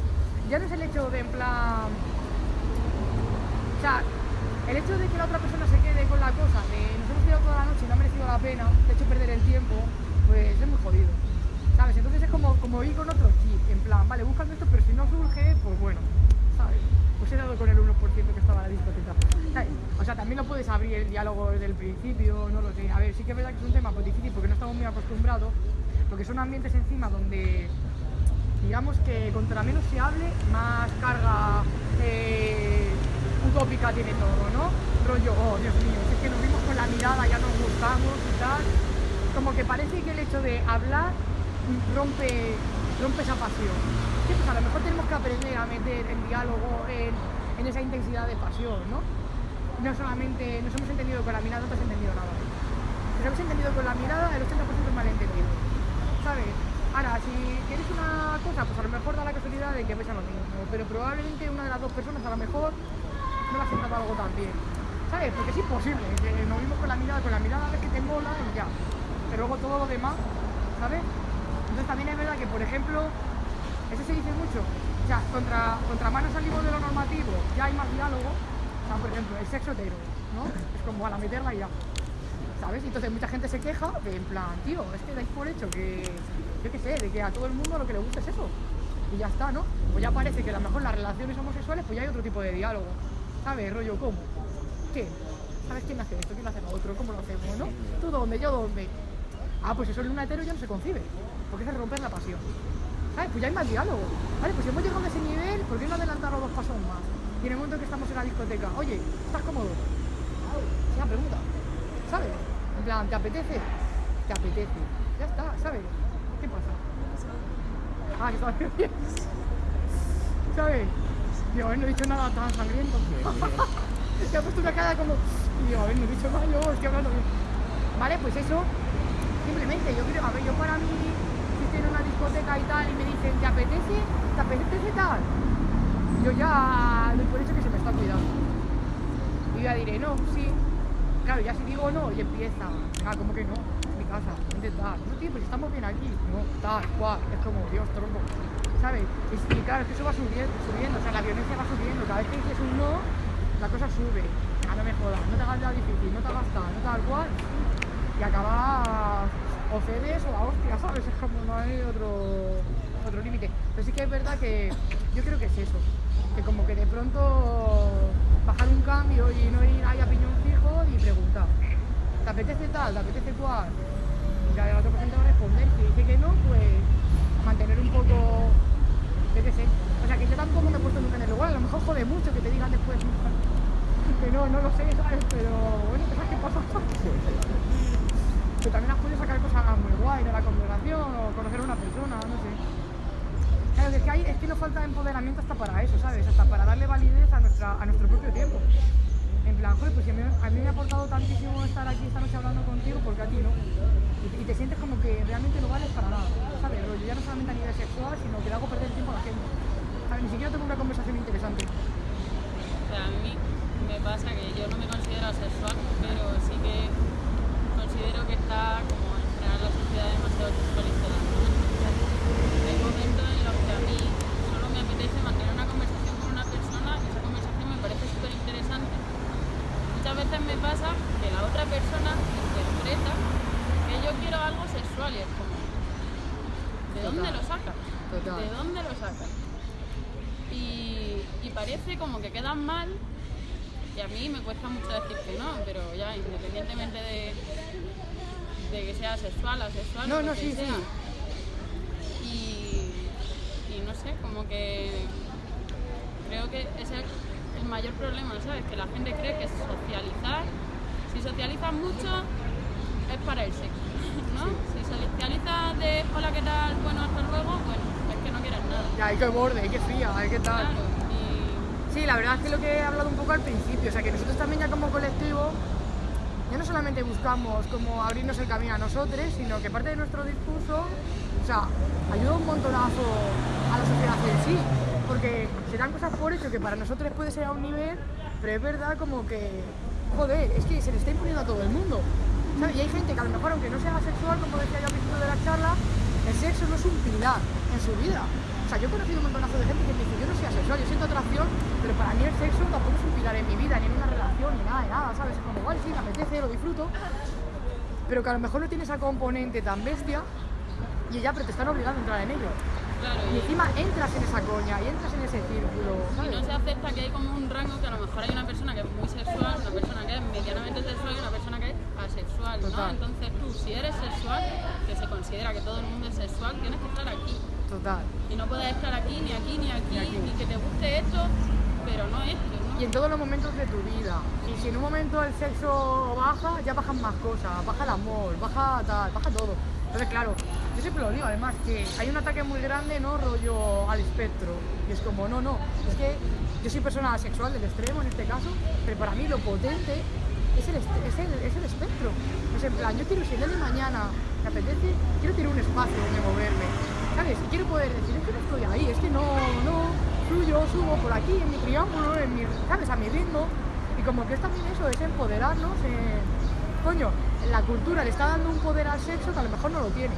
Ya no es el hecho de en plan. O sea, el hecho de que la otra persona se quede con la cosa de nos hemos quedado toda la noche y no ha merecido la pena, te he hecho perder el tiempo, pues es muy jodido. ¿Sabes? Entonces es como, como ir con otro chip, en plan, vale, buscando esto, pero si no surge, pues bueno, ¿sabes? Pues he dado con el 1% que estaba en la discoteca. ¿sabes? O sea, también lo puedes abrir el diálogo desde el principio, no lo sé. A ver, sí que es verdad que es un tema pues, difícil porque no estamos muy acostumbrados, porque son ambientes encima donde, digamos que contra menos se hable, más carga eh, utópica tiene todo, ¿no? Rollo, oh, Dios mío, es que nos vimos con la mirada, ya nos gustamos y tal. Como que parece que el hecho de hablar rompe, rompe esa pasión. Sí, pues a lo mejor tenemos que aprender a meter el diálogo en esa intensidad de pasión, ¿no? No solamente nos hemos entendido con la mirada, no te has entendido nada. Nos hemos entendido con la mirada, el 80% es malentendido. ¿Sabes? Ahora, si quieres una cosa, pues a lo mejor da la casualidad de que ves a lo mismo, pero probablemente una de las dos personas a lo mejor no le ha sentado algo tan bien. ¿Sabes? Porque es imposible, que nos vimos con la mirada, con la mirada ves que te mola y ya. Pero luego todo lo demás, ¿sabes? Entonces también es verdad que, por ejemplo, eso se dice mucho. O sea, contra, contra manos salimos de lo normativo, ya hay más diálogo. O sea, por ejemplo, el sexo hetero, ¿no? Es como a la meterla y ya. ¿Sabes? Entonces mucha gente se queja de en plan, tío, es que dais por hecho que, yo qué sé, de que a todo el mundo lo que le gusta es eso. Y ya está, ¿no? Pues ya parece que a lo mejor las relaciones homosexuales, pues ya hay otro tipo de diálogo. ¿Sabes? Rollo, ¿cómo? ¿Qué? ¿Sabes quién hace esto? ¿Quién hace lo otro? ¿Cómo lo hacemos, no? ¿Tú dónde? ¿Yo dónde? Ah, pues eso en un hetero ya no se concibe, porque es romper la pasión. ¿Sabes? Pues ya hay más diálogo. Vale, pues si hemos llegado a ese nivel, ¿por qué no adelantarlo dos pasos más? Y en el momento que estamos en la discoteca, oye, ¿estás cómodo? Es una pregunta, ¿sabes? En plan, ¿te apetece? ¿Te apetece? Ya está, ¿sabes? ¿Qué pasa? Ah, que estaba bien. ¿Sabes? Digo, a ver, no he dicho nada tan sangriento. Se ha puesto una cara como... Digo, a ver, no he dicho nada, yo estoy hablando bien. Vale, pues eso, simplemente, yo creo, a ver, yo para mí, si estoy en una discoteca y tal, y me dicen, ¿te apetece? ¿Te apetece tal? Yo ya doy por hecho que se me está cuidando. Y ya diré, no, sí. Claro, ya si digo no, y empieza, ah, como que no, es mi casa, intentar. No, tío, pues estamos bien aquí. No, tal, cual, es como, Dios, tronco. ¿Sabes? Y, claro, es que eso va subiendo, subiendo, o sea, la violencia va subiendo. Cada vez que dices un no, la cosa sube. Ah, no me jodas, no te hagas la difícil, no te hagas tal, no tal cual. Y acabas o cedes o la hostia, ¿sabes? Es como no hay otro, otro límite. Pero sí que es verdad que yo creo que es eso. Que como que de pronto bajar un cambio y no ir ahí a piñón fijo y preguntar. ¿Te apetece tal? ¿Te apetece cual? Y la otra persona va a responder. Si dice que no, pues mantener un poco, yo qué sé. O sea, que yo tampoco me he puesto nunca en el lugar. A lo mejor jode mucho que te digan después que no, no lo sé, ¿sabes? Pero bueno, ¿sabes qué pasa? que también has podido sacar cosas muy guay de la conversación o conocer a una persona, no sé. Claro, es que, hay, es que nos falta empoderamiento hasta para eso, ¿sabes? Hasta para darle validez a, nuestra, a nuestro propio tiempo. En plan, joder, pues a mí, me ha aportado tantísimo estar aquí esta noche hablando contigo, porque a ti no. Y, te sientes como que realmente no vales para nada, ¿sabes? Rollo, ya no solamente a nivel sexual, sino que le hago perder el tiempo a la gente. ¿Sabes? Ni siquiera tengo una conversación interesante. O sea, a mí me pasa que yo no me considero asexual, pero sí que considero que está como en general la sociedad demasiado sexualizada. Hay momentos en los que a mí solo me apetece mantener una conversación con una persona y esa conversación me parece súper interesante. Muchas veces me pasa que la otra persona interpreta que yo quiero algo sexual y es como, ¿de dónde Total. lo sacas? Total. ¿De dónde lo sacas? Y, y parece como que quedan mal y a mí me cuesta mucho decir que no, pero ya independientemente de, de que sea sexual, asexual, No, no, que sí, sea. sí. Y, y no sé, como que creo que ese es el mayor problema, ¿sabes? Que la gente cree que socializar, si socializas mucho, es para el sexo, ¿no? Si socializas de hola, ¿qué tal? Bueno, hasta luego, bueno, es que no quieres nada. Ya, hay que borde, qué fría, hay que tal. Claro, y Sí, la verdad es que lo que he hablado un poco al principio, o sea que nosotros también ya como colectivo, ya no solamente buscamos como abrirnos el camino a nosotros, sino que parte de nuestro discurso, o sea, ayuda un montonazo a la sociedad en sí, porque se dan cosas por hecho que para nosotros puede ser a un nivel, pero es verdad como que, joder, es que se le está imponiendo a todo el mundo. Y hay gente que a lo mejor, aunque no sea sexual, como decía yo al principio de la charla, el sexo no es un pilar en su vida. O sea, yo he conocido un montonazo de gente que me dice, yo no soy asexual, yo siento atracción, pero para mí el sexo tampoco es un pilar en mi vida, ni en una relación, ni nada de nada, ¿sabes? Es como, igual sí, me apetece, lo disfruto, pero que a lo mejor no tiene esa componente tan bestia Y ya, pero te están obligando a entrar en ello. Claro, Y y, encima entras en esa coña y entras en ese círculo, y ¿sabes? no se acepta que hay como un rango que a lo mejor hay una persona que es muy sexual, una persona que es medianamente sexual y una persona que es asexual, ¿no? Entonces tú, si eres sexual, que se considera que todo el mundo es sexual, tienes que estar aquí. Total. Y no puedes estar aquí, ni aquí, ni aquí, Ni aquí. ni que te guste esto, pero no esto, ¿no? Y en todos los momentos de tu vida. Y si en un momento el sexo baja, ya bajan más cosas. Baja el amor, baja tal, baja todo. Entonces, claro, yo siempre lo digo, además, que hay un ataque muy grande, ¿no? Rollo al espectro. Y es como, no, no, es que yo soy persona asexual del extremo en este caso, pero para mí lo potente es el, es el, es el espectro. Es en plan, yo quiero, si el día de mañana me apetece, quiero tener un espacio donde moverme, ¿sabes? Y quiero poder decir, es que no estoy ahí, es que no, no, fluyo, subo por aquí, en mi triángulo, en mi, ¿sabes? A mi ritmo. Y como que es también eso, es empoderarnos. eh, coño, la cultura le está dando un poder al sexo que a lo mejor no lo tiene.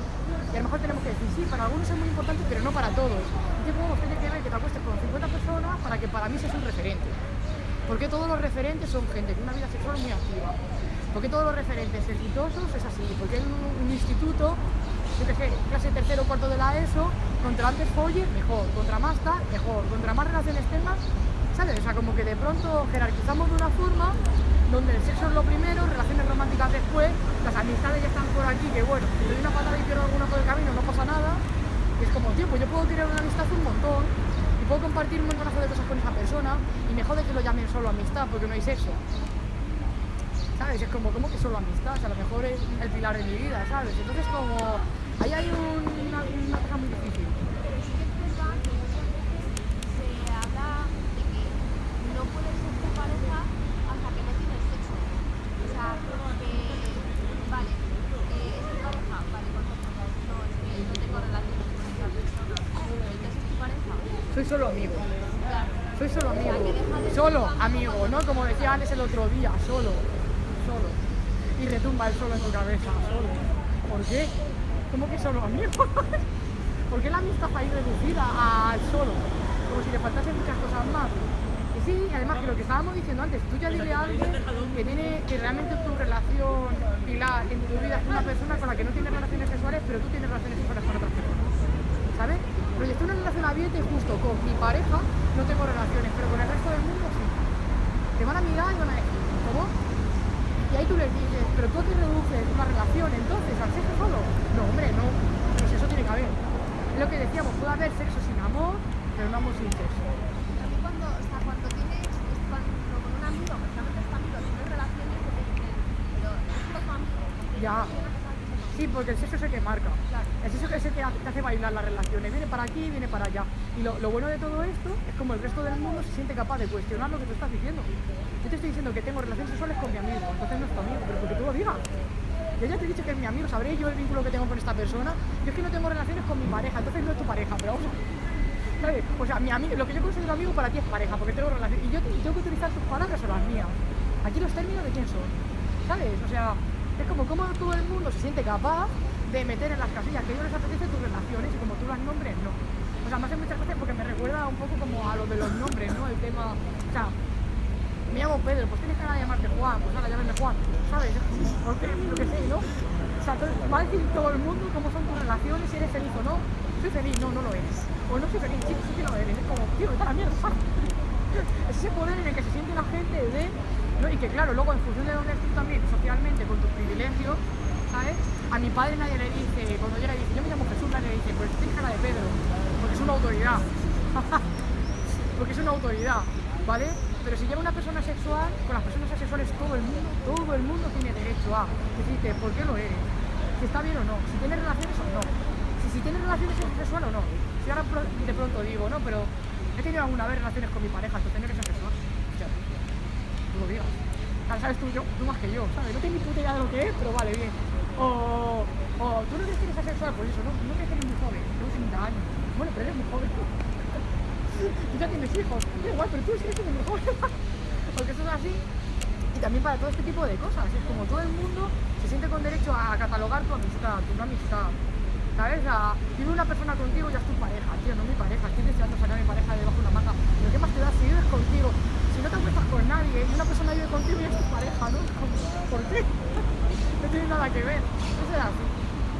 Y a lo mejor tenemos que decir, sí, para algunos es muy importante, pero no para todos. ¿Y qué podemos tener que ver que te acuestes con 50 personas para que para mí seas un referente? Porque todos los referentes son gente con una vida sexual muy activa. Porque todos los referentes exitosos es así. Porque en un, instituto, clase tercero o cuarto de la ESO, contra antes folles, mejor. Contra más tal, mejor. Contra más relaciones tengas, ¿sabes? O sea, como que de pronto jerarquizamos de una forma donde el sexo es lo primero, relaciones románticas después, las amistades ya están por aquí, que bueno, si doy una patada y pierdo alguna por el camino no pasa nada. Y es como, tío, pues yo puedo querer una amistad un montón y puedo compartir un montonazo de cosas con esa persona y me jode que lo llamen solo amistad porque no hay sexo. ¿Sabes? Es como, ¿cómo que solo amistad? O sea, a lo mejor es el pilar de mi vida, ¿sabes? Entonces como, ahí hay un- una, una cosa muy difícil. Pero sí que es verdad que muchas veces se habla de que no puedes ser tu pareja hasta que no tienes sexo. O sea, vale, es tu pareja, vale, ¿cuánto tiempo? No, es que no tengo relaciones con persona. Pero entonces es tu pareja. Soy solo amigo. Soy solo amigo. Solo amigo. ¿no? Como decía Alex el otro día, solo. Solo. Y retumba el solo en tu cabeza, solo. ¿Por qué? ¿Cómo que solo amigo? ¿Por qué la amistad ahí reducida al solo? Como si le faltasen muchas cosas más. Y sí, además que lo que estábamos diciendo antes, tú ya dile a alguien que tiene que realmente tu relación pilar en tu vida es una persona con la que no tienes relaciones sexuales, pero tú tienes relaciones sexuales con otras personas. ¿sabes? En una relación abierta y justo con mi pareja no tengo relaciones, pero con el resto del mundo sí. Te van a mirar y van a decir, ¿cómo? Y ahí tú les dices, pero tú qué reduces una relación entonces, al sexo solo. No, hombre, no, pero sexo tiene que haber. Es lo que decíamos, puede haber sexo sin amor, pero no amor sin sexo. A mí cuando, o sea, cuando tienes, es cuando con un amigo, precisamente es tu amigo, tienes relaciones que te dicen, pero es solo tu amigo. Ya. Sí, porque el sexo es el que marca. Claro. El sexo es el que te hace bailar las relaciones. Viene para aquí, viene para allá. Y lo, lo bueno de todo esto es como el resto del mundo se siente capaz de cuestionar lo que tú estás diciendo. Yo te estoy diciendo que tengo relaciones sexuales con mi amigo, entonces no es tu amigo, pero porque tú lo digas. Yo ya te he dicho que es mi amigo, sabré yo el vínculo que tengo con esta persona. Yo es que no tengo relaciones con mi pareja, entonces no es tu pareja, pero vamos a... ¿Sabes? O sea, mi amigo, lo que yo considero amigo para ti es pareja, porque tengo relaciones. Y yo te- tengo que utilizar tus palabras o las mías. Aquí los términos de quién son. ¿Sabes? O sea, es como cómo todo el mundo se siente capaz de meter en las casillas que ellos les apetece tus relaciones y como tú las nombres, no. O sea, me hace muchas gracias porque me recuerda un poco como a lo de los nombres, ¿no? El tema. O sea, me llamo Pedro, pues tienes ganas de llamarte Juan, pues ahora llámame Juan, ¿sabes? Porque lo que sé, ¿no? O sea, va a decir todo el mundo cómo son tus relaciones, si eres feliz o no. Soy feliz, no, no lo eres. O no soy feliz, sí, sí que lo eres. Es como, tío, la mierda. Es ese poder en el que se siente la gente de... ¿no? Y que claro, luego en función de dónde estés también socialmente, con tus privilegios, ¿sabes? A mi padre nadie le dice, cuando llega y dice, yo me llamo Jesús, nadie le dice, pues tienes cara de Pedro, porque es una autoridad. porque es una autoridad, ¿vale? Pero si llega una persona sexual, con las personas asexuales todo el mundo, todo el mundo tiene derecho a decirte por qué lo eres, si está bien o no, si tienes relaciones o no, si, si tienes relaciones sexuales o no. Si ahora de pronto digo, no, pero he tenido alguna vez relaciones con mi pareja, entonces no que ser sexual. Ya, tú lo digas. Claro, sabes tú, yo, tú más que yo, ¿sabes? No tengo ni puta idea de lo que es, pero vale, bien. O, o tú no crees que eres asexual, pues eso, no, no crees que eres muy joven, tengo 30 años. Bueno, pero eres muy joven. Y ya tienes hijos. Da igual, pero tú siendo muy joven. Porque eso es así. Y también para todo este tipo de cosas. Es como todo el mundo se siente con derecho a catalogar tu amistad, tu no amistad. ¿Sabes? Vive una persona contigo ya es tu pareja, tío, no mi pareja. Estoy deseando sacar a mi pareja debajo de una manga. Pero ¿qué más te da si vives contigo? Si no te acuestas con nadie y una persona vive contigo y es tu pareja, ¿no? ¿Por qué? No tiene nada que ver. Eso es así.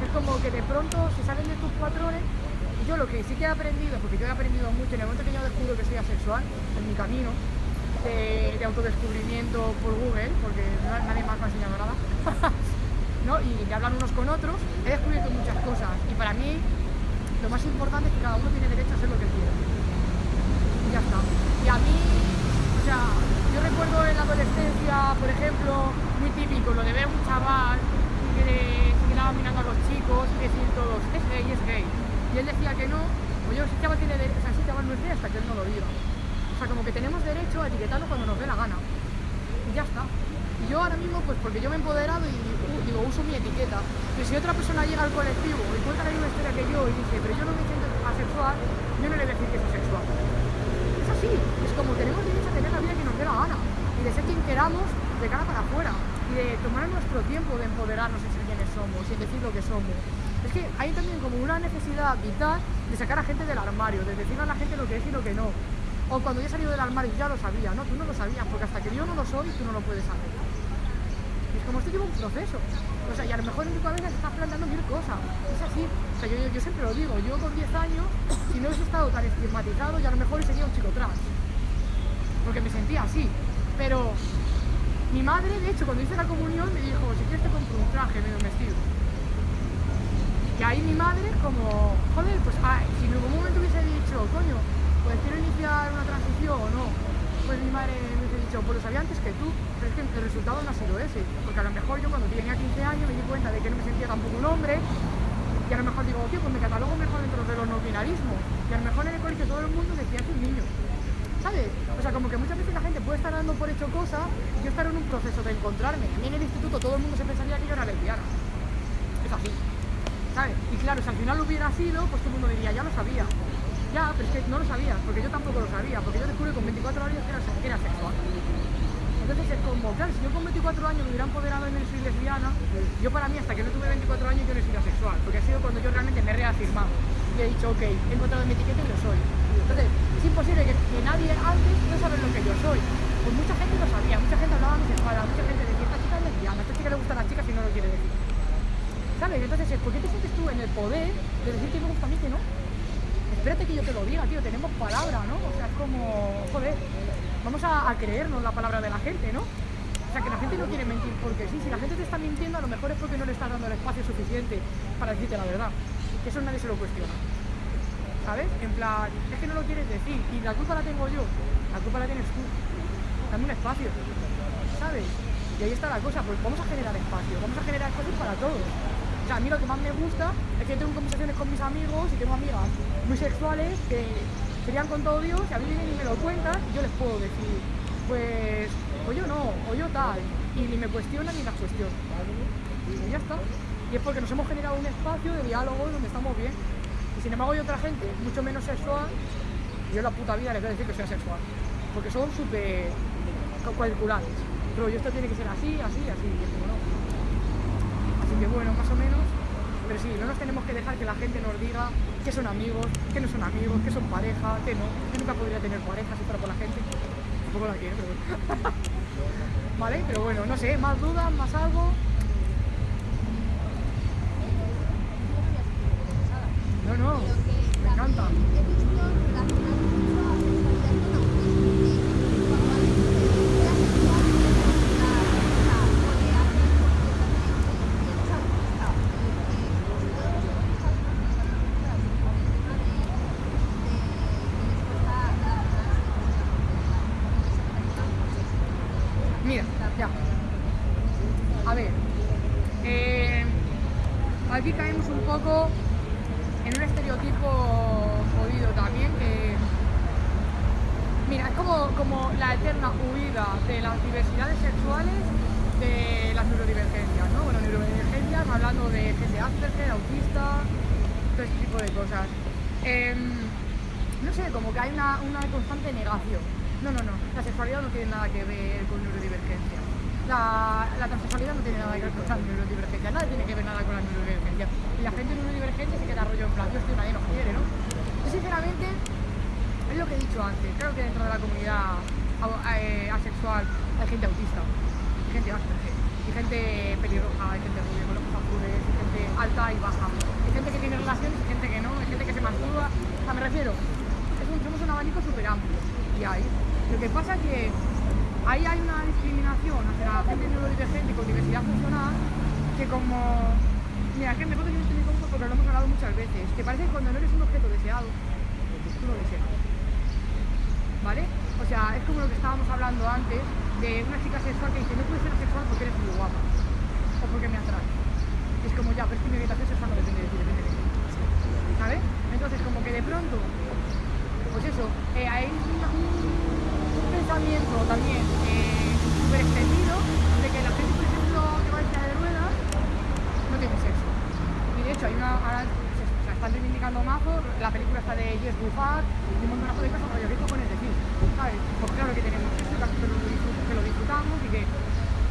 Es como que de pronto se salen de tus patrones. Yo lo que sí que he aprendido, porque yo he aprendido mucho en el momento que yo descubro que soy asexual, en mi camino de, de autodescubrimiento por Google, porque na- nadie más me ha enseñado nada, ¿no? y que hablan unos con otros, he descubierto muchas cosas. Y para mí, lo más importante es que cada uno tiene derecho a hacer lo que quiera. Y ya está. Y a mí, o sea, yo recuerdo en la adolescencia, por ejemplo, muy típico, lo de ver un chaval que se quedaba mirando a los chicos y decir todos, es gay, es gay. Y él decía que no, pues yo, ese chaval tiene o sea, ese chaval no es gay hasta que él no lo diga. O sea, como que tenemos derecho a etiquetarlo cuando nos dé la gana. Y ya está. Y yo ahora mismo, pues porque yo me he empoderado y uh, digo, uso mi etiqueta. Pero si otra persona llega al colectivo y cuenta la misma historia que yo y dice, pero yo no me siento asexual, yo no le voy a decir que es asexual. Es así, es como tenemos derecho a tener la vida que nos dé la gana y de ser quien queramos de cara para afuera y de tomar nuestro tiempo de empoderarnos en ser quienes somos y decir lo que somos. Es que hay también como una necesidad vital de sacar a gente del armario, de decirle a la gente lo que es y lo que no. O cuando yo he salido del armario ya lo sabía, ¿no? Tú no lo sabías, porque hasta que yo no lo soy, tú no lo puedes saber. Es como esto lleva un proceso. O sea, y a lo mejor en tu cabeza te estás planteando mil cosas. Es así. O sea, yo, yo, yo siempre lo digo, yo con 10 años, si no hubiese estado tan estigmatizado, ya a lo mejor sería un chico trans. Porque me sentía así. Pero mi madre, de hecho, cuando hice la comunión, me dijo, si quieres te compro un traje, medio vestido. Y ahí mi madre, como, joder, pues ah, si en algún momento hubiese dicho, coño, pues quiero iniciar una transición o no, pues mi madre me hubiese dicho, pues lo sabía antes que tú, pero es que el resultado no ha sido ese. Porque a lo mejor yo cuando tenía 15 años me di cuenta de que no me sentía tampoco un hombre, y a lo mejor digo, tío, pues me catalogo mejor dentro de los no binarismos. Y a lo mejor en el colegio todo el mundo decía que un niño. ¿Sabes? O sea, como que muchas veces la gente puede estar dando por hecho cosas yo estar en un proceso de encontrarme. A mí en el instituto todo el mundo se pensaría que yo era lesbiana. Es así. Y claro, si al final lo hubiera sido, pues todo el mundo diría, ya lo sabía. Ya, pero es que no lo sabías, porque yo tampoco lo sabía, porque yo descubrí con 24 años que era, que era sexual. Entonces es como, claro, si yo con 24 años me hubiera empoderado en el soy lesbiana, yo para mí hasta que no tuve 24 años yo no he sido asexual, porque ha sido cuando yo realmente me he reafirmado y he dicho, ok, he encontrado mi etiqueta y lo soy. Entonces, es imposible que, que nadie antes no sabe lo que yo soy. Pues mucha gente lo sabía, mucha gente hablaba bisexual, mucha gente decía, esta chica es lesbiana, esta chica le gustan las chicas y no lo quiere decir. ¿Sabes? Entonces, ¿por qué te sientes tú en el poder de decir que me gusta a mí que no? Espérate que yo te lo diga, tío, tenemos palabra, ¿no? O sea, es como, joder, vamos a, a creernos la palabra de la gente, ¿no? O sea, que la gente no quiere mentir porque sí, si la gente te está mintiendo, a lo mejor es porque no le estás dando el espacio suficiente para decirte la verdad. Eso nadie se lo cuestiona. ¿Sabes? En plan, es que no lo quieres decir y la culpa la tengo yo, la culpa la tienes tú. Dame un espacio, ¿sabes? Y ahí está la cosa, pues vamos a generar espacio, vamos a generar espacio para todos. O sea, a mí lo que más me gusta es que tengo conversaciones con mis amigos y tengo amigas muy sexuales que serían con todo Dios y a mí vienen me lo cuentan y yo les puedo decir, pues, o yo no, o yo tal, y ni me cuestionan ni las cuestiono. Y ya está. Y es porque nos hemos generado un espacio de diálogo donde estamos bien. Y sin embargo hay otra gente mucho menos sexual y yo en la puta vida les voy a decir que soy asexual. Porque son súper cuadriculares. Pero yo esto tiene que ser así, así, así. Y es no. Así que bueno, más o menos. Pero sí, no nos tenemos que dejar que la gente nos diga que son amigos, que no son amigos, que son pareja, que no. Yo nunca podría tener pareja si fuera por la gente. Tampoco la quiero. ¿Vale? Pero bueno, no sé, más dudas, más algo. No, no, me encanta.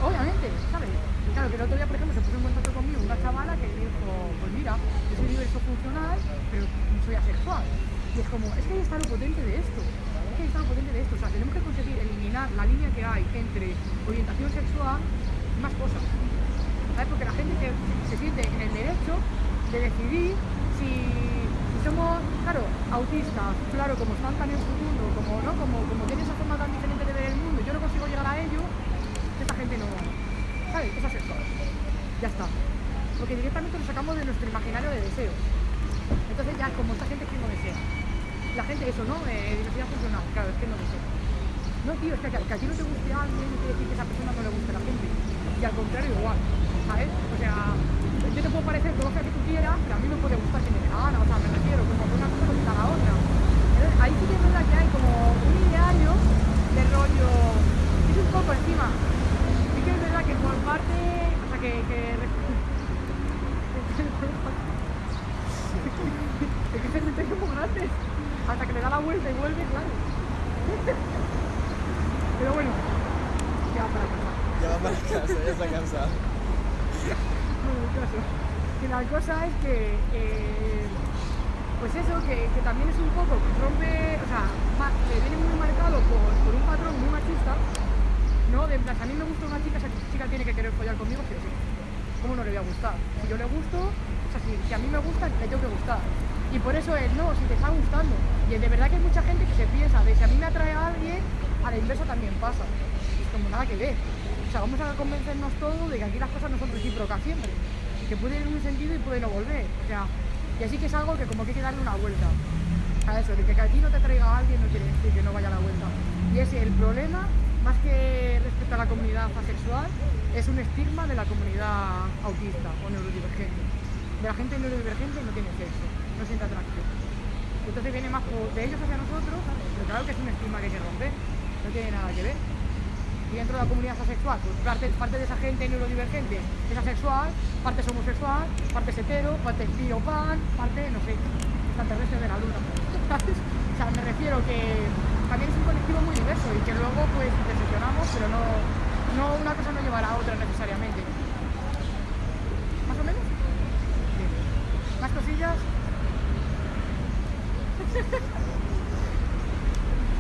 Obviamente, ¿sabes? Claro, que el otro día, por ejemplo, se puso en contacto conmigo una chavala que dijo, pues mira, yo soy diverso funcional, pero soy asexual. Y es como, es que ahí está lo potente de esto. Es que ahí está lo potente de esto. O sea, tenemos que conseguir eliminar la línea que hay entre orientación sexual y más cosas. ¿sabes? Porque la gente se, se siente en el derecho de decidir si, somos, claro, autistas, claro, como están tan en su mundo, como, ¿no? como, como tienen esa forma tan diferente de ver el mundo, yo no consigo llegar a ello, no, ¿sabes? Es asexual. Ya está. Porque directamente lo sacamos de nuestro imaginario de deseos. Entonces ya como esta gente que no desea. La gente eso, ¿no? Eh, diversidad funcional, claro, es que no desea. No, tío, es que, que a ti no te guste a alguien no quiere decir que esa persona no le guste a la gente. Y al contrario, igual, ¿sabes? O sea, yo te puedo parecer todo lo que tú quieras, pero a mí me puede gustar si me dé gana, o sea, me refiero, como que una cosa no la otra. Entonces, ahí sí que es verdad que hay como un ideario de rollo, es un poco encima. Sí que es verdad que por parte, o sea, que... que es que se como grande, hasta que le da la vuelta y vuelve, claro. Pero bueno, ya para pasar. Ya va para casa, ya está cansado. Bueno, el caso, que la cosa es que, eh, pues eso, que, que también es un poco, que rompe, o sea, que viene muy marcado por, por un patrón muy machista, ¿no? De plan, a mí me gusta una chica, esa chica tiene que querer follar conmigo, sí o sí. ¿Cómo no le voy a gustar? Si yo le gusto, o sea, si, a mí me gusta, le tengo que gustar. Y por eso es, no, si te está gustando. Y de verdad que hay mucha gente que se piensa de si a mí me atrae a alguien, a la inversa también pasa. Es como nada que ver. O sea, vamos a convencernos todos de que aquí las cosas no son recíprocas siempre. Y que puede ir en un sentido y puede no volver. O sea, y así que es algo que como que hay que darle una vuelta. A eso, de que a ti no te traiga a alguien no quiere decir que no vaya a la vuelta. Y ese el problema, más que respecto a la comunidad asexual, es un estigma de la comunidad autista o neurodivergente. De la gente neurodivergente no tiene sexo, no siente atracción. Entonces viene más de ellos hacia nosotros, pero claro que es un estigma que hay que romper, no tiene nada que ver. Y dentro de la comunidad asexual, pues parte, parte de esa gente neurodivergente es asexual, parte es homosexual, parte es hetero, parte es bi o pan, parte, no sé, extraterrestre de la luna. O sea, me refiero que también es un colectivo muy diverso y que luego pues interseccionamos, pero no, no una cosa no llevará a otra necesariamente. ¿Más o menos? ¿Más cosillas?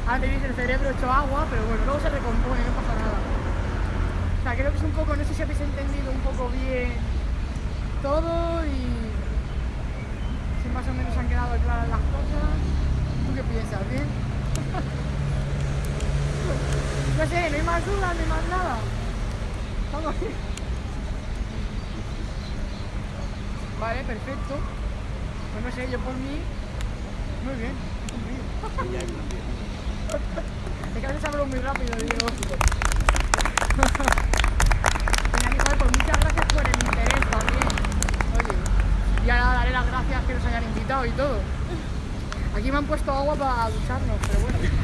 Ahora tenéis el cerebro hecho agua, pero bueno, luego se recompone, no pasa nada. O sea, creo que es un poco, no sé si habéis entendido un poco bien todo y si más o menos han quedado claras las cosas. ¿Tú qué piensas? ¿Bien? no sé, no hay más dudas, no hay más nada. Vamos bien. Vale, perfecto. Pues no sé, yo por mí, muy bien. muy bien. Es que a hablo muy rápido, digo. Genial, Isabel, pues muchas gracias por el interés también. Oye, y ahora daré las gracias que nos hayan invitado y todo. Aquí me han puesto agua para ducharnos, pero bueno.